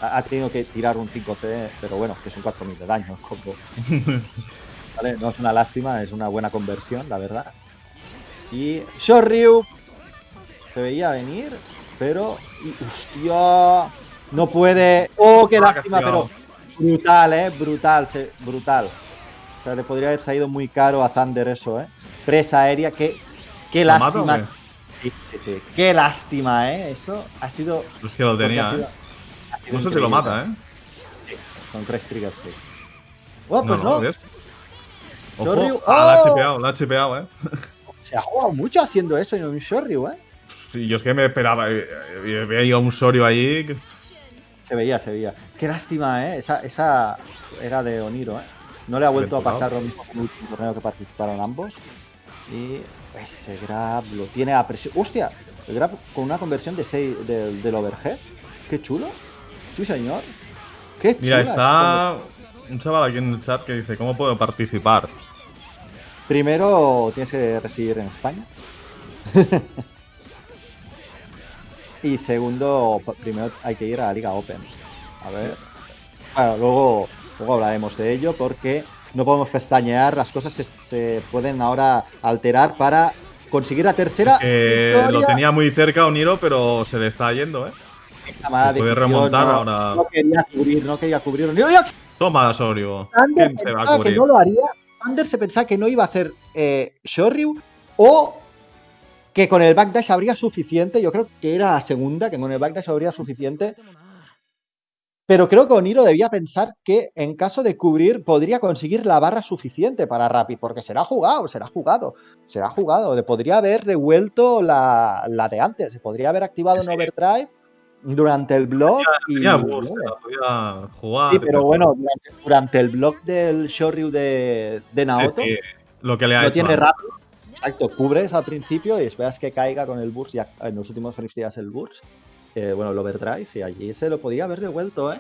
[SPEAKER 1] Ha tenido que tirar un 5C, pero bueno, que son 4000 de daño. combo. Vale, no es una lástima, es una buena conversión, la verdad. Y Shoryu se veía venir, pero. y, hostia, no puede. ¡Oh, qué lástima! Pero brutal, ¿eh? Brutal, se- brutal. O sea, le podría haber salido muy caro a Thunder eso, ¿eh? Presa aérea, qué, qué
[SPEAKER 2] ¿Lo mata o
[SPEAKER 1] lástima.
[SPEAKER 2] qué?
[SPEAKER 1] Sí, sí, sí. Qué lástima, ¿eh? Eso ha sido.
[SPEAKER 2] Es que lo tenía,
[SPEAKER 1] sido-
[SPEAKER 2] ¿eh? No sé si lo mata, ¿eh?
[SPEAKER 1] Con tres triggers, sí. Oh, pues no.
[SPEAKER 2] Ojo,
[SPEAKER 1] Shoryu-
[SPEAKER 2] ah, la ha
[SPEAKER 1] ¡Oh!
[SPEAKER 2] chipeado, la ha chipeado, ¿eh?
[SPEAKER 1] Se ha jugado mucho haciendo eso en un Shoryu, ¿eh?
[SPEAKER 2] Sí, yo es que me esperaba. eh, eh, Veía un Sorio ahí. que-
[SPEAKER 1] Se veía, se veía. Qué lástima, ¿eh? Esa, esa era de Oniro, ¿eh? No le ha vuelto a pasar lo mismo que en el último torneo que participaron ambos. Y ese grab lo tiene a presión. ¡Hostia! El grab con una conversión de 6 del, del overhead. ¡Qué chulo! Sí, señor. ¡Qué chulo!
[SPEAKER 2] Mira, está un chaval aquí en el chat que dice: ¿Cómo puedo participar?
[SPEAKER 1] Primero tienes que residir en España. y segundo, primero hay que ir a la Liga Open. A ver. Bueno, luego, luego hablaremos de ello porque no podemos pestañear, las cosas se, se pueden ahora alterar para conseguir la tercera
[SPEAKER 2] lo tenía muy cerca Oniro, pero se le está yendo, ¿eh?
[SPEAKER 1] Esta mala
[SPEAKER 2] puede remontar
[SPEAKER 1] no,
[SPEAKER 2] ahora.
[SPEAKER 1] No quería cubrir, no quería cubrir. Yo-
[SPEAKER 2] Toma.
[SPEAKER 1] Thunder
[SPEAKER 2] ¿Quién se va a
[SPEAKER 1] pensaba que no lo haría. Thunder se pensaba que no iba a hacer eh, Shoryu o que con el backdash habría suficiente. Yo creo que era la segunda, que con el backdash habría suficiente. Pero creo que Oniro debía pensar que en caso de cubrir podría conseguir la barra suficiente para Rapid, porque será jugado, será jugado, será jugado. Le podría haber devuelto la, la de antes, se podría haber activado
[SPEAKER 2] Sí.
[SPEAKER 1] en Overdrive durante el y, bueno,
[SPEAKER 2] podía jugar.
[SPEAKER 1] Sí, pero bueno, durante, durante el blog del Shoryu de, de Naoto,
[SPEAKER 2] sí, lo que le ha hecho.
[SPEAKER 1] tiene rápido. Exacto, cubres al principio y esperas que caiga con el burst, ya en los últimos frames tiras el burst. eh, bueno, el overdrive, y allí se lo podría haber devuelto, ¿eh?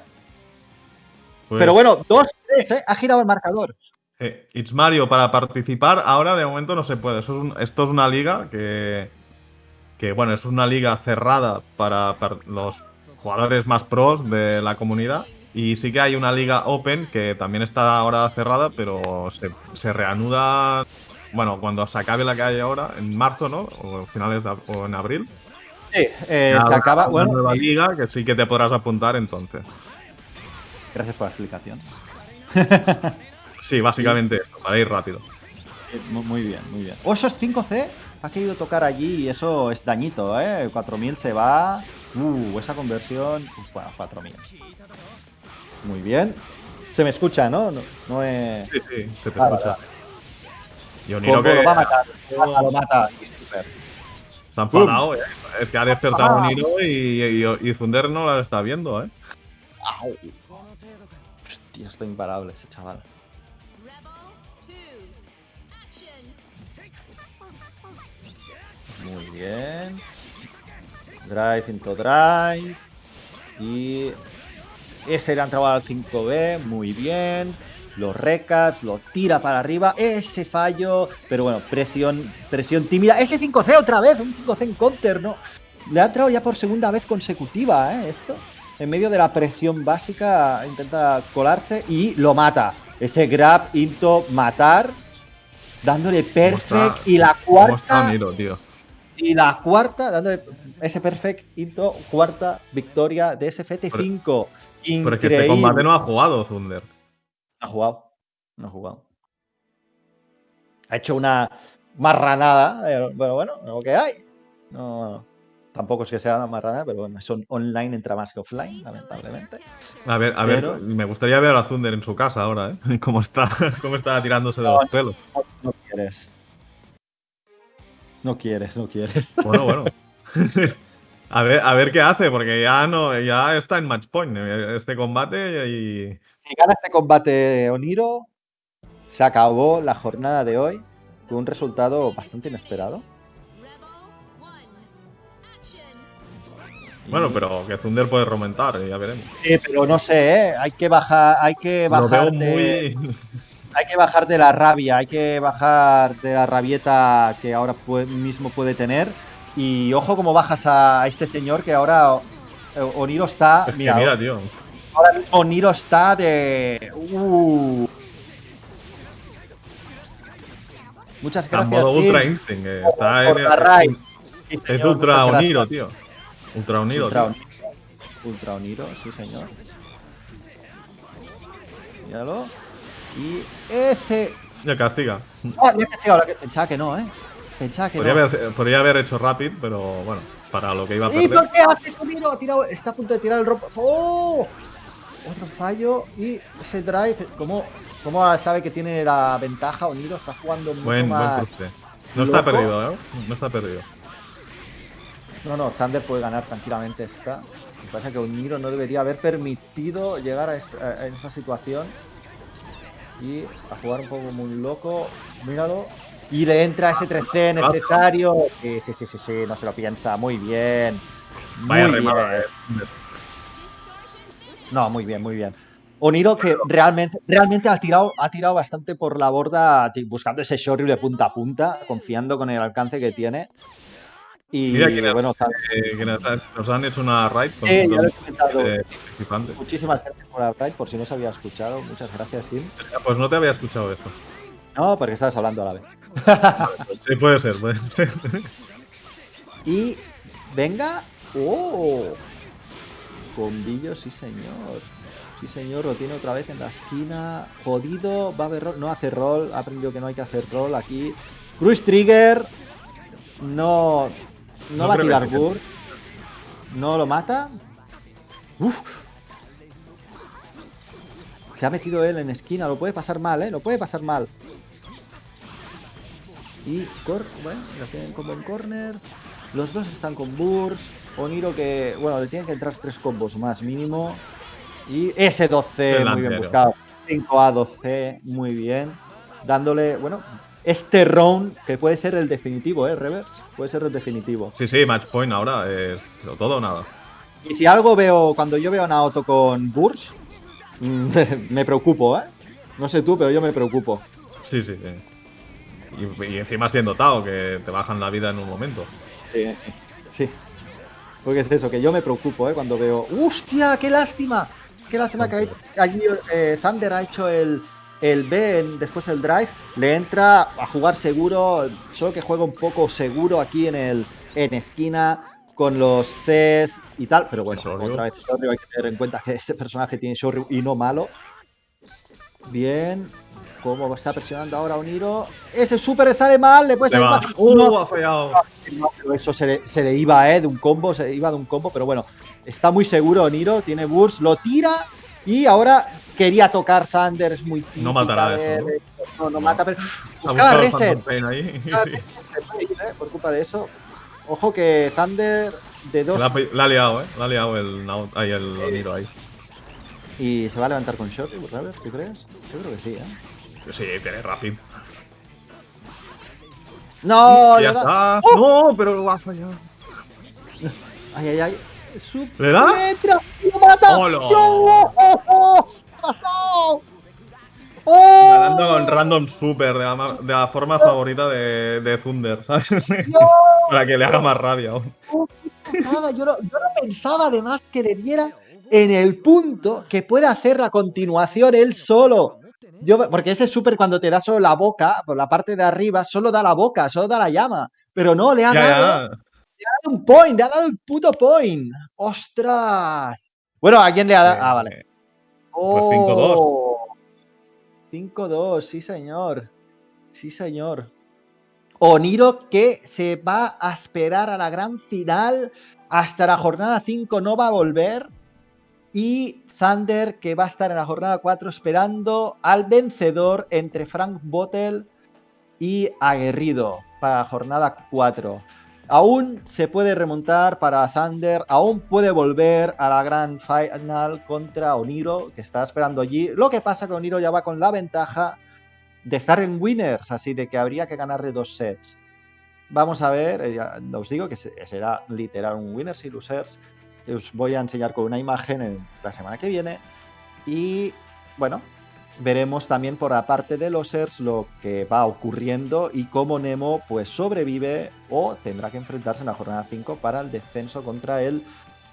[SPEAKER 2] Pues,
[SPEAKER 1] Pero bueno, 2-3, ¿eh? Ha girado el marcador.
[SPEAKER 2] eh, It's Mario para participar ahora de momento no se puede. Eso es un- esto es una liga que, que, bueno, es una liga cerrada para, para los jugadores más pros de la comunidad. Y sí que hay una liga open que también está ahora cerrada, pero se, se reanuda, bueno, cuando se acabe la que hay ahora, en marzo, ¿no? O finales de, o en abril.
[SPEAKER 1] Sí, eh, se acaba.
[SPEAKER 2] una
[SPEAKER 1] Bueno,
[SPEAKER 2] nueva liga que sí que te podrás apuntar entonces.
[SPEAKER 1] gracias por la explicación.
[SPEAKER 2] Sí, básicamente eso, para ir rápido.
[SPEAKER 1] Mu- Muy bien, muy bien. Oh, eso es 5C. Ha querido tocar allí y eso es dañito, ¿eh? 4000 se va. Uh, esa conversión. Bueno, 4000. Muy bien. Se me escucha, ¿no? No, no he.
[SPEAKER 2] Sí, sí, se te
[SPEAKER 1] Ah,
[SPEAKER 2] escucha.
[SPEAKER 1] vale.
[SPEAKER 2] Oniro
[SPEAKER 1] Combo,
[SPEAKER 2] que
[SPEAKER 1] lo va a matar. Lo mata, lo mata. Y super.
[SPEAKER 2] se ha enfadado, ¿eh? Es que ha despertado Oniro y, y, y Thunder no la está viendo, ¿eh?
[SPEAKER 1] Au. Hostia, está imparable ese chaval.
[SPEAKER 3] Rebel 2. Action.
[SPEAKER 1] Muy bien. Drive into drive. Y ese le ha entrado al 5B. Muy bien. Lo recas, lo tira para arriba. Ese fallo. Pero bueno, presión, presión tímida. Ese 5C otra vez. Un 5C en counter, ¿no? Le ha entrado ya por segunda vez consecutiva, ¿eh? Esto. En medio de la presión básica intenta colarse y lo mata. Ese grab into matar. Dándole perfect.
[SPEAKER 2] está-
[SPEAKER 1] y la
[SPEAKER 2] ¿Cómo está
[SPEAKER 1] cuarta.
[SPEAKER 2] Tío?
[SPEAKER 1] Y la cuarta, dándole ese perfect into cuarta victoria de SFT5.
[SPEAKER 2] Pero es que
[SPEAKER 1] Increíble.
[SPEAKER 2] este combate no ha jugado Thunder.
[SPEAKER 1] No ha jugado. No ha jugado. Ha hecho una marranada. eh, Bueno, bueno, lo que hay. No, tampoco es que sea una marranada, pero bueno, son online entra más que offline, lamentablemente.
[SPEAKER 2] A ver, a
[SPEAKER 1] Pero-
[SPEAKER 2] ver, me gustaría ver a Thunder en su casa ahora, ¿eh? Cómo está, cómo está tirándose de los pelos.
[SPEAKER 1] No, no quieres. No quieres, no quieres.
[SPEAKER 2] Bueno, bueno. A ver, a ver qué hace, porque ya no, ya está en match point eh, este combate y.
[SPEAKER 1] Si gana este combate Oniro, se acabó la jornada de hoy con un resultado bastante inesperado.
[SPEAKER 2] Bueno, pero que Thunder puede remontar, ya veremos.
[SPEAKER 1] Sí, pero no sé, ¿eh? hay que bajar, hay que bajar de,
[SPEAKER 2] muy.
[SPEAKER 1] hay que bajar de la rabia, hay que bajar de la rabieta que ahora mismo puede tener. Y ojo cómo bajas a este señor que ahora eh, Oniro está.
[SPEAKER 2] Es que
[SPEAKER 1] mira,
[SPEAKER 2] mira, tío.
[SPEAKER 1] ahora mismo Oniro está de. Uh. Muchas
[SPEAKER 2] Está
[SPEAKER 1] gracias.
[SPEAKER 2] modo
[SPEAKER 1] Sim,
[SPEAKER 2] Ultra Instinct. Está
[SPEAKER 1] por
[SPEAKER 2] en.
[SPEAKER 1] raid. Sí,
[SPEAKER 2] Es
[SPEAKER 1] señor,
[SPEAKER 2] Ultra
[SPEAKER 1] muchas gracias.
[SPEAKER 2] Oniro, tío. Ultra Oniro.
[SPEAKER 1] Ultra. Oniro. Ultra Oniro, sí señor. Míralo. Y ese.
[SPEAKER 2] Ya castiga.
[SPEAKER 1] Ah, ya que pensaba que no, ¿eh? Pensaba que
[SPEAKER 2] Podría
[SPEAKER 1] no.
[SPEAKER 2] haber, podría haber hecho Rapid, pero bueno, para lo que iba a
[SPEAKER 1] ¿Y
[SPEAKER 2] perder.
[SPEAKER 1] por qué haces tirado, está a punto de tirar el rompo. ¡Oh! Otro fallo y ese drive. ¿Cómo, cómo sabe que tiene la ventaja? Oniro está jugando mucho
[SPEAKER 2] Buen, buen
[SPEAKER 1] más.
[SPEAKER 2] No está perdido, ¿eh? No está perdido.
[SPEAKER 1] No, no, Thunder puede ganar tranquilamente esta. Lo que pasa es que Oniro no debería haber permitido llegar a, esta- a- a esa situación. Y a jugar un poco muy loco. Míralo. Y le entra ese 3C necesario. Sí, sí, sí, sí, sí, no se lo piensa. Muy bien. Muy
[SPEAKER 2] Vaya
[SPEAKER 1] bien.
[SPEAKER 2] remada, eh.
[SPEAKER 1] No, muy bien, muy bien. Oniro que realmente, realmente ha tirado, ha tirado bastante por la borda, buscando ese Shoryu de punta a punta, confiando con el alcance que tiene. Y
[SPEAKER 2] Mira quién es.
[SPEAKER 1] bueno,
[SPEAKER 2] Eh, que nos han- hecho una raid con
[SPEAKER 1] Sí,
[SPEAKER 2] un
[SPEAKER 1] ya lo he
[SPEAKER 2] montón
[SPEAKER 1] comentado.
[SPEAKER 2] de participantes.
[SPEAKER 1] Muchísimas gracias por la raid, por si no se había escuchado. Muchas gracias, Sim.
[SPEAKER 2] Pues no te había escuchado eso.
[SPEAKER 1] No, porque estabas hablando a la vez.
[SPEAKER 2] Sí, puede ser, puede ser.
[SPEAKER 1] Y venga. ¡Oh! Combillo, sí señor. Sí señor, lo tiene otra vez en la esquina. Jodido, va a haber rol. No hace rol, ha aprendido que no hay que hacer rol aquí. Cruise Trigger. No. No,
[SPEAKER 2] No
[SPEAKER 1] va a tirar Burst. No lo mata. Uf. Se ha metido él en esquina, lo puede pasar mal, ¿eh? Lo puede pasar mal. Y cor bueno, tienen como en corner. Los dos están con Burst. Oniro que, bueno, le tienen que entrar tres combos más mínimo. Y ese 12, muy bien buscado. 5A, 12, muy bien. Dándole, bueno, este round que puede ser el definitivo, ¿eh, Reverse? Puede ser el definitivo.
[SPEAKER 2] Sí, sí, match point ahora es lo todo o nada.
[SPEAKER 1] Y si algo veo, cuando yo veo a Naoto con Burst, me preocupo, ¿eh? No sé tú, pero yo me preocupo.
[SPEAKER 2] Sí, sí, sí. Y, y encima siendo Tao, que te bajan la vida en un momento.
[SPEAKER 1] Sí, sí. Porque es eso, que yo me preocupo, ¿eh? Cuando veo. ¡Hostia! ¡Qué lástima! ¡Qué lástima que allí eh, Thunder ha hecho el, el B, en- después el drive. Le entra a jugar seguro. Solo que juega un poco seguro aquí en el en esquina. Con los Cs y tal. Pero bueno, otra vez Shoryu, hay que tener en cuenta que este personaje tiene Shoryu y no malo. Bien. ¿Cómo está presionando ahora Oniro? Ese super le sale mal, le puede salir mal.
[SPEAKER 2] ¡Uh! Ha fallado.
[SPEAKER 1] eso se le, se le iba, ¿eh? De un combo, se le iba de un combo, pero bueno, está muy seguro Niro, tiene burst, lo tira y ahora quería tocar Thunder, es muy típica
[SPEAKER 2] No matará
[SPEAKER 1] de-
[SPEAKER 2] eso, ¿no?
[SPEAKER 1] de- no, no
[SPEAKER 2] No.
[SPEAKER 1] mata, pero buscaba reset.
[SPEAKER 2] Ahí.
[SPEAKER 1] buscaba ¿eh? Por culpa de eso. Ojo que Thunder de dos
[SPEAKER 2] La, ha pi- la ha liado, eh. La ha liado el, ahí, el Oniro ahí.
[SPEAKER 1] y se va a levantar con Robert, ¿tú crees? Yo creo que sí, ¿eh?
[SPEAKER 2] Sí, tiene Rapid.
[SPEAKER 1] No,
[SPEAKER 2] ya
[SPEAKER 1] le
[SPEAKER 2] está. No, pero lo ha fallado.
[SPEAKER 1] Ay, ay, ay. Su
[SPEAKER 2] ¿Le da?
[SPEAKER 1] letra, lo mata. ¡No! ¡Oh, oh! ¿Qué ha pasado? ¡Oh!
[SPEAKER 2] Ganando con Random Super de la, ma- de la forma favorita de, de Thunder, ¿sabes? Para que le haga más rabia.
[SPEAKER 1] Nada, yo no, yo no pensaba además que le diera en el punto que puede hacer la continuación él solo. Yo, porque ese super cuando te da solo la boca, por la parte de arriba, solo da la boca, solo da la llama. Pero no, le ha
[SPEAKER 2] Ya,
[SPEAKER 1] dado
[SPEAKER 2] ya.
[SPEAKER 1] un point, le ha dado el puto point. ¡Ostras! Bueno, ¿a quién le ha dado? Ah, vale.
[SPEAKER 2] Eh,
[SPEAKER 1] Oh, 5-2, sí señor. Sí señor. Oniro que se va a esperar a la gran final. Hasta la jornada 5 no va a volver. Y Thunder que va a estar en la jornada 4 esperando al vencedor entre Frank Bottle y Aguerrido para la jornada 4. aún se puede remontar para Thunder, aún puede volver a la gran final contra Oniro, que está esperando allí. Lo que pasa que Oniro ya va con la ventaja de estar en winners, así de que habría que ganarle dos sets. Vamos a ver, eh, ya os digo que será literal un winners y losers. Os voy a enseñar con una imagen en la semana que viene. Y bueno, veremos también por aparte de los losers lo que va ocurriendo y cómo Nemo pues sobrevive o tendrá que enfrentarse en la jornada 5 para el descenso contra el,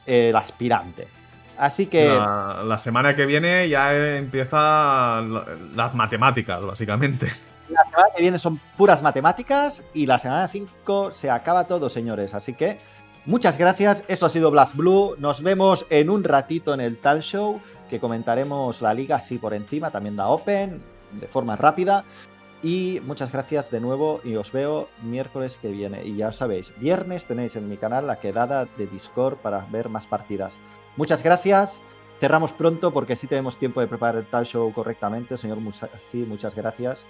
[SPEAKER 1] el aspirante. Así que.
[SPEAKER 2] La, semana que viene ya empiezan las matemáticas, básicamente.
[SPEAKER 1] La semana que viene son puras matemáticas y la semana 5 se acaba todo, señores. Así que muchas gracias. Esto ha sido Black Blue. Nos vemos en un ratito en el Tal Show, que comentaremos la liga así por encima, también la Open, de forma rápida. Y muchas gracias de nuevo y os veo miércoles que viene. Y ya sabéis, viernes tenéis en mi canal la quedada de Discord para ver más partidas. Muchas gracias. Cerramos pronto porque sí tenemos tiempo de preparar el tal show correctamente, señor Sí, muchas gracias.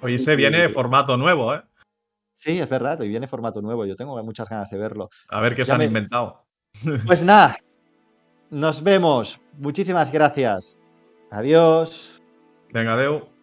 [SPEAKER 2] Hoy se viene formato nuevo, ¿eh?
[SPEAKER 1] Sí, es verdad, hoy viene formato nuevo. Yo tengo muchas ganas de verlo.
[SPEAKER 2] A ver qué se han inventado.
[SPEAKER 1] Pues nada, nos vemos. Muchísimas gracias. Adiós.
[SPEAKER 2] Venga, Deu.